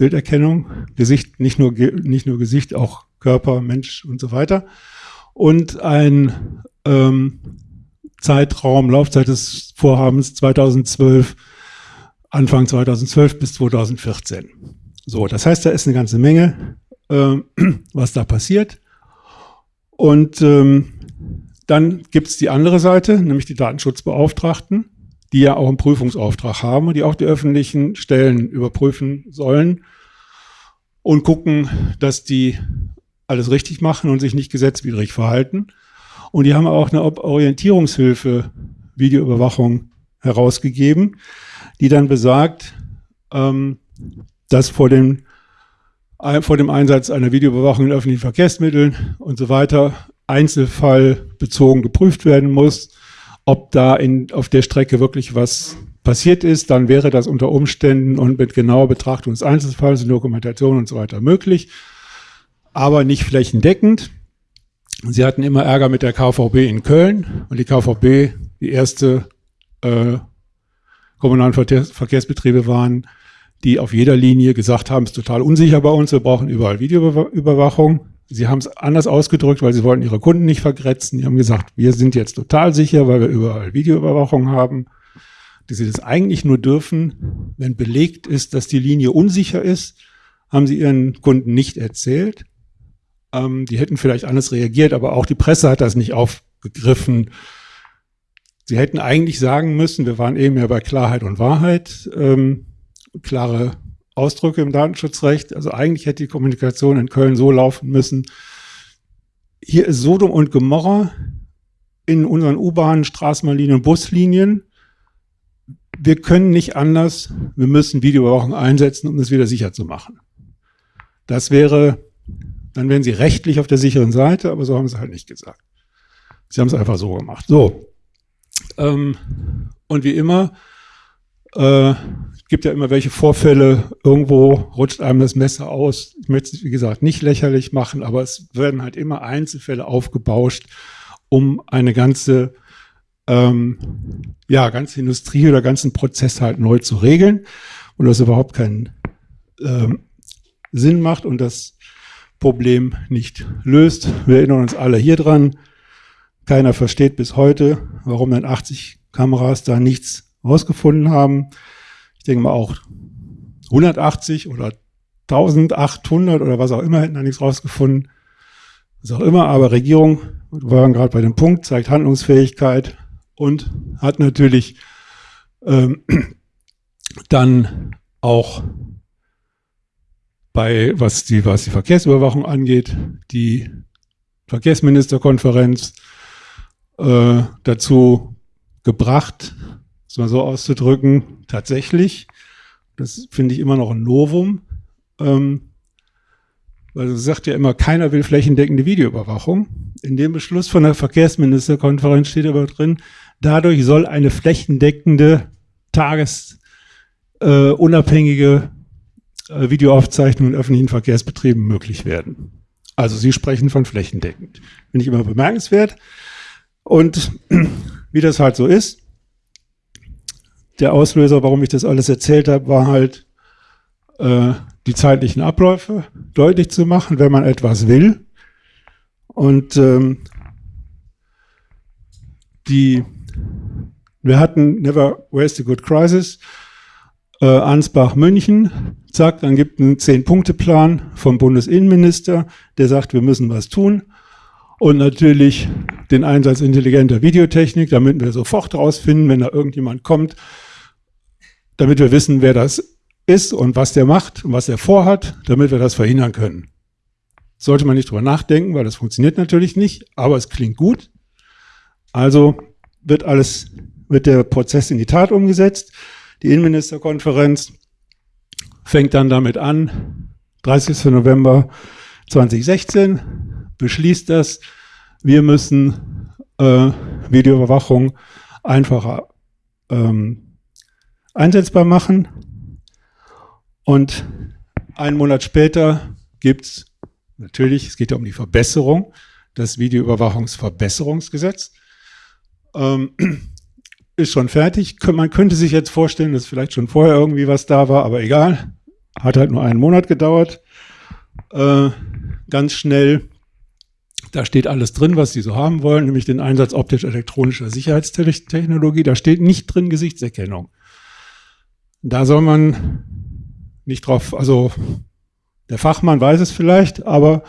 Bilderkennung, Gesicht, nicht nur, nicht nur Gesicht, auch Körper, Mensch und so weiter. Und ein ähm, Zeitraum, Laufzeit des Vorhabens 2012, Anfang 2012 bis 2014. So, das heißt, da ist eine ganze Menge, äh, was da passiert. Und ähm, dann gibt es die andere Seite, nämlich die Datenschutzbeauftragten die ja auch einen Prüfungsauftrag haben und die auch die öffentlichen Stellen überprüfen sollen und gucken, dass die alles richtig machen und sich nicht gesetzwidrig verhalten. Und die haben auch eine Orientierungshilfe Videoüberwachung herausgegeben, die dann besagt, ähm, dass vor dem, vor dem Einsatz einer Videoüberwachung in öffentlichen Verkehrsmitteln und so weiter einzelfallbezogen geprüft werden muss ob da in, auf der Strecke wirklich was passiert ist, dann wäre das unter Umständen und mit genauer Betrachtung des Einzelfalls und Dokumentation und so weiter möglich, aber nicht flächendeckend. Sie hatten immer Ärger mit der KVB in Köln und die KVB, die erste äh, kommunalen Verkehrsbetriebe waren, die auf jeder Linie gesagt haben, es ist total unsicher bei uns, wir brauchen überall Videoüberwachung. Sie haben es anders ausgedrückt, weil sie wollten ihre Kunden nicht vergrätzen. Die haben gesagt, wir sind jetzt total sicher, weil wir überall Videoüberwachung haben. Die sie das eigentlich nur dürfen, wenn belegt ist, dass die Linie unsicher ist, haben sie ihren Kunden nicht erzählt. Ähm, die hätten vielleicht anders reagiert, aber auch die Presse hat das nicht aufgegriffen. Sie hätten eigentlich sagen müssen, wir waren eben ja bei Klarheit und Wahrheit, ähm, klare Ausdrücke im Datenschutzrecht. Also eigentlich hätte die Kommunikation in Köln so laufen müssen. Hier ist Sodom und Gomorra in unseren U-Bahnen, Straßenbahnlinien Buslinien. Wir können nicht anders. Wir müssen Videoüberwachung einsetzen, um es wieder sicher zu machen. Das wäre, dann wären sie rechtlich auf der sicheren Seite, aber so haben sie halt nicht gesagt. Sie haben es einfach so gemacht. So. Ähm, und wie immer, äh, gibt ja immer welche Vorfälle, irgendwo rutscht einem das Messer aus. Ich möchte es, wie gesagt, nicht lächerlich machen, aber es werden halt immer Einzelfälle aufgebauscht, um eine ganze, ähm, ja, ganze Industrie oder ganzen Prozess halt neu zu regeln und das überhaupt keinen ähm, Sinn macht und das Problem nicht löst. Wir erinnern uns alle hier dran. Keiner versteht bis heute, warum dann 80 Kameras da nichts rausgefunden haben ich denke mal auch 180 oder 1800 oder was auch immer hätten da nichts rausgefunden. Was auch immer, aber Regierung, wir waren gerade bei dem Punkt, zeigt Handlungsfähigkeit und hat natürlich ähm, dann auch bei, was die, was die Verkehrsüberwachung angeht, die Verkehrsministerkonferenz äh, dazu gebracht, es mal so auszudrücken, tatsächlich, das finde ich immer noch ein Novum, ähm, weil es sagt ja immer, keiner will flächendeckende Videoüberwachung. In dem Beschluss von der Verkehrsministerkonferenz steht aber drin, dadurch soll eine flächendeckende, tagesunabhängige äh, äh, Videoaufzeichnung in öffentlichen Verkehrsbetrieben möglich werden. Also Sie sprechen von flächendeckend. Finde ich immer bemerkenswert. Und wie das halt so ist, der Auslöser, warum ich das alles erzählt habe, war halt äh, die zeitlichen Abläufe deutlich zu machen, wenn man etwas will. Und ähm, die, wir hatten Never Waste a Good Crisis, äh, Ansbach München, zack, dann gibt einen Zehn-Punkte-Plan vom Bundesinnenminister, der sagt, wir müssen was tun. Und natürlich den Einsatz intelligenter Videotechnik, damit wir sofort rausfinden, wenn da irgendjemand kommt, damit wir wissen, wer das ist und was der macht und was er vorhat, damit wir das verhindern können. Sollte man nicht drüber nachdenken, weil das funktioniert natürlich nicht, aber es klingt gut. Also wird alles, wird der Prozess in die Tat umgesetzt. Die Innenministerkonferenz fängt dann damit an, 30. November 2016, beschließt das, wir müssen äh, Videoüberwachung einfacher ähm, einsetzbar machen. Und einen Monat später gibt es natürlich, es geht ja um die Verbesserung, das Videoüberwachungsverbesserungsgesetz. Ähm, ist schon fertig. Man könnte sich jetzt vorstellen, dass vielleicht schon vorher irgendwie was da war, aber egal. Hat halt nur einen Monat gedauert. Äh, ganz schnell. Da steht alles drin, was Sie so haben wollen, nämlich den Einsatz optisch-elektronischer Sicherheitstechnologie. Da steht nicht drin Gesichtserkennung. Da soll man nicht drauf, also der Fachmann weiß es vielleicht, aber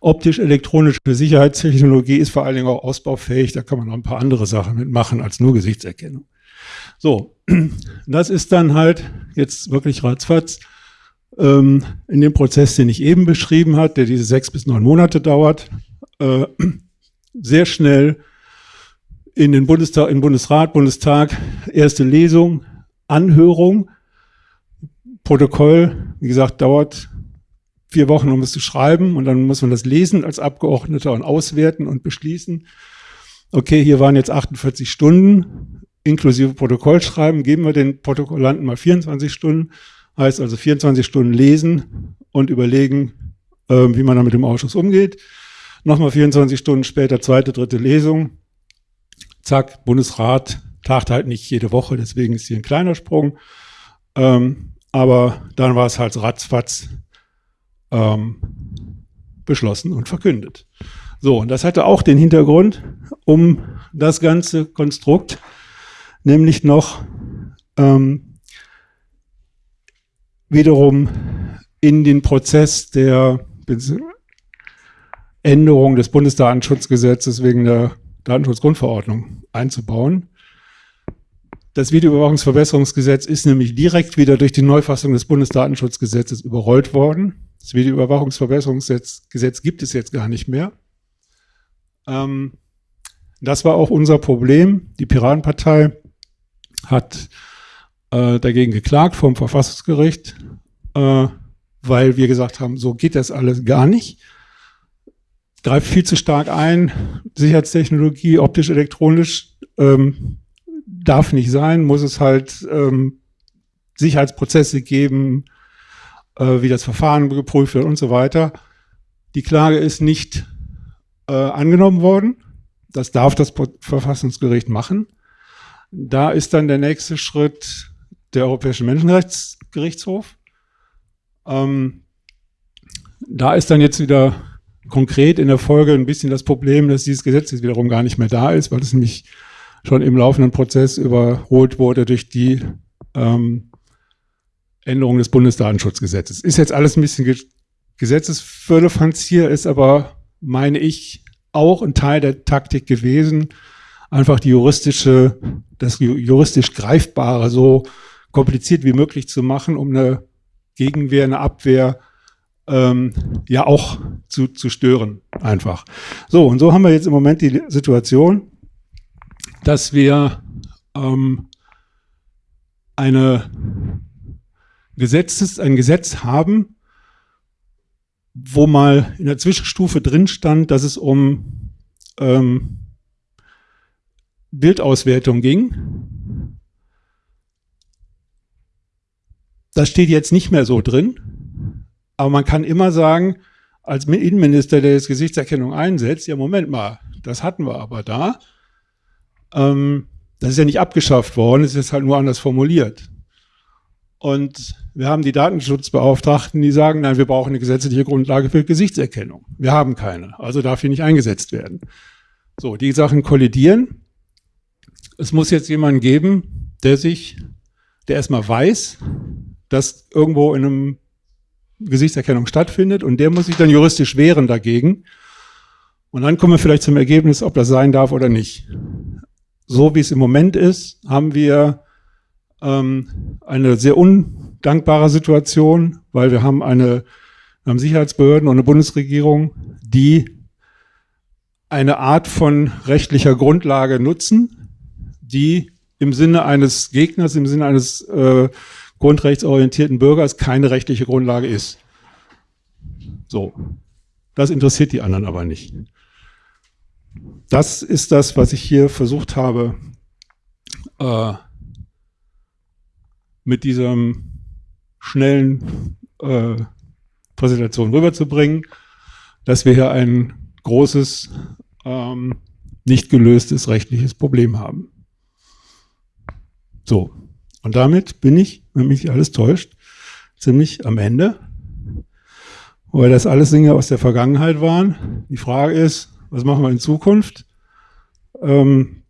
optisch-elektronische Sicherheitstechnologie ist vor allen Dingen auch ausbaufähig. Da kann man noch ein paar andere Sachen mitmachen als nur Gesichtserkennung. So, das ist dann halt jetzt wirklich ratzfatz ähm, in dem Prozess, den ich eben beschrieben habe, der diese sechs bis neun Monate dauert, äh, sehr schnell in den Bundestag, in Bundesrat, Bundestag, erste Lesung, Anhörung, Protokoll, wie gesagt, dauert vier Wochen, um es zu schreiben und dann muss man das lesen als Abgeordneter und auswerten und beschließen. Okay, hier waren jetzt 48 Stunden inklusive Protokollschreiben, geben wir den Protokollanten mal 24 Stunden, heißt also 24 Stunden lesen und überlegen, äh, wie man dann mit dem Ausschuss umgeht. Nochmal 24 Stunden später, zweite, dritte Lesung. Zack, Bundesrat tagt halt nicht jede Woche, deswegen ist hier ein kleiner Sprung. Ähm, aber dann war es halt ratzfatz ähm, beschlossen und verkündet. So, und das hatte auch den Hintergrund, um das ganze Konstrukt nämlich noch ähm, wiederum in den Prozess der Änderung des Bundesdatenschutzgesetzes wegen der Datenschutzgrundverordnung einzubauen. Das Videoüberwachungsverbesserungsgesetz ist nämlich direkt wieder durch die Neufassung des Bundesdatenschutzgesetzes überrollt worden. Das Videoüberwachungsverbesserungsgesetz gibt es jetzt gar nicht mehr. Ähm, das war auch unser Problem. Die Piratenpartei hat äh, dagegen geklagt vom Verfassungsgericht, äh, weil wir gesagt haben, so geht das alles gar nicht. Greift viel zu stark ein. Sicherheitstechnologie, optisch-elektronisch ähm, darf nicht sein, muss es halt ähm, Sicherheitsprozesse geben, wie das Verfahren geprüft wird und so weiter. Die Klage ist nicht äh, angenommen worden. Das darf das Verfassungsgericht machen. Da ist dann der nächste Schritt der Europäische Menschenrechtsgerichtshof. Ähm, da ist dann jetzt wieder konkret in der Folge ein bisschen das Problem, dass dieses Gesetz jetzt wiederum gar nicht mehr da ist, weil es nämlich schon im laufenden Prozess überholt wurde durch die ähm, Änderung des Bundesdatenschutzgesetzes. Ist jetzt alles ein bisschen Ge Gesetzesfirlefanz hier, ist aber, meine ich, auch ein Teil der Taktik gewesen, einfach die juristische, das juristisch Greifbare so kompliziert wie möglich zu machen, um eine Gegenwehr, eine Abwehr ähm, ja auch zu, zu stören, einfach. So, und so haben wir jetzt im Moment die Situation, dass wir ähm, eine Gesetzes, ein Gesetz haben, wo mal in der Zwischenstufe drin stand, dass es um ähm, Bildauswertung ging. Das steht jetzt nicht mehr so drin, aber man kann immer sagen, als Innenminister, der jetzt Gesichtserkennung einsetzt, ja Moment mal, das hatten wir aber da. Ähm, das ist ja nicht abgeschafft worden, es ist halt nur anders formuliert. Und wir haben die Datenschutzbeauftragten, die sagen, nein, wir brauchen eine gesetzliche Grundlage für Gesichtserkennung. Wir haben keine, also darf hier nicht eingesetzt werden. So, die Sachen kollidieren. Es muss jetzt jemanden geben, der sich, der erstmal weiß, dass irgendwo in einem Gesichtserkennung stattfindet und der muss sich dann juristisch wehren dagegen. Und dann kommen wir vielleicht zum Ergebnis, ob das sein darf oder nicht. So wie es im Moment ist, haben wir ähm, eine sehr undankbare Situation, weil wir haben eine wir haben Sicherheitsbehörden und eine Bundesregierung, die eine Art von rechtlicher Grundlage nutzen, die im Sinne eines Gegners, im Sinne eines äh, grundrechtsorientierten Bürgers keine rechtliche Grundlage ist. So. Das interessiert die anderen aber nicht. Das ist das, was ich hier versucht habe, äh, mit diesem schnellen äh, Präsentation rüberzubringen, dass wir hier ein großes, ähm, nicht gelöstes rechtliches Problem haben. So, und damit bin ich, wenn mich alles täuscht, ziemlich am Ende. Weil das alles Dinge aus der Vergangenheit waren. Die Frage ist, was machen wir in Zukunft? Ähm,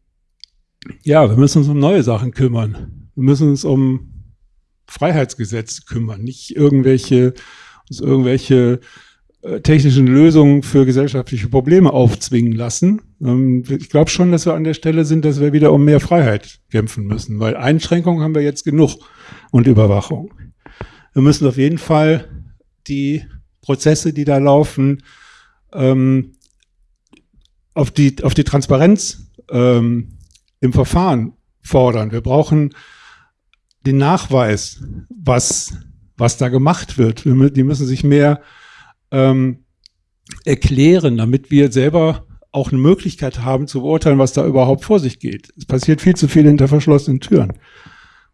ja, wir müssen uns um neue Sachen kümmern. Wir müssen uns um Freiheitsgesetze kümmern, nicht irgendwelche uns irgendwelche äh, technischen Lösungen für gesellschaftliche Probleme aufzwingen lassen. Ähm, ich glaube schon, dass wir an der Stelle sind, dass wir wieder um mehr Freiheit kämpfen müssen, weil Einschränkungen haben wir jetzt genug und Überwachung. Wir müssen auf jeden Fall die Prozesse, die da laufen, ähm, auf, die, auf die Transparenz ähm, im Verfahren fordern. Wir brauchen den Nachweis, was was da gemacht wird. Die müssen sich mehr ähm, erklären, damit wir selber auch eine Möglichkeit haben zu beurteilen, was da überhaupt vor sich geht. Es passiert viel zu viel hinter verschlossenen Türen.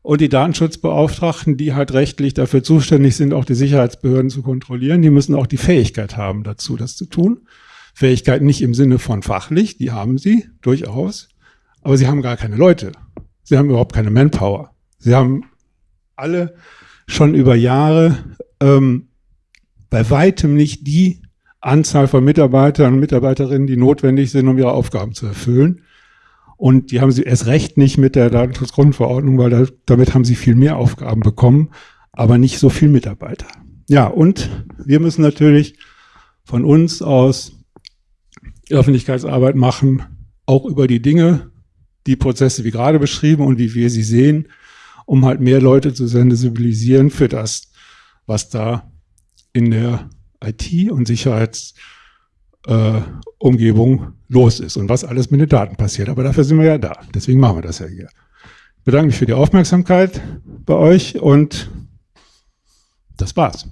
Und die Datenschutzbeauftragten, die halt rechtlich dafür zuständig sind, auch die Sicherheitsbehörden zu kontrollieren, die müssen auch die Fähigkeit haben dazu, das zu tun. Fähigkeit nicht im Sinne von fachlich, die haben sie durchaus, aber sie haben gar keine Leute. Sie haben überhaupt keine Manpower. Sie haben alle schon über Jahre ähm, bei weitem nicht die Anzahl von Mitarbeitern und Mitarbeiterinnen, die notwendig sind, um ihre Aufgaben zu erfüllen. Und die haben sie erst recht nicht mit der Datenschutzgrundverordnung, weil da, damit haben sie viel mehr Aufgaben bekommen, aber nicht so viel Mitarbeiter. Ja, und wir müssen natürlich von uns aus Öffentlichkeitsarbeit machen, auch über die Dinge, die Prozesse wie gerade beschrieben und wie wir sie sehen, um halt mehr Leute zu sensibilisieren für das, was da in der IT- und Sicherheitsumgebung äh, los ist und was alles mit den Daten passiert. Aber dafür sind wir ja da. Deswegen machen wir das ja hier. Ich bedanke mich für die Aufmerksamkeit bei euch und das war's.